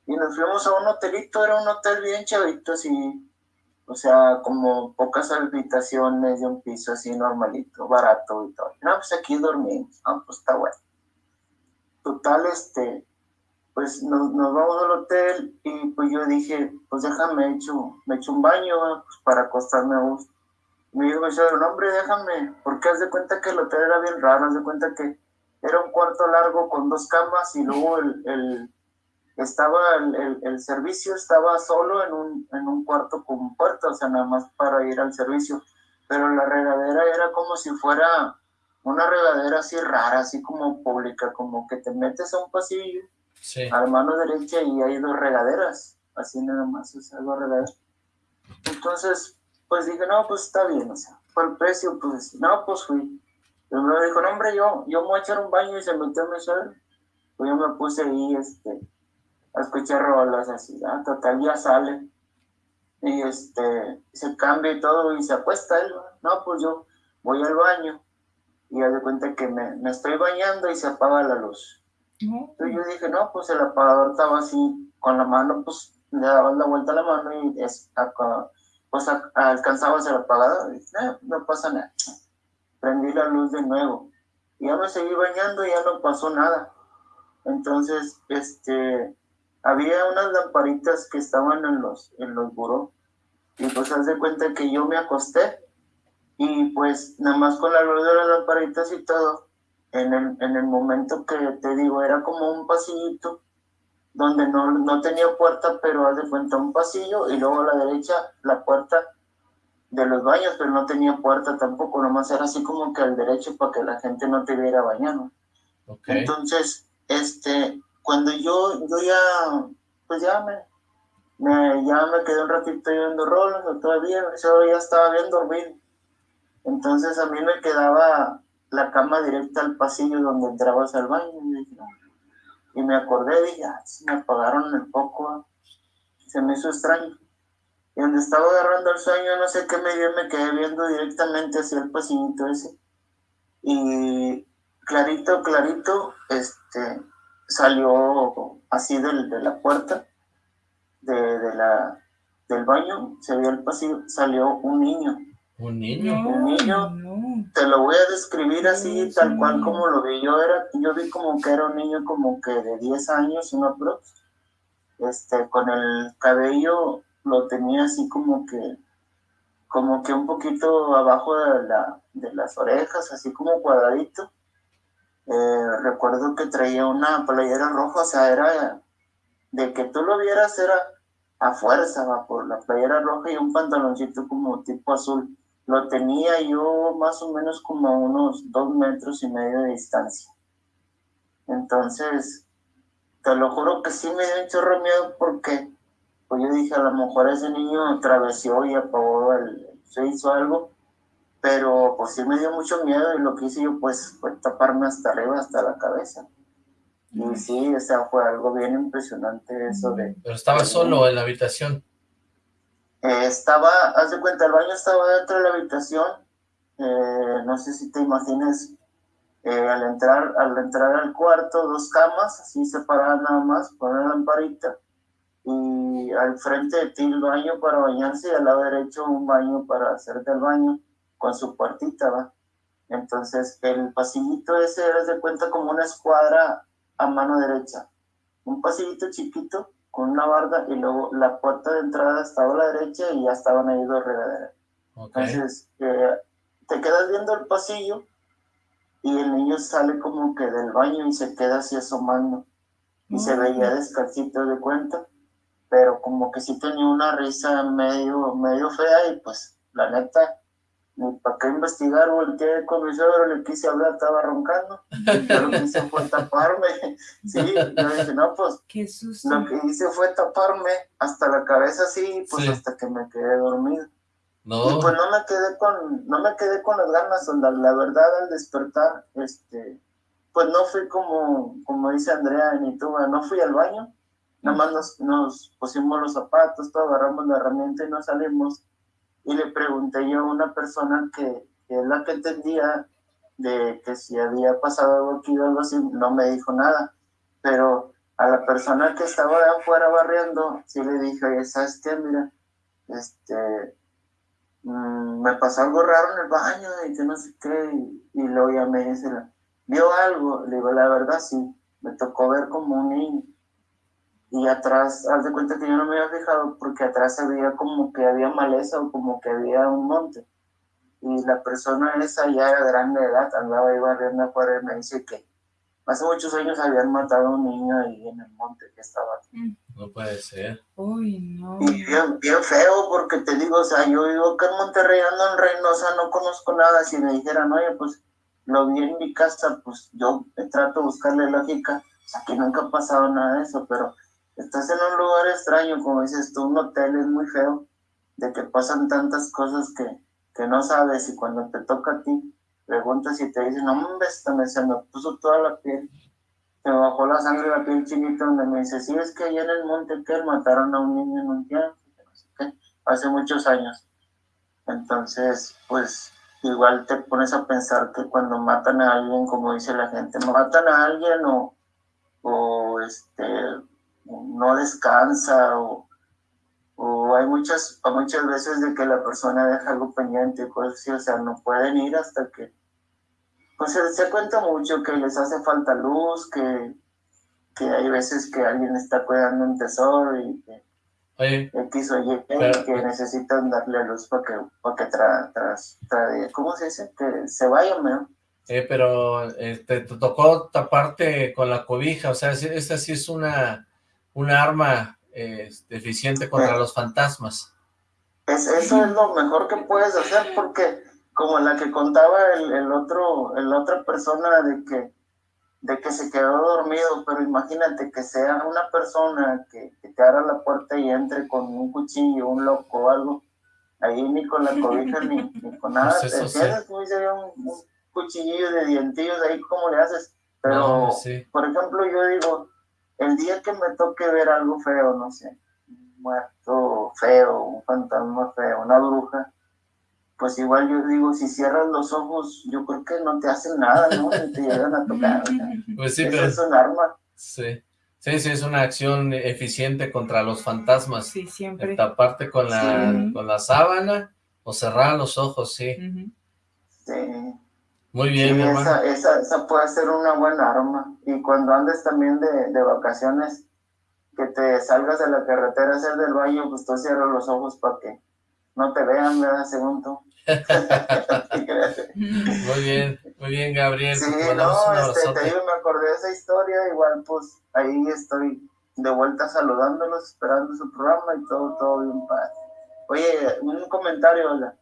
I: y nos fuimos a un hotelito, era un hotel bien chavito, así, o sea, como pocas habitaciones de un piso así normalito, barato y todo. No, pues aquí dormimos, no, pues está bueno. Total, este, pues nos, nos, vamos al hotel y pues yo dije, pues déjame, echo, me echo un baño pues, para acostarme a gusto. Me dijo, no hombre, déjame, porque haz de cuenta que el hotel era bien raro, haz de cuenta que era un cuarto largo con dos camas y luego el, el estaba el, el, servicio estaba solo en un, en un cuarto con puerta, o sea, nada más para ir al servicio, pero la regadera era como si fuera una regadera así rara, así como pública, como que te metes a un pasillo, a la mano derecha y hay dos regaderas, así nada más, o sea, dos regaderas. Entonces, pues dije, no, pues está bien, o sea, por el precio, pues, no, pues fui. Y me dijo, no, hombre, yo, yo me voy a echar un baño y se metió a mi suelo. Pues yo me puse ahí, este, a escuchar rolas así, ¿no? total ya sale y este se cambia y todo y se acuesta él, no, pues yo voy al baño y ya de cuenta que me, me, estoy bañando y se apaga la luz. Entonces yo dije, no, pues el apagador estaba así con la mano, pues le dabas la vuelta a la mano y es, pues alcanzabas el apagador y eh, no pasa nada. Prendí la luz de nuevo y ya me seguí bañando y ya no pasó nada. Entonces, este, había unas lamparitas que estaban en los, en los buró. Y pues haz de cuenta que yo me acosté y pues nada más con la luz de las lamparitas y todo, en el, en el momento que te digo, era como un pasillito donde no, no tenía puerta, pero haz de cuenta un pasillo y luego a la derecha la puerta de los baños, pero no tenía puerta tampoco, nomás era así como que al derecho para que la gente no te viera bañando. Entonces, este, cuando yo, yo ya, pues ya me, me, ya me quedé un ratito viendo roles, o todavía, yo ya estaba bien dormido. Entonces a mí me quedaba la cama directa al pasillo donde entrabas al baño. Y, me acordé, dije, ah, me apagaron el foco. Se me hizo extraño. Y donde estaba agarrando el sueño, no sé qué me dio, me quedé viendo directamente hacia el pasillito ese. Y clarito, clarito, este, salió así de, de la puerta de, de, la, del baño, se vio el pasillo, salió un niño.
C: ¿Un niño?
I: un niño. Te lo voy a describir así, tal cual como lo vi yo. Era, yo vi como que era un niño como que de 10 años, un aprox. Este, con el cabello lo tenía así como que como que un poquito abajo de, la, de las orejas, así como cuadradito eh, recuerdo que traía una playera roja, o sea, era de que tú lo vieras era a fuerza, va, por la playera roja y un pantaloncito como tipo azul. Lo tenía yo más o menos como a unos dos metros y medio de distancia. Entonces, te lo juro que sí me dio un chorro miedo porque pues yo dije, a lo mejor ese niño atravesió y apagó el, se hizo algo pero pues sí me dio mucho miedo y lo que hice yo pues fue taparme hasta arriba, hasta la cabeza. Y sí, o sea, fue algo bien impresionante eso de...
C: Pero estaba solo en la habitación.
I: Eh, estaba, haz de cuenta, el baño estaba dentro de la habitación, eh, no sé si te imagines, eh, al entrar al entrar al cuarto, dos camas, así separadas nada más, con una lamparita, y al frente de ti el baño para bañarse y al lado derecho un baño para hacerte el baño con su puertita, ¿va? Entonces, el pasillito ese era de cuenta como una escuadra a mano derecha. Un pasillito chiquito con una barda y luego la puerta de entrada estaba a la derecha y ya estaban ahí dos regaderas. Entonces, eh, te quedas viendo el pasillo y el niño sale como que del baño y se queda así asomando. Y se veía descalcito de cuenta, pero como que sí tenía una risa medio, medio fea y pues la neta, para qué investigar, volteé con mi suegro, le quise hablar, estaba roncando, (laughs) yo lo que hice fue taparme, (laughs) sí, yo dije, no, pues,
D: qué susto.
I: lo que hice fue taparme hasta la cabeza así, pues hasta que me quedé dormido. No. Y pues no me quedé con, no me quedé con las ganas, la, la verdad al despertar, este, pues no fui como, como dice Andrea ni tú, no fui al baño, nada más nos, nos pusimos los zapatos, todo, agarramos la herramienta y nos salimos, y le pregunté yo a una persona que, es la que entendía de que si había pasado algo aquí o algo así, no me dijo nada, pero a la persona que estaba de afuera barriendo, sí le dije, oye, ¿sabes qué? Mira, este, mmm, me pasó algo raro en el baño y que no sé qué, y, y luego ya me dice, ¿vio algo? Le digo, la verdad sí, me tocó ver como un niño y atrás, haz de cuenta que yo no me había fijado porque atrás había como que había maleza o como que había un monte. Y la persona esa ya era grande de edad, andaba ahí barriendo afuera y me dice que hace muchos años habían matado a un niño ahí en el monte que estaba aquí.
C: No puede ser.
D: Uy, no.
I: Y bien, bien feo porque te digo, o sea, yo vivo acá en Monterrey, ando en Reynosa, no conozco nada. Si me dijeran, oye, pues lo vi en mi casa, pues yo trato de buscarle lógica. O sea, que nunca ha pasado nada de eso, pero estás en un lugar extraño, como dices tú, un hotel es muy feo, de que pasan tantas cosas que, que no sabes y cuando te toca a ti, preguntas y te dicen, no, hombre, se me puso toda la piel, me bajó la sangre la piel chinita, donde me dice, sí, es que allá en el monte que mataron a un niño en un tiempo, hace muchos años. Entonces, pues igual te pones a pensar que cuando matan a alguien, como dice la gente, matan a alguien o, o este no descansa o, o hay muchas, muchas veces de que la persona deja algo pendiente, pues, o sea, no pueden ir hasta que, pues se, se cuenta mucho que les hace falta luz, que, que hay veces que alguien está cuidando un tesoro y que
C: Oye,
I: X o Y, que necesitan darle luz para que, para que tra, tra, ¿cómo se dice? Que se vayan, ¿no?
C: Eh, pero este, te tocó taparte con la cobija, o sea, esta sí es una una arma eh, eficiente contra los fantasmas.
I: Es, eso es lo mejor que puedes hacer porque como la que contaba el, el otro, el otra persona de que, de que se quedó dormido, pero imagínate que sea una persona que, que te abra la puerta y entre con un cuchillo, un loco o algo, ahí ni con la cobija ni, con (laughs) nada, pues te tienes un, un, cuchillo de dientillos ahí, ¿cómo le haces? Pero, por ejemplo, yo digo, el día que me toque ver algo feo, no sé, un muerto feo, un fantasma feo, una bruja, pues igual yo digo, si cierras los ojos, yo creo que no te hacen nada, ¿no? te llegan a tocar. (laughs)
C: Pues sí,
I: pero... es un arma.
C: Sí. Sí, sí, es una acción eficiente contra los fantasmas.
D: Sí, siempre.
C: Taparte con la, con la sábana o cerrar los ojos, sí.
I: Sí.
C: Muy bien,
I: sí, esa, esa, esa, puede ser una buena arma. Y cuando andes también de, de, vacaciones, que te salgas de la carretera a hacer del baño, pues tú cierras los ojos para que no te vean, ¿verdad? Según tú. (laughs)
C: muy bien, muy bien, Gabriel.
I: Sí, no, este, te digo, me acordé de esa historia, igual pues ahí estoy de vuelta saludándolos, esperando su programa y todo, todo bien padre. Oye, un comentario,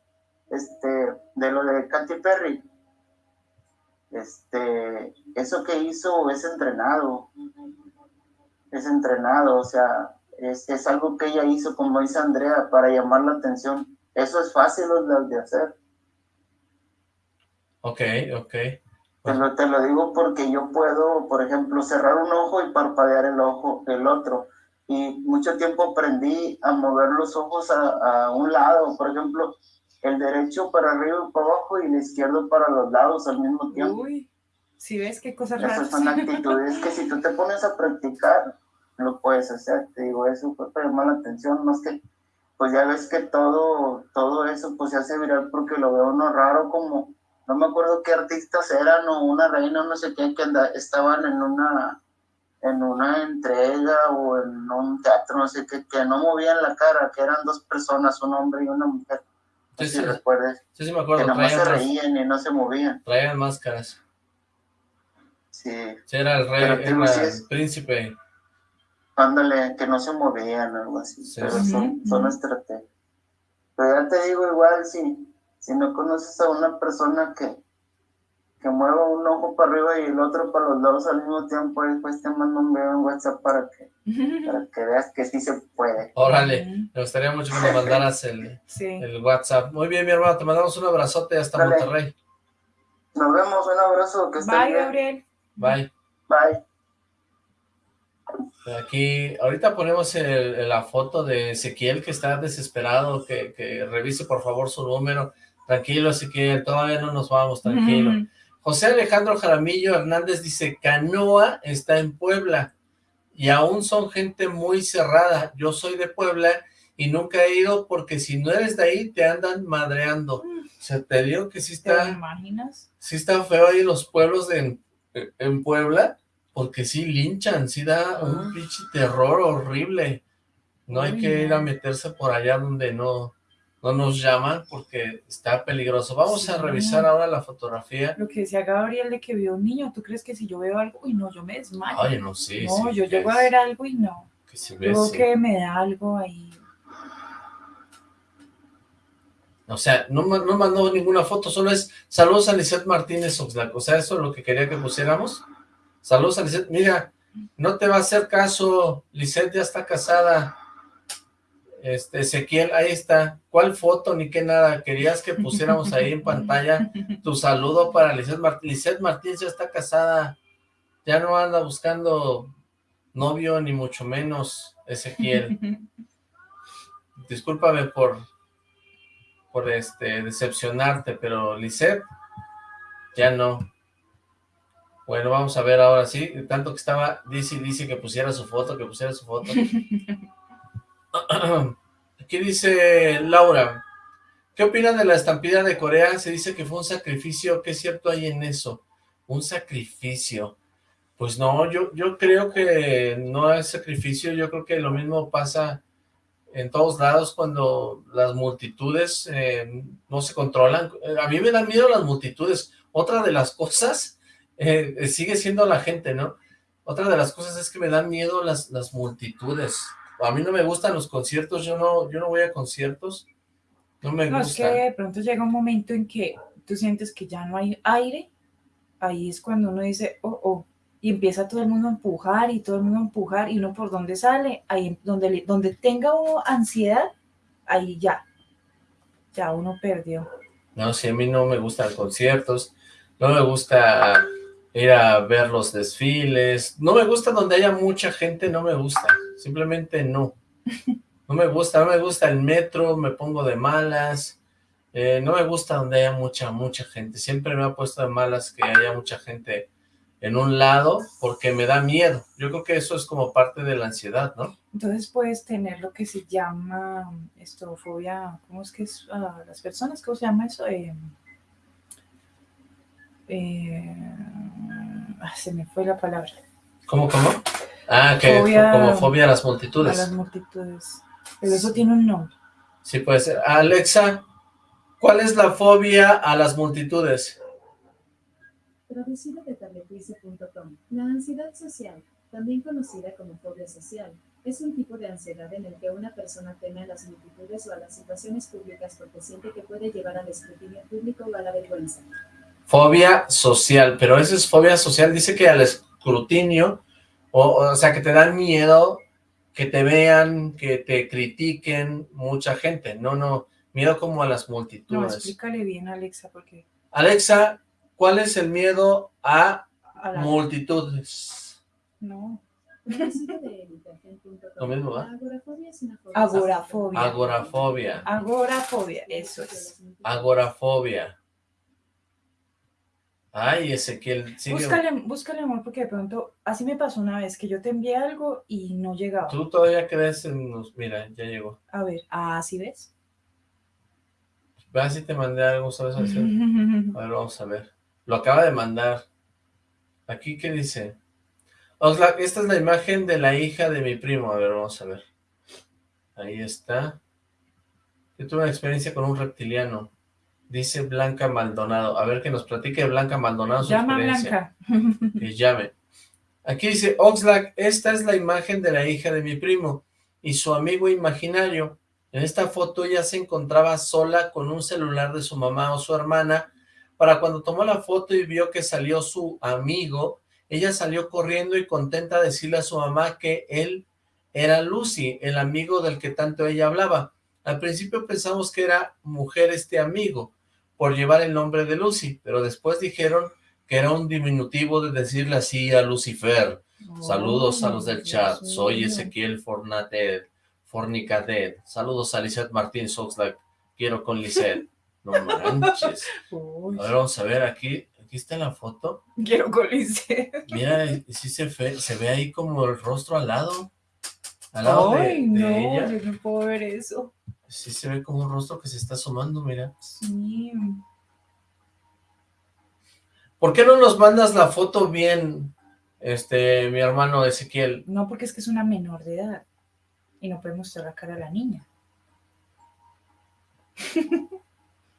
I: este, de lo de Katy Perry este, eso que hizo es entrenado, es entrenado, o sea, es, es, algo que ella hizo, como dice Andrea, para llamar la atención. Eso es fácil de hacer.
C: Ok, ok.
I: Te lo, te lo digo porque yo puedo, por ejemplo, cerrar un ojo y parpadear el ojo, el otro. Y mucho tiempo aprendí a mover los ojos a, a un lado. Por ejemplo, el derecho para arriba y para abajo y el izquierdo para los lados al mismo tiempo.
D: Uy, si ves qué cosas
I: raras. Esas son actitudes que si tú te pones a practicar, lo puedes hacer. Te digo, eso fue para llamar la atención, más que, pues ya ves que todo, todo eso pues se hace viral porque lo veo uno raro como, no me acuerdo qué artistas eran o una reina, no sé qué, que estaban en una en una entrega o en un teatro, no sé qué, que no movían la cara, que eran dos personas, un hombre y una mujer Sí, sí, recuerdes.
C: Sí, sí, me acuerdo.
I: Que nomás se reían y no se movían.
C: Traían máscaras.
I: Sí.
C: Sí, era el rey, era el príncipe.
I: Ándale, que no se movían o algo así. pero son, son estrategias. Pero ya te digo, igual, si, si no conoces a una persona que, que mueva un ojo para arriba y el otro para los lados al mismo tiempo, después te mando un video en WhatsApp para que, (laughs) para que veas que sí se puede.
C: Órale, me gustaría mucho que me mandaras el, el WhatsApp. Muy bien, mi hermano, te mandamos un abrazote hasta Monterrey.
I: Nos vemos, un abrazo. Que
D: Bye, Gabriel.
C: Bye.
I: Bye.
C: Aquí, ahorita ponemos la foto de Ezequiel que está desesperado, que, que, revise por favor su número. Tranquilo, Ezequiel, todavía no nos vamos, tranquilo. José Alejandro Jaramillo Hernández dice, Canoa está en Puebla y aún son gente muy cerrada. Yo soy de Puebla y nunca he ido porque si no eres de ahí te andan madreando. O sea, te digo que sí está...
D: ¿Te imaginas?
C: Sí está feo ahí los pueblos de, en, Puebla porque sí linchan, sí da un ah. pinche terror horrible. No hay que ir a meterse por allá donde no no nos llaman porque está peligroso. Vamos a revisar ahora la fotografía.
D: Lo que decía Gabriel de que vio un niño, ¿tú crees que si yo veo algo, y no, yo me desmayo?
C: Ay, no, sí,
D: No, yo llego a ver algo y no.
C: Que si
D: Creo que me da algo ahí.
C: O sea, no, no mandó ninguna foto, solo es saludos a Lizeth Martínez Oxlack. O sea, eso es lo que quería que pusiéramos. Saludos a Lizeth. Mira, no te va a hacer caso. Lizeth ya está casada. Este, Ezequiel, ahí está. ¿Cuál foto ni qué nada? Querías que pusiéramos ahí en pantalla tu saludo para Lizeth Martín. Lizeth Martín ya está casada. Ya no anda buscando novio, ni mucho menos, Ezequiel. (laughs) Discúlpame por, por este, decepcionarte, pero Lizeth, ya no. Bueno, vamos a ver ahora sí. Tanto que estaba, dice, dice que pusiera su foto, que pusiera su foto. (laughs) (clears throat) Aquí dice Laura, ¿qué opinan de la estampida de Corea? Se dice que fue un sacrificio, ¿qué cierto hay en eso? Un sacrificio. Pues no, yo, yo creo que no es sacrificio, yo creo que lo mismo pasa en todos lados cuando las multitudes eh, no se controlan. A mí me dan miedo las multitudes. Otra de las cosas eh, sigue siendo la gente, ¿no? Otra de las cosas es que me dan miedo las, las multitudes a mí no me gustan los conciertos, yo no, yo no voy a conciertos, no me no,
D: es que de pronto llega un momento en que tú sientes que ya no hay aire, ahí es cuando uno dice, oh, oh, y empieza todo el mundo a empujar y todo el mundo a empujar y uno por dónde sale, ahí donde, donde tenga ansiedad, ahí ya, ya uno perdió.
C: No, si a mí no me gustan conciertos, no me gusta ir a ver los desfiles. No me gusta donde haya mucha gente, no me gusta. Simplemente no. No me gusta, no me gusta el metro, me pongo de malas. Eh, no me gusta donde haya mucha, mucha gente. Siempre me ha puesto de malas que haya mucha gente en un lado porque me da miedo. Yo creo que eso es como parte de la ansiedad, ¿no?
D: Entonces puedes tener lo que se llama estofobia, ¿cómo es que es? Uh, las personas, ¿cómo se llama eso? Eh, eh, ah, se me fue la palabra.
C: ¿Cómo, cómo? Ah, que como fobia a las multitudes.
D: A las multitudes. Pero eso tiene un nombre.
C: Sí, puede ser. Alexa, ¿cuál es la fobia a las multitudes?
H: Traducido de tabletrice.com. La ansiedad social, también conocida como fobia social, es un tipo de ansiedad en el que una persona teme a las multitudes o a las situaciones públicas porque siente que puede llevar al escrutinio público o a la vergüenza.
C: Fobia social, pero esa es fobia social, dice que al escrutinio, o, o sea, que te dan miedo que te vean, que te critiquen mucha gente, no, no, miedo como a las multitudes. No,
D: explícale bien, Alexa, porque...
C: Alexa, ¿Cuál es el miedo a, multitudes?
D: No.
C: Lo mismo, ¿va?
D: Agorafobia.
C: Agorafobia.
D: Agorafobia, eso es.
C: Agorafobia. Ay, Ezequiel, sigue.
D: Búscale, búscale amor, porque de pronto, así me pasó una vez, que yo te envié algo y no llegaba.
C: Tú todavía crees en los... Mira, ya llegó.
D: A ver, ¿ah, sí ves?
C: Ve si te mandé algo, ¿sabes hacer? (laughs) A ver, vamos a ver. Lo acaba de mandar. Aquí, ¿qué dice? esta es la imagen de la hija de mi primo. A ver, vamos a ver. Ahí está. Yo tuve una experiencia con un reptiliano. Dice Blanca Maldonado. A ver que nos platique Blanca Maldonado su
D: Llama Blanca. (laughs)
C: Que llame. Aquí dice, Oxlack, esta es la imagen de la hija de mi primo y su amigo imaginario. En esta foto ella se encontraba sola con un celular de su mamá o su hermana. Para cuando tomó la foto y vio que salió su amigo, ella salió corriendo y contenta a decirle a su mamá que él era Lucy, el amigo del que tanto ella hablaba. Al principio pensamos que era mujer este amigo, por llevar el nombre de Lucy, pero después dijeron que era un diminutivo de decirle así a Lucifer. Saludos a los del chat, soy Ezequiel Fornated, Fornicated. Saludos a Lizeth Martín Soxlack, quiero con Lizeth. No manches. A ver, vamos a ver aquí, aquí está la foto.
D: Quiero con Lizeth.
C: Mira, sí se ve, se ve ahí como el rostro al lado. Al lado
D: Ay, no, yo no puedo ver eso.
C: Sí se ve como un rostro que se está asomando, mira.
D: Sí.
C: ¿Por qué no nos mandas la foto bien, este, mi hermano Ezequiel?
D: No, porque es que es una menor de edad. Y no podemos mostrar la cara a la niña. (laughs)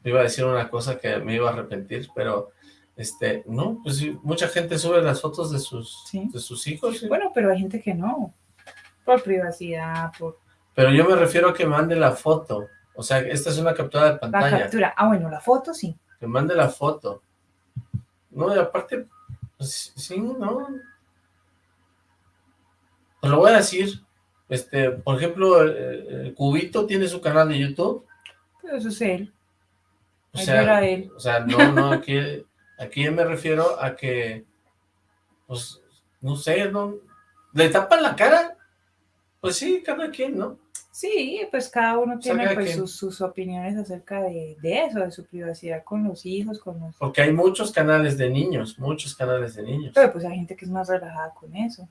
C: iba a decir una cosa que me iba a arrepentir, pero este, no, pues mucha gente sube las fotos de sus, de sus hijos.
D: Bueno, pero hay gente que no, por privacidad, por
C: pero yo me refiero a que mande la foto. O sea, esta es una captura de pantalla.
D: La captura. Ah, bueno, la foto sí.
C: Que mande la foto. No, y aparte, pues, sí, no. Te lo voy a decir. Este, por ejemplo, el, Cubito tiene su canal de YouTube.
D: Pero eso es él.
C: O sea, él. o sea, no, no, aquí, aquí me refiero a que, pues, no sé, no, le tapan la cara. Pues sí, cada quien, ¿no?
D: Sí, pues cada uno tiene pues, sus, opiniones acerca de, eso, de su privacidad con los hijos, con los...
C: Porque hay muchos canales de niños, muchos canales de niños.
D: Pero pues hay gente que es más relajada con eso.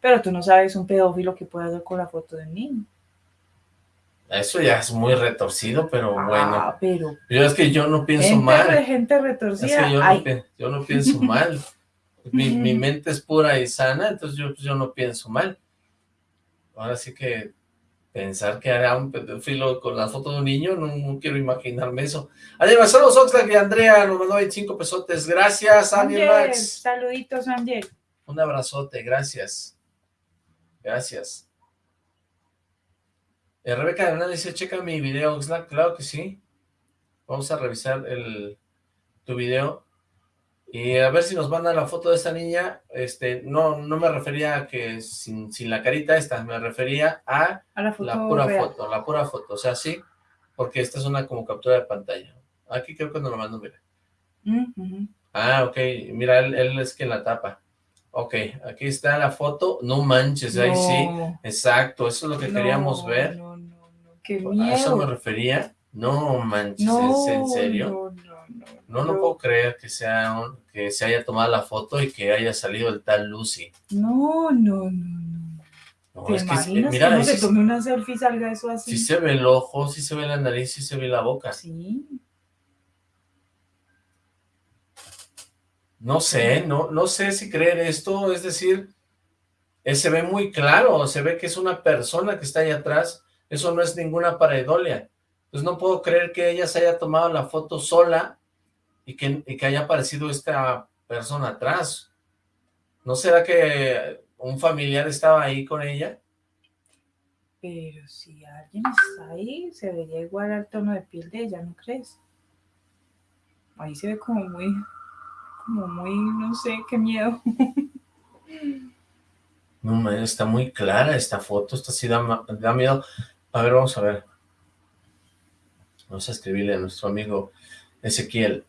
D: Pero tú no sabes un pedófilo que puede hacer con la foto del niño.
C: Eso ya es muy retorcido, pero
D: ah,
C: bueno.
D: pero...
C: Yo es que yo no pienso mal.
D: De gente retorcida.
C: Es que yo, no, pienso (laughs) mal. Mi, mi, mente es pura y sana, entonces yo, yo no pienso mal. Ahora sí que Pensar que hará un pedófilo con la foto de un niño, no, quiero imaginarme eso. Además, saludos Oxlack y Andrea, nos mandó 25 pesotes. Gracias, Ángel Max.
D: Saluditos, Ángel.
C: Un abrazote, gracias. Gracias. Eh, Rebeca Hernández dice, checa mi video, Oxlack. Claro que sí. Vamos a revisar el, tu video. Y a ver si nos mandan la foto de esta niña, este, no, no me refería a que sin, la carita esta, me refería a,
D: la,
C: pura foto, la pura foto, o sea, sí, porque esta es una como captura de pantalla. Aquí creo que nos lo mando, mira. Ah, ok, mira, él, es quien la tapa. Ok, aquí está la foto, no manches, ahí sí, exacto, eso es lo que queríamos ver.
D: No, no, no, qué miedo.
C: A eso me refería, no manches, ¿en serio? No, no, puedo creer que sea que se haya tomado la foto y que haya salido el tal Lucy.
D: No, no, no, no. no ¿Te es imaginas que, mira, que no se tome una selfie y salga eso así?
C: Sí se ve el ojo, sí se ve la nariz, sí se ve la boca.
D: Sí.
C: No sé, no, no sé si creer esto, es decir, eh, se ve muy claro, se ve que es una persona que está ahí atrás, eso no es ninguna pareidolia. Pues no puedo creer que ella se haya tomado la foto sola y que, y que haya aparecido esta persona atrás. ¿No será que un familiar estaba ahí con ella?
D: Pero si alguien está ahí, se vería igual al tono de piel de ella, ¿no crees? Ahí se ve como muy, como muy, no sé, qué miedo. (laughs)
C: No, está muy clara esta foto, esta sí da, da miedo. A ver, vamos a ver. Vamos a escribirle a nuestro amigo Ezequiel.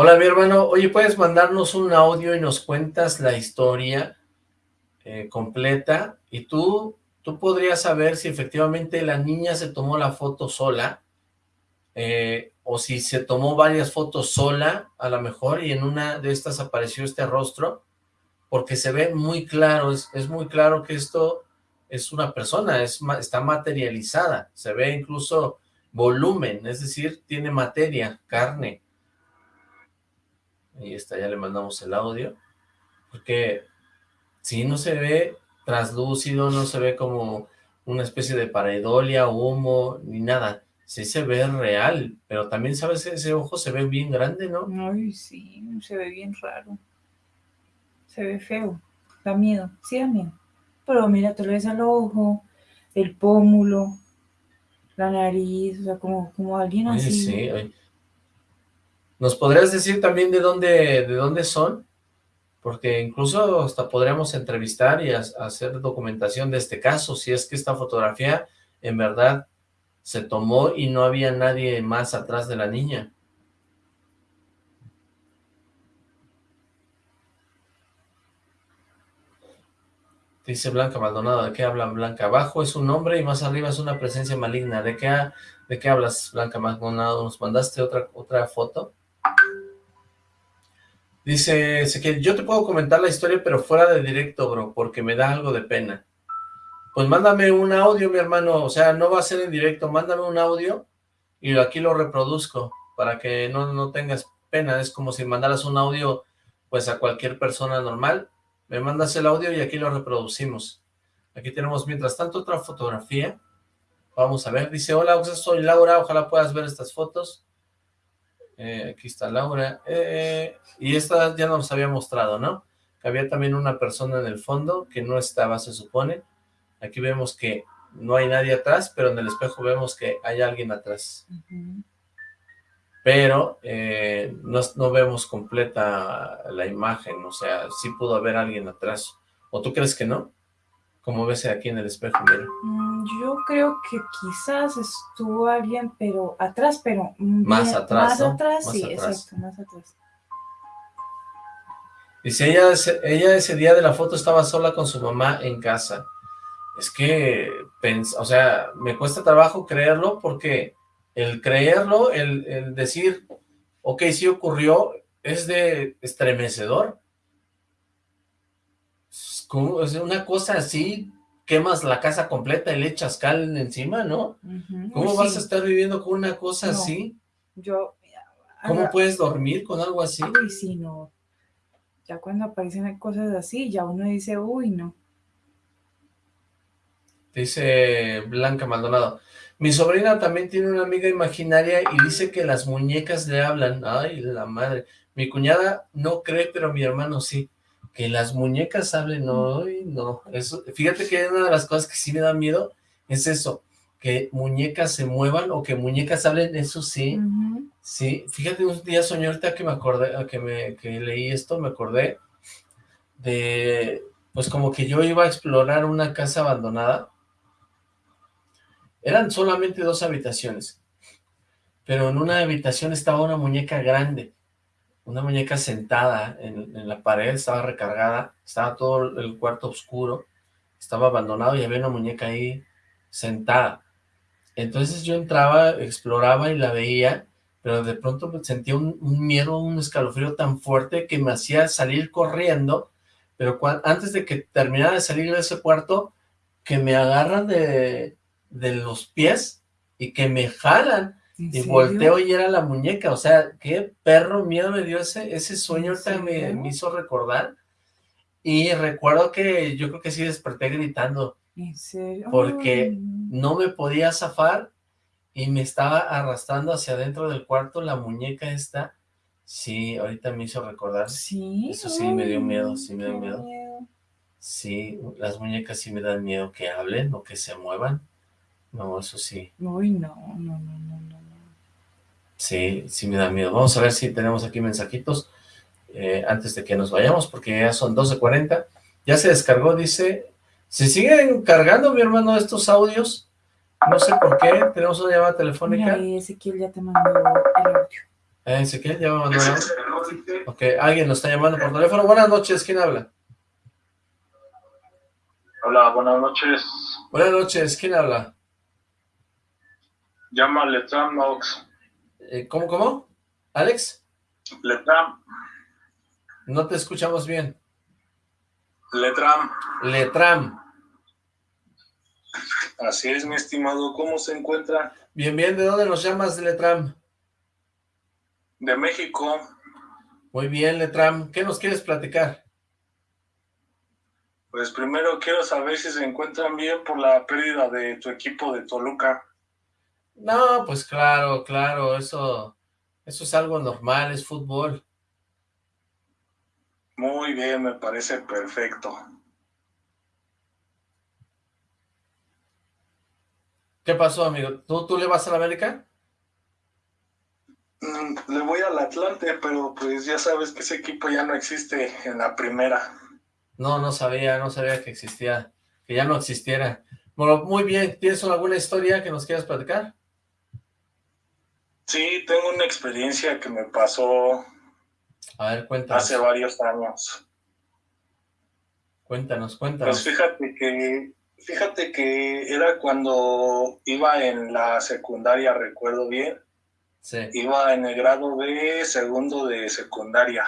C: Hola, mi hermano. Oye, ¿puedes mandarnos un audio y nos cuentas la historia eh, completa? Y tú, tú podrías saber si efectivamente la niña se tomó la foto sola eh, o si se tomó varias fotos sola, a lo mejor, y en una de estas apareció este rostro, porque se ve muy claro, es, es muy claro que esto es una persona, es, está materializada, se ve incluso volumen, es decir, tiene materia, carne. Ahí está, ya le mandamos el audio, porque si no se ve translúcido, no se ve como una especie de pareidolia, humo, ni nada, sí se ve real, pero también, ¿sabes? Ese ojo se ve bien grande, ¿no?
D: Ay, sí, se ve bien raro, se ve feo, da miedo, sí da miedo, pero mira, tú le ves al ojo, el pómulo, la nariz, o sea, como, como alguien así.
C: Sí, ¿Nos podrías decir también de dónde, de dónde son? Porque incluso hasta podríamos entrevistar y hacer documentación de este caso, si es que esta fotografía en verdad se tomó y no había nadie más atrás de la niña. Dice Blanca Maldonado, ¿de qué hablan Blanca? Abajo es un nombre y más arriba es una presencia maligna. ¿De qué, de qué hablas Blanca Maldonado? ¿Nos mandaste otra, otra foto? Dice que yo te puedo comentar la historia, pero fuera de directo, bro, porque me da algo de pena. Pues mándame un audio, mi hermano, o sea, no va a ser en directo, mándame un audio y aquí lo reproduzco para que no, no tengas pena. Es como si mandaras un audio, pues, a cualquier persona normal me mandas el audio y aquí lo reproducimos. Aquí tenemos, mientras tanto, otra fotografía. Vamos a ver, dice, hola, soy Laura, ojalá puedas ver estas fotos. Eh, aquí está Laura. Eh, y esta ya nos había mostrado, ¿no? había también una persona en el fondo que no estaba, se supone. Aquí vemos que no hay nadie atrás, pero en el espejo vemos que hay alguien atrás pero eh, no, vemos completa la imagen, o sea, sí pudo haber alguien atrás. ¿O tú crees que no? Como ves aquí en el espejo, mira.
D: Mm, yo creo que quizás estuvo alguien, pero atrás, pero...
C: Más atrás,
D: Más atrás, sí, exacto, más atrás.
C: Dice, ella, ella ese día de la foto estaba sola con su mamá en casa. Es que, o sea, me cuesta trabajo creerlo porque el creerlo, el, decir, ok, sí ocurrió, es de estremecedor. Es una cosa así, quemas la casa completa y le echas cal encima, ¿no? ¿Cómo vas a estar viviendo con una cosa así?
D: Yo...
C: ¿Cómo puedes dormir con algo así?
D: Uy, sí, no. Ya cuando aparecen cosas así, ya uno dice, uy, no.
C: Dice Blanca Maldonado, mi sobrina también tiene una amiga imaginaria y dice que las muñecas le hablan. Ay, la madre. Mi cuñada no cree, pero mi hermano sí. Que las muñecas hablen, no, no. Eso, fíjate que una de las cosas que sí me da miedo es eso, que muñecas se muevan o que muñecas hablen, eso sí. Sí, fíjate, un día soñé ahorita que me acordé, que, me, que leí esto, me acordé de, pues como que yo iba a explorar una casa abandonada eran solamente dos habitaciones, pero en una habitación estaba una muñeca grande, una muñeca sentada en, la pared, estaba recargada, estaba todo el cuarto oscuro, estaba abandonado y había una muñeca ahí sentada. Entonces yo entraba, exploraba y la veía, pero de pronto sentía un, miedo, un escalofrío tan fuerte que me hacía salir corriendo, pero antes de que terminara de salir de ese cuarto, que me agarran de, de los pies y que me jalan y volteo y era la muñeca, o sea, qué perro miedo me dio ese, ese sueño, ahorita me, hizo recordar, y recuerdo que yo creo que sí desperté gritando, porque no me podía zafar, y me estaba arrastrando hacia adentro del cuarto la muñeca esta, sí, ahorita me hizo recordar,
D: sí,
C: eso sí me dio miedo, sí me dio miedo, sí, las muñecas sí me dan miedo que hablen o que se muevan, no, eso sí.
D: Uy, no, no, no, no, no.
C: Sí, sí me da miedo. Vamos a ver si tenemos aquí mensajitos eh, antes de que nos vayamos, porque ya son 12.40. Ya se descargó, dice, se siguen cargando, mi hermano, estos audios. No sé por qué, tenemos una llamada telefónica.
D: Mira, Ezequiel ya te mandó el audio.
C: Eh, Ezequiel, ya me Ok, alguien nos está llamando por teléfono. Buenas noches, ¿quién habla?
J: Hola, buenas noches.
C: Buenas noches, ¿quién habla?
J: Llama Letram Nox.
C: Eh, ¿Cómo, cómo? ¿Alex?
J: Letram.
C: No te escuchamos bien.
J: Letram.
C: Letram.
J: Así es, mi estimado. ¿Cómo se encuentra?
C: Bien, bien. ¿De dónde nos llamas, Letram?
J: De México.
C: Muy bien, Letram. ¿Qué nos quieres platicar?
J: Pues primero quiero saber si se encuentran bien por la pérdida de tu equipo de Toluca.
C: No, pues claro, claro, eso, eso es algo normal, es fútbol.
J: Muy bien, me parece perfecto.
C: ¿Qué pasó, amigo? ¿Tú, tú le vas a la América?
J: Mm, le voy al Atlante, pero pues ya sabes que ese equipo ya no existe en la primera.
C: No, no sabía, no sabía que existía, que ya no existiera. Bueno, muy bien, ¿tienes alguna historia que nos quieras platicar?
J: Sí, tengo una experiencia que me pasó
C: a ver, cuéntanos.
J: hace varios años.
C: Cuéntanos, cuéntanos.
J: Pues fíjate que, fíjate que era cuando iba en la secundaria, recuerdo bien.
C: Sí.
J: Iba en el grado de segundo de secundaria.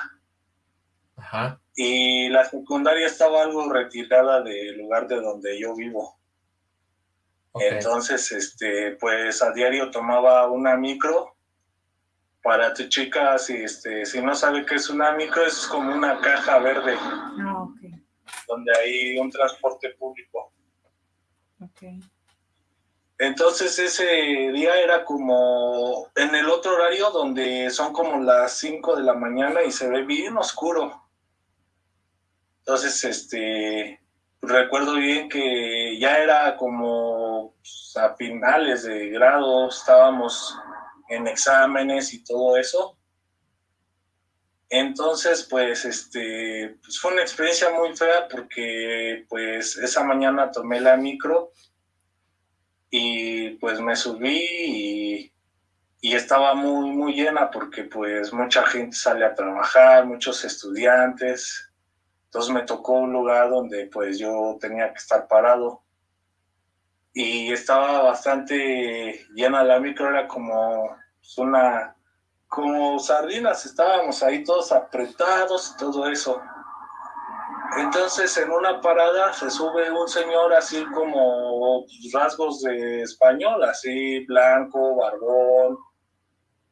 C: Ajá.
J: Y la secundaria estaba algo retirada del lugar de donde yo vivo. Entonces, este, pues a diario tomaba una micro. Para tu chica, si, este, si no sabe qué es una micro, es como una caja verde.
D: Ah,
J: donde hay un transporte público. Entonces ese día era como en el otro horario donde son como las 5 de la mañana y se ve bien oscuro. Entonces, este, recuerdo bien que ya era como pues, a finales de grado, estábamos en exámenes y todo eso. Entonces, pues, este, pues fue una experiencia muy fea porque, pues, esa mañana tomé la micro y, pues, me subí y, y estaba muy, muy llena porque, pues, mucha gente sale a trabajar, muchos estudiantes, entonces me tocó un lugar donde pues yo tenía que estar parado y estaba bastante llena la micro, era como una, como sardinas, estábamos ahí todos apretados y todo eso. Entonces en una parada se sube un señor así como pues, rasgos de español, así blanco, barbón,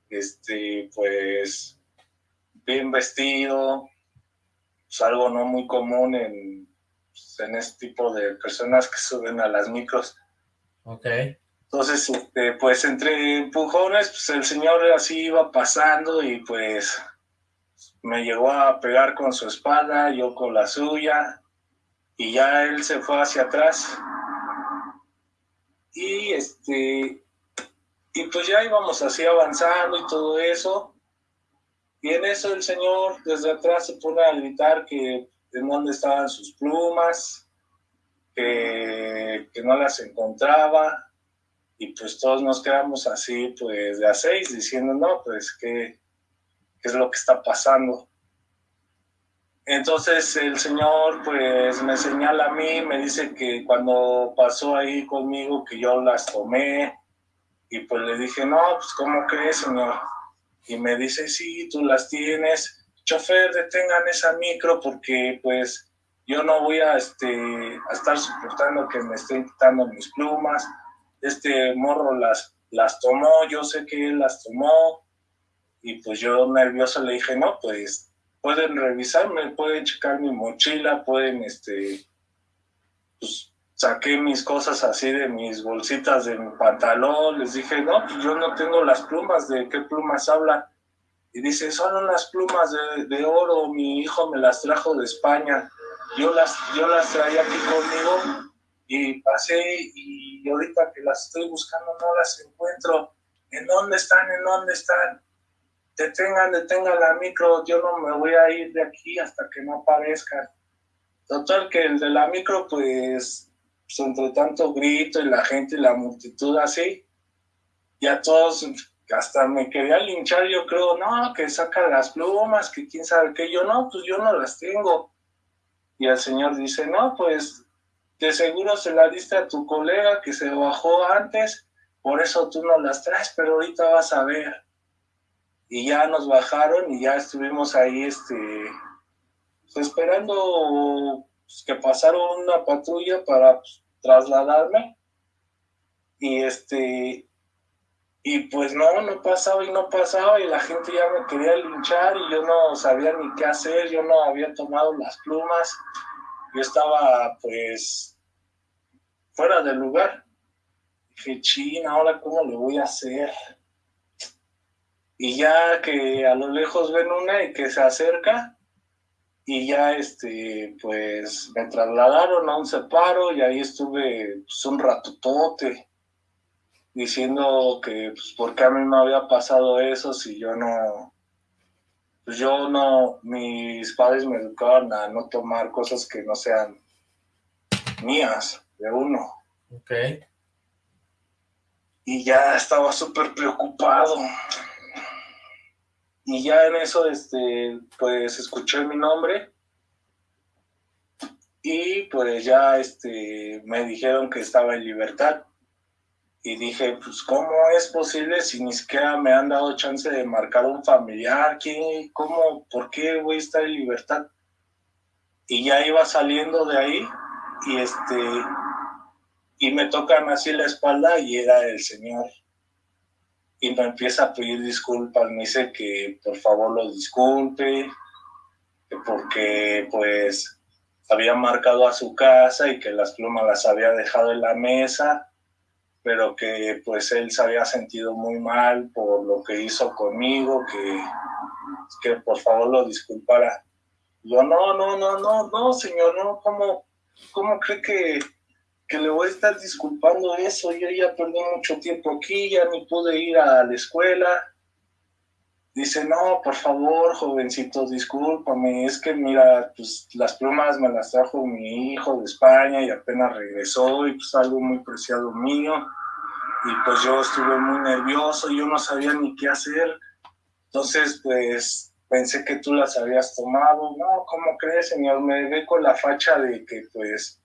J: este, pues bien vestido, es algo no muy común en, pues, en este tipo de personas que suben a las micros.
C: Ok.
J: Entonces, este, pues entre empujones, pues el señor así iba pasando y pues me llegó a pegar con su espada, yo con la suya, y ya él se fue hacia atrás. Y este, y pues ya íbamos así avanzando y todo eso, y en eso el señor desde atrás se pone a gritar que en dónde estaban sus plumas, que, que no las encontraba, y pues todos nos quedamos así, pues de a seis, diciendo, no, pues, ¿qué, qué es lo que está pasando? Entonces el señor, pues, me señala a mí, me dice que cuando pasó ahí conmigo, que yo las tomé, y pues le dije, no, pues, ¿cómo crees, señor? Y me dice, sí, tú las tienes, chofer, detengan esa micro porque pues yo no voy a, este, a estar soportando que me estén quitando mis plumas, este morro las, las tomó, yo sé que él las tomó, y pues yo nervioso le dije, no, pues pueden revisarme, pueden checar mi mochila, pueden, este, pues saqué mis cosas así de mis bolsitas de mi pantalón, les dije, no, pues yo no tengo las plumas, ¿de qué plumas habla? Y dice, son unas plumas de, oro, mi hijo me las trajo de España, yo las, yo las traía aquí conmigo y pasé y ahorita que las estoy buscando no las encuentro, ¿en dónde están? ¿En dónde están? Detengan, detengan la micro, yo no me voy a ir de aquí hasta que no aparezcan. Total que el de la micro pues pues entre tanto grito y la gente y la multitud así, ya todos hasta me quería linchar, yo creo, no, que saca las plumas, que quién sabe qué, yo no, pues yo no las tengo. Y el señor dice, no, pues de seguro se la diste a tu colega que se bajó antes, por eso tú no las traes, pero ahorita vas a ver. Y ya nos bajaron y ya estuvimos ahí, este, pues, esperando pues, que pasara una patrulla para pues, trasladarme. Y este, y pues no, no pasaba y no pasaba y la gente ya me quería linchar y yo no sabía ni qué hacer, yo no había tomado las plumas, yo estaba pues fuera del lugar. Dije, china, ahora cómo le voy a hacer. Y ya que a lo lejos ven una y que se acerca, y ya este, pues me trasladaron a un separo y ahí estuve pues, un ratotote diciendo que pues, por qué a mí me había pasado eso si yo no, pues yo no, mis padres me educaban a no tomar cosas que no sean mías, de uno.
C: Ok.
J: Y ya estaba súper preocupado. Y ya en eso, este, pues escuché mi nombre y pues ya este, me dijeron que estaba en libertad y dije, pues, ¿cómo es posible si ni siquiera me han dado chance de marcar un familiar? ¿Qué, ¿Cómo? ¿Por qué voy a estar en libertad? Y ya iba saliendo de ahí y este y me tocan así la espalda y era el señor. Y me empieza a pedir disculpas, me dice que por favor lo disculpe, porque pues había marcado a su casa y que las plumas las había dejado en la mesa pero que pues él se había sentido muy mal por lo que hizo conmigo, que, que por favor lo disculpara. Yo, no, no, no, no, no, señor, no, ¿cómo, cómo cree que, que le voy a estar disculpando eso? Yo ya perdí mucho tiempo aquí, ya ni pude ir a la escuela. Dice, no, por favor, jovencito, discúlpame, es que mira, pues las plumas me las trajo mi hijo de España y apenas regresó y pues algo muy preciado mío y pues yo estuve muy nervioso, yo no sabía ni qué hacer. Entonces, pues pensé que tú las habías tomado. No, ¿cómo crees, señor? Me ve con la facha de que, pues,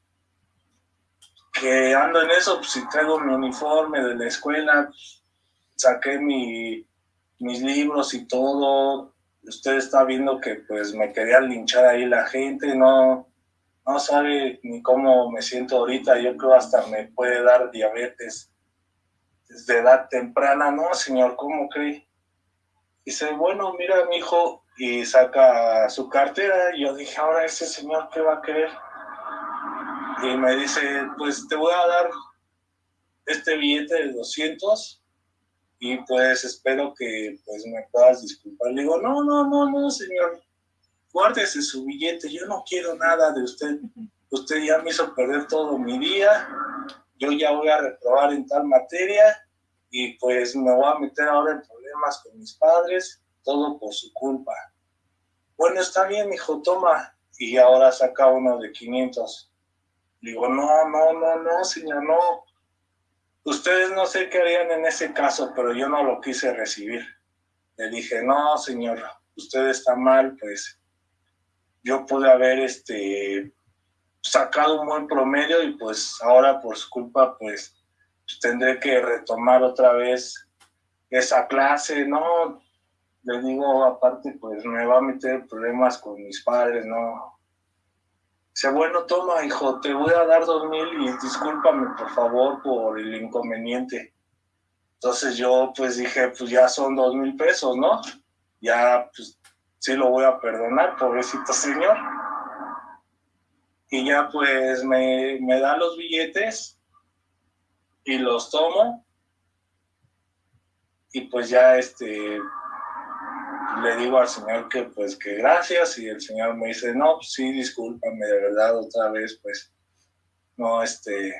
J: que ando en eso, pues si traigo mi uniforme de la escuela, saqué mi, mis libros y todo. Usted está viendo que, pues, me quería linchar ahí la gente, no, no sabe ni cómo me siento ahorita. Yo creo hasta me puede dar diabetes de edad temprana, no, señor, ¿cómo cree? Dice, bueno, mira, mi hijo, y saca su cartera, y yo dije, ahora ese señor, ¿qué va a querer? Y me dice, pues te voy a dar este billete de 200, y pues espero que pues me puedas disculpar. Le digo, no, no, no, no, señor, guárdese su billete, yo no quiero nada de usted. Usted ya me hizo perder todo mi día, yo ya voy a reprobar en tal materia y pues me voy a meter ahora en problemas con mis padres, todo por su culpa. Bueno, está bien, hijo, toma. Y ahora saca uno de 500. Digo, no, no, no, no, señor, no. Ustedes no sé qué harían en ese caso, pero yo no lo quise recibir. Le dije, no, señor, usted está mal, pues yo pude haber este sacado un buen promedio y pues ahora por su culpa pues, tendré que retomar otra vez esa clase, ¿no? Le digo, aparte pues me va a meter problemas con mis padres, ¿no? Dice, bueno, toma, hijo, te voy a dar dos mil y discúlpame, por favor, por el inconveniente. Entonces yo, pues, dije, pues, ya son dos mil pesos, ¿no? Ya, pues, sí lo voy a perdonar, pobrecito señor y ya pues me, me da los billetes y los tomo y pues ya este le digo al señor que pues que gracias y el señor me dice no pues sí discúlpame de verdad otra vez pues no este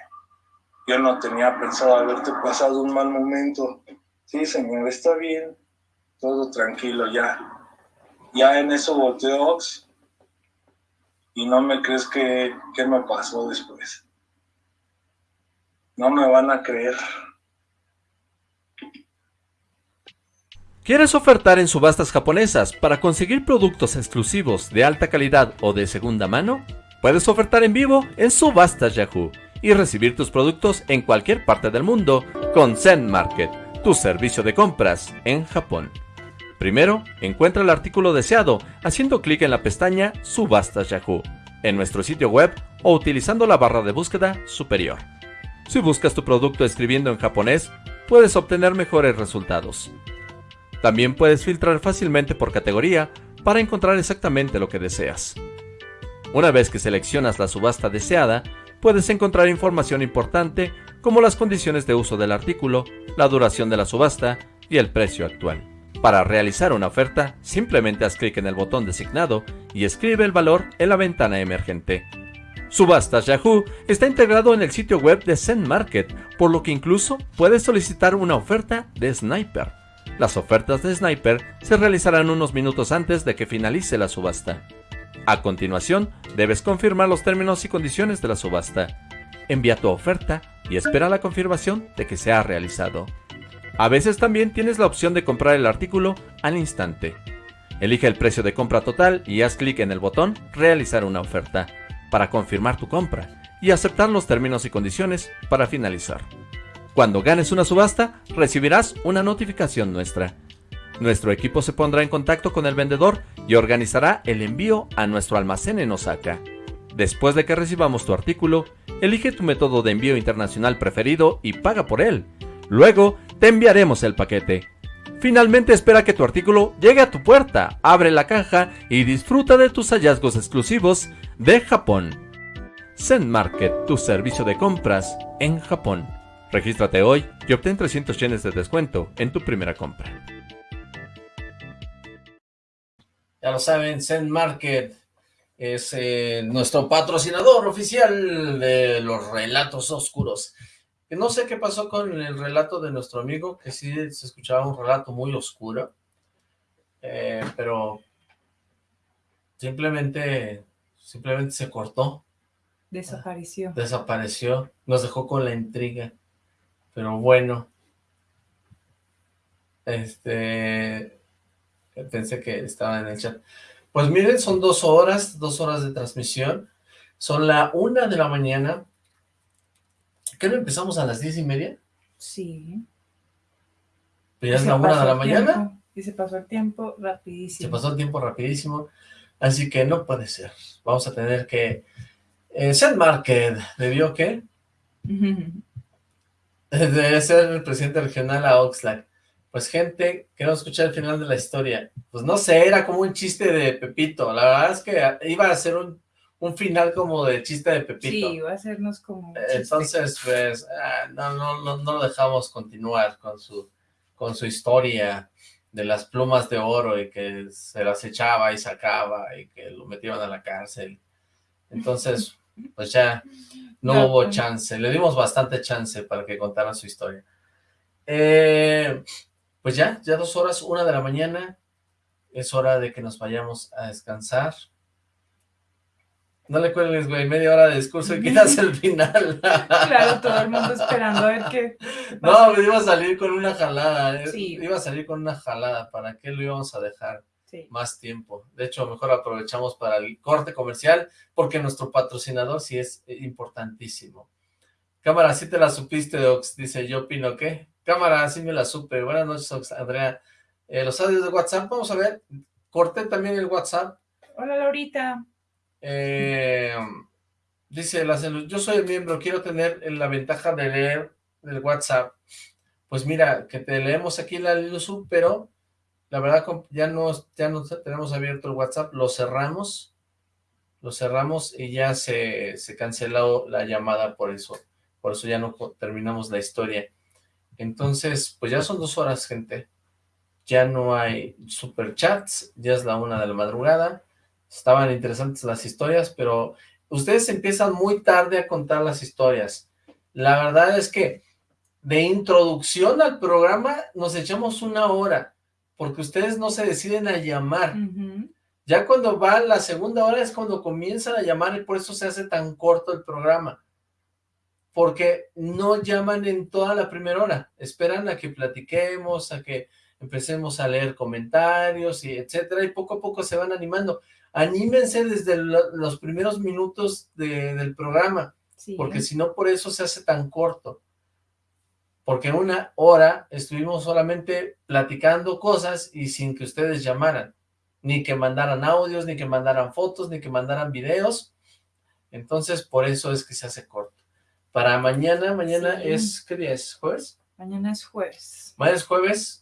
J: yo no tenía pensado haberte pasado un mal momento sí señor está bien todo tranquilo ya ya en eso volteó y no me crees que, qué me pasó después. No me van a creer.
B: ¿Quieres ofertar en subastas japonesas para conseguir productos exclusivos de alta calidad o de segunda mano? Puedes ofertar en vivo en Subastas Yahoo y recibir tus productos en cualquier parte del mundo con Zen Market, tu servicio de compras en Japón. Primero, encuentra el artículo deseado haciendo clic en la pestaña Subastas Yahoo en nuestro sitio web o utilizando la barra de búsqueda superior. Si buscas tu producto escribiendo en japonés, puedes obtener mejores resultados. También puedes filtrar fácilmente por categoría para encontrar exactamente lo que deseas. Una vez que seleccionas la subasta deseada, puedes encontrar información importante como las condiciones de uso del artículo, la duración de la subasta y el precio actual. Para realizar una oferta, simplemente haz clic en el botón designado y escribe el valor en la ventana emergente. Subastas Yahoo está integrado en el sitio web de Zen Market, por lo que incluso puedes solicitar una oferta de Sniper. Las ofertas de Sniper se realizarán unos minutos antes de que finalice la subasta. A continuación, debes confirmar los términos y condiciones de la subasta. Envía tu oferta y espera la confirmación de que se ha realizado. A veces también tienes la opción de comprar el artículo al instante. Elige el precio de compra total y haz clic en el botón Realizar una oferta para confirmar tu compra y aceptar los términos y condiciones para finalizar. Cuando ganes una subasta, recibirás una notificación nuestra. Nuestro equipo se pondrá en contacto con el vendedor y organizará el envío a nuestro almacén en Osaka. Después de que recibamos tu artículo, elige tu método de envío internacional preferido y paga por él. Luego, te enviaremos el paquete. Finalmente espera que tu artículo llegue a tu puerta, abre la caja y disfruta de tus hallazgos exclusivos de Japón. Zen Market, tu servicio de compras en Japón. Regístrate hoy y obtén 300 yenes de descuento en tu primera compra.
C: Ya lo saben, Zen Market es eh, nuestro patrocinador oficial de los relatos oscuros. Que no sé qué pasó con el relato de nuestro amigo, que sí se escuchaba un relato muy oscuro, eh, pero simplemente, simplemente se cortó.
D: Desapareció.
C: Desapareció, nos dejó con la intriga. Pero bueno. Este... Pensé que estaba en el chat. Pues miren, son dos horas, dos horas de transmisión. Son la una de la mañana. ¿Qué no empezamos a las diez y media?
D: Sí.
C: ¿Pero ya es la una de la mañana?
D: Y se pasó el tiempo rapidísimo.
C: Se pasó el tiempo rapidísimo. Así que no puede ser. Vamos a tener que... Eh, Seth Market, ¿debió qué? Debe ser el presidente regional a Oxlack. Pues gente, queremos escuchar el final de la historia. Pues no sé, era como un chiste de Pepito. La verdad es que iba a ser un, final como de chiste de Pepito.
D: Sí, iba a sernos como
C: Entonces, pues, ah, no, no, no, no lo dejamos continuar con su, con su historia de las plumas de oro y que se las echaba y sacaba y que lo metían a la cárcel. Entonces, pues ya no, hubo chance, le dimos bastante chance para que contara su historia. Eh, pues ya, ya dos horas, una de la mañana, es hora de que nos vayamos a descansar. No le cuelgues, güey, media hora de discurso y quitas el (laughs) final.
D: claro, todo el mundo esperando a ver qué...
C: No, me iba a salir con una jalada, eh, iba a salir con una jalada, ¿para qué lo íbamos a dejar? Más tiempo. De hecho, mejor aprovechamos para el corte comercial, porque nuestro patrocinador sí es importantísimo. Cámara, sí te la supiste, Ox, dice, yo opino que. Cámara, sí me la supe. Buenas noches, Ox, Andrea. Eh, los audios de WhatsApp, vamos a ver. Corté también el WhatsApp.
D: Hola, Laurita.
C: Eh, dice, la yo soy el miembro, quiero tener la ventaja de leer el WhatsApp. Pues mira, que te leemos aquí la luz, pero la verdad, ya no, ya no tenemos abierto el WhatsApp, lo cerramos, lo cerramos y ya se, se canceló la llamada por eso, por eso ya no terminamos la historia. Entonces, pues ya son dos horas, gente. Ya no hay superchats, ya es la una de la madrugada. Estaban interesantes las historias, pero ustedes empiezan muy tarde a contar las historias. La verdad es que de introducción al programa nos echamos una hora porque ustedes no se deciden a llamar. Ya cuando va la segunda hora es cuando comienzan a llamar y por eso se hace tan corto el programa. Porque no llaman en toda la primera hora, esperan a que platiquemos, a que empecemos a leer comentarios y etcétera, y poco a poco se van animando. Anímense desde los primeros minutos del programa, porque si no por eso se hace tan corto. Porque una hora estuvimos solamente platicando cosas y sin que ustedes llamaran, ni que mandaran audios, ni que mandaran fotos, ni que mandaran videos. Entonces, por eso es que se hace corto. Para mañana, mañana es, ¿qué día es? ¿Jueves?
D: Mañana es jueves.
C: Mañana es jueves,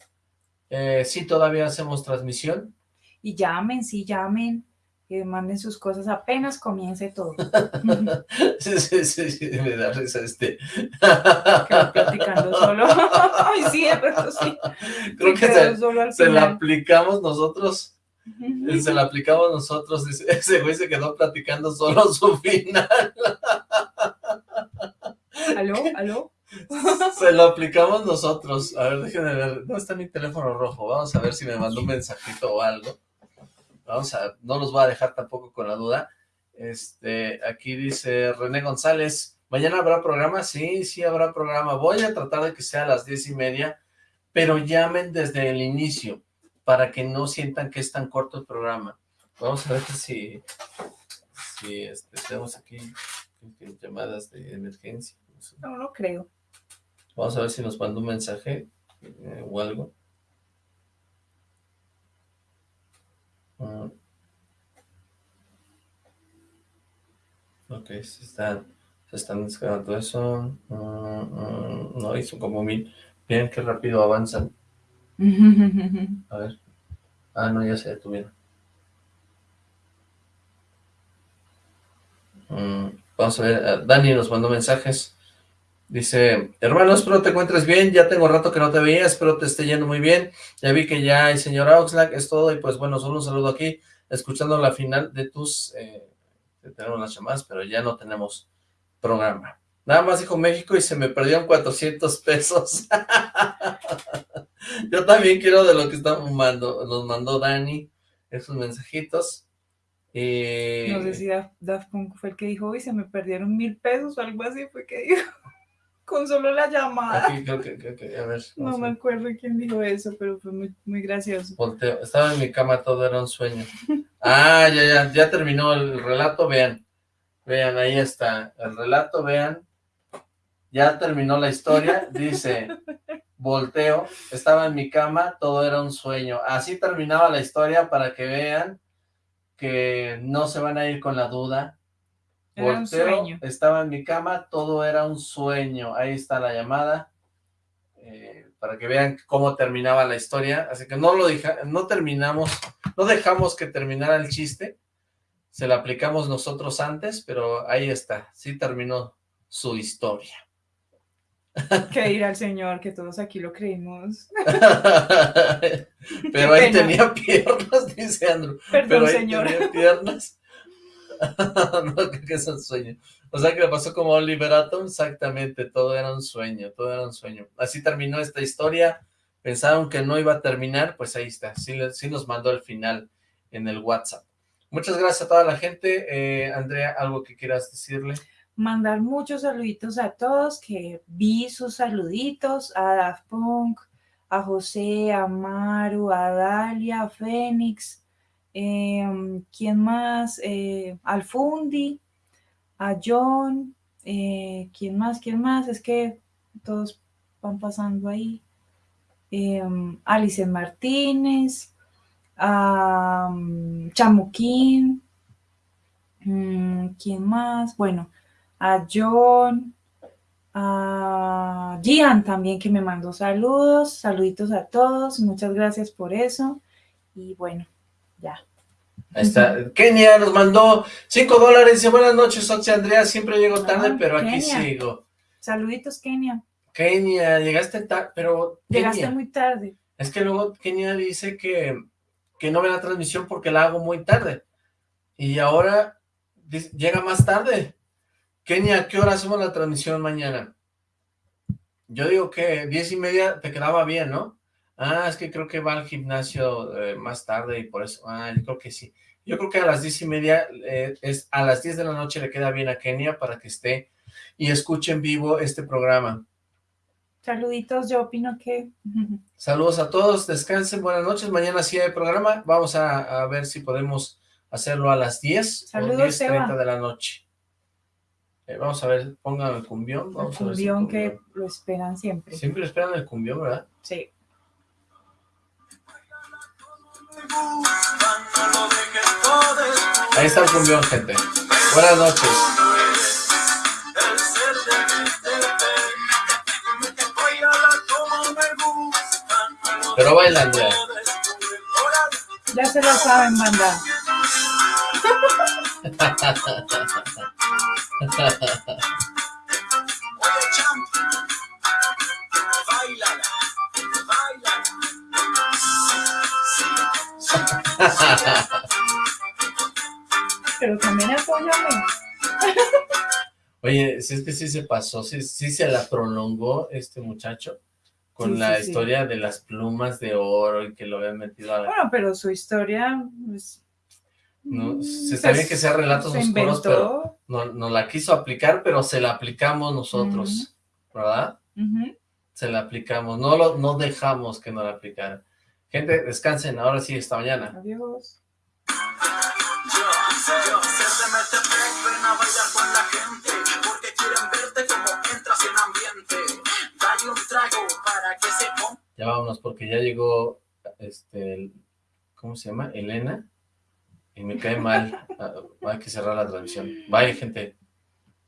C: eh, sí, todavía hacemos transmisión.
D: Y llamen, sí, llamen, que manden sus cosas apenas comience todo. (laughs)
C: sí, sí, sí, me da risa este.
D: Quedó platicando solo. (laughs) Ay, sí, pero sí.
C: Creo que se, se la aplicamos nosotros. Se la aplicamos (laughs) nosotros. Ese güey se quedó platicando solo su final.
D: ¿Aló? ¿Aló?
C: Se lo aplicamos nosotros. A ver, déjenme ver. ¿Dónde está mi teléfono rojo? Vamos a ver si me mandó un mensajito o algo. Vamos a... No los voy a dejar tampoco con la duda. Este, aquí dice René González. ¿Mañana habrá programa? Sí, sí habrá programa. Voy a tratar de que sea a las diez y media, pero llamen desde el inicio para que no sientan que es tan corto el programa. Vamos a ver si, si este, tenemos aquí llamadas de emergencia.
D: No, no creo.
C: Vamos a ver si nos manda un mensaje eh, o algo. Ok, se están, se están descargando eso. Mm, mm, no, hizo como mil. Miren qué rápido avanzan. (laughs) A ver. Ah, no, ya se detuvieron. Mm, vamos a ver, eh, Dani nos mandó mensajes. Dice, hermano, espero te encuentres bien, ya tengo rato que no te veía, espero te esté yendo muy bien, ya vi que ya hay señora Oxlack, es todo, y pues bueno, solo un saludo aquí, escuchando la final de tus, eh, tenemos las llamadas, pero ya no tenemos programa. Nada más dijo México y se me perdieron 400 pesos. (laughs) Yo también quiero de lo que estamos mandando, nos mandó Dani, esos mensajitos. Y...
D: No sé si Daft, Punk fue el que dijo, y se me perdieron mil pesos o algo así, fue que dijo con solo la llamada. no me acuerdo quién dijo eso, pero fue muy, muy gracioso.
C: estaba en mi cama, todo era un sueño. ah, ya, ya, ya terminó el relato, vean. Vean, ahí está. El relato, vean. Ya terminó la historia, dice, volteo, estaba en mi cama, todo era un sueño. Así terminaba la historia para que vean que no se van a ir con la duda, sueño. estaba en mi cama, todo era un sueño. Ahí está la llamada, eh, para que vean cómo terminaba la historia. Así que no lo no terminamos, no dejamos que terminara el chiste. Se lo aplicamos nosotros antes, pero ahí está, sí terminó su historia.
D: Que ir al Señor, que todos aquí lo creímos. (laughs) (laughs)
C: pero ahí tenía piernas, (laughs) dice Andrew.
D: Perdón,
C: pero ahí
D: señor.
C: tenía piernas. (laughs) no, que es un sueño. O sea, que le pasó como Oliver Atom, exactamente, todo era un sueño, todo era un sueño. Así terminó esta historia, pensaron que no iba a terminar, pues ahí está, sí, sí nos mandó el final en el WhatsApp. Muchas gracias a toda la gente. Eh, Andrea, ¿algo que quieras decirle?
D: Mandar muchos saluditos a todos, que vi sus saluditos, a Daft Punk, a José, a Maru, a Dalia, a Fénix, eh, ¿quién más? Eh, Alfundi, a John, eh, ¿quién más? ¿Quién más? Es que todos van pasando ahí. Eh, Alice Martínez, a Chamuquín, mm, ¿quién más? Bueno, a John, a Gian también que me mandó saludos, saluditos a todos, muchas gracias por eso y bueno, ya.
C: Ahí está. Kenia nos mandó 5 dólares. Dice, buenas noches, Oxy Andrea. Siempre llego tarde, pero aquí sigo.
D: Saluditos, Kenia.
C: Kenia, llegaste tarde, pero...
D: Llegaste muy tarde.
C: Es que luego Kenia dice que, que no ve la transmisión porque la hago muy tarde. Y ahora llega más tarde. Kenia, ¿qué hora hacemos la transmisión mañana? Yo digo que diez y media te quedaba bien, ¿no? Ah, es que creo que va al gimnasio eh, más tarde y por eso, ah, yo creo que sí. Yo creo que a las diez y media, eh, es, a las diez de la noche le queda bien a Kenia para que esté y escuche en vivo este programa.
D: Saluditos, yo opino que...
C: Saludos a todos, descansen, buenas noches, mañana sí hay programa, vamos a, ver si podemos hacerlo a las 10
D: Saludos,
C: o 10.30 de la noche. Eh, vamos a ver, pongan el cumbión. Vamos
D: el cumbión, que lo esperan siempre.
C: Siempre esperan el cumbión, ¿verdad?
D: Sí.
C: Ahí está el cumbión, gente. Buenas noches. Pero bailan ya.
D: Ya se lo saben, banda. (laughs) Pero también apóyame.
C: Oye, si es que sí se pasó, sí, sí se la prolongó este muchacho con la historia de las plumas de oro y que lo habían metido a...
D: Bueno, pero su historia... Pues,
C: no, mm, se está bien que sea relatos oscuros, pero no, la quiso aplicar, pero se la aplicamos nosotros, ¿verdad? Se la aplicamos, no, lo, no dejamos que no la aplicaran. Gente, descansen, ahora sí, esta mañana.
D: Adiós.
C: Ya vámonos, porque ya llegó, este, ¿cómo se llama? Elena, y me cae mal. (laughs) Ah, hay que cerrar la transmisión. Bye, gente.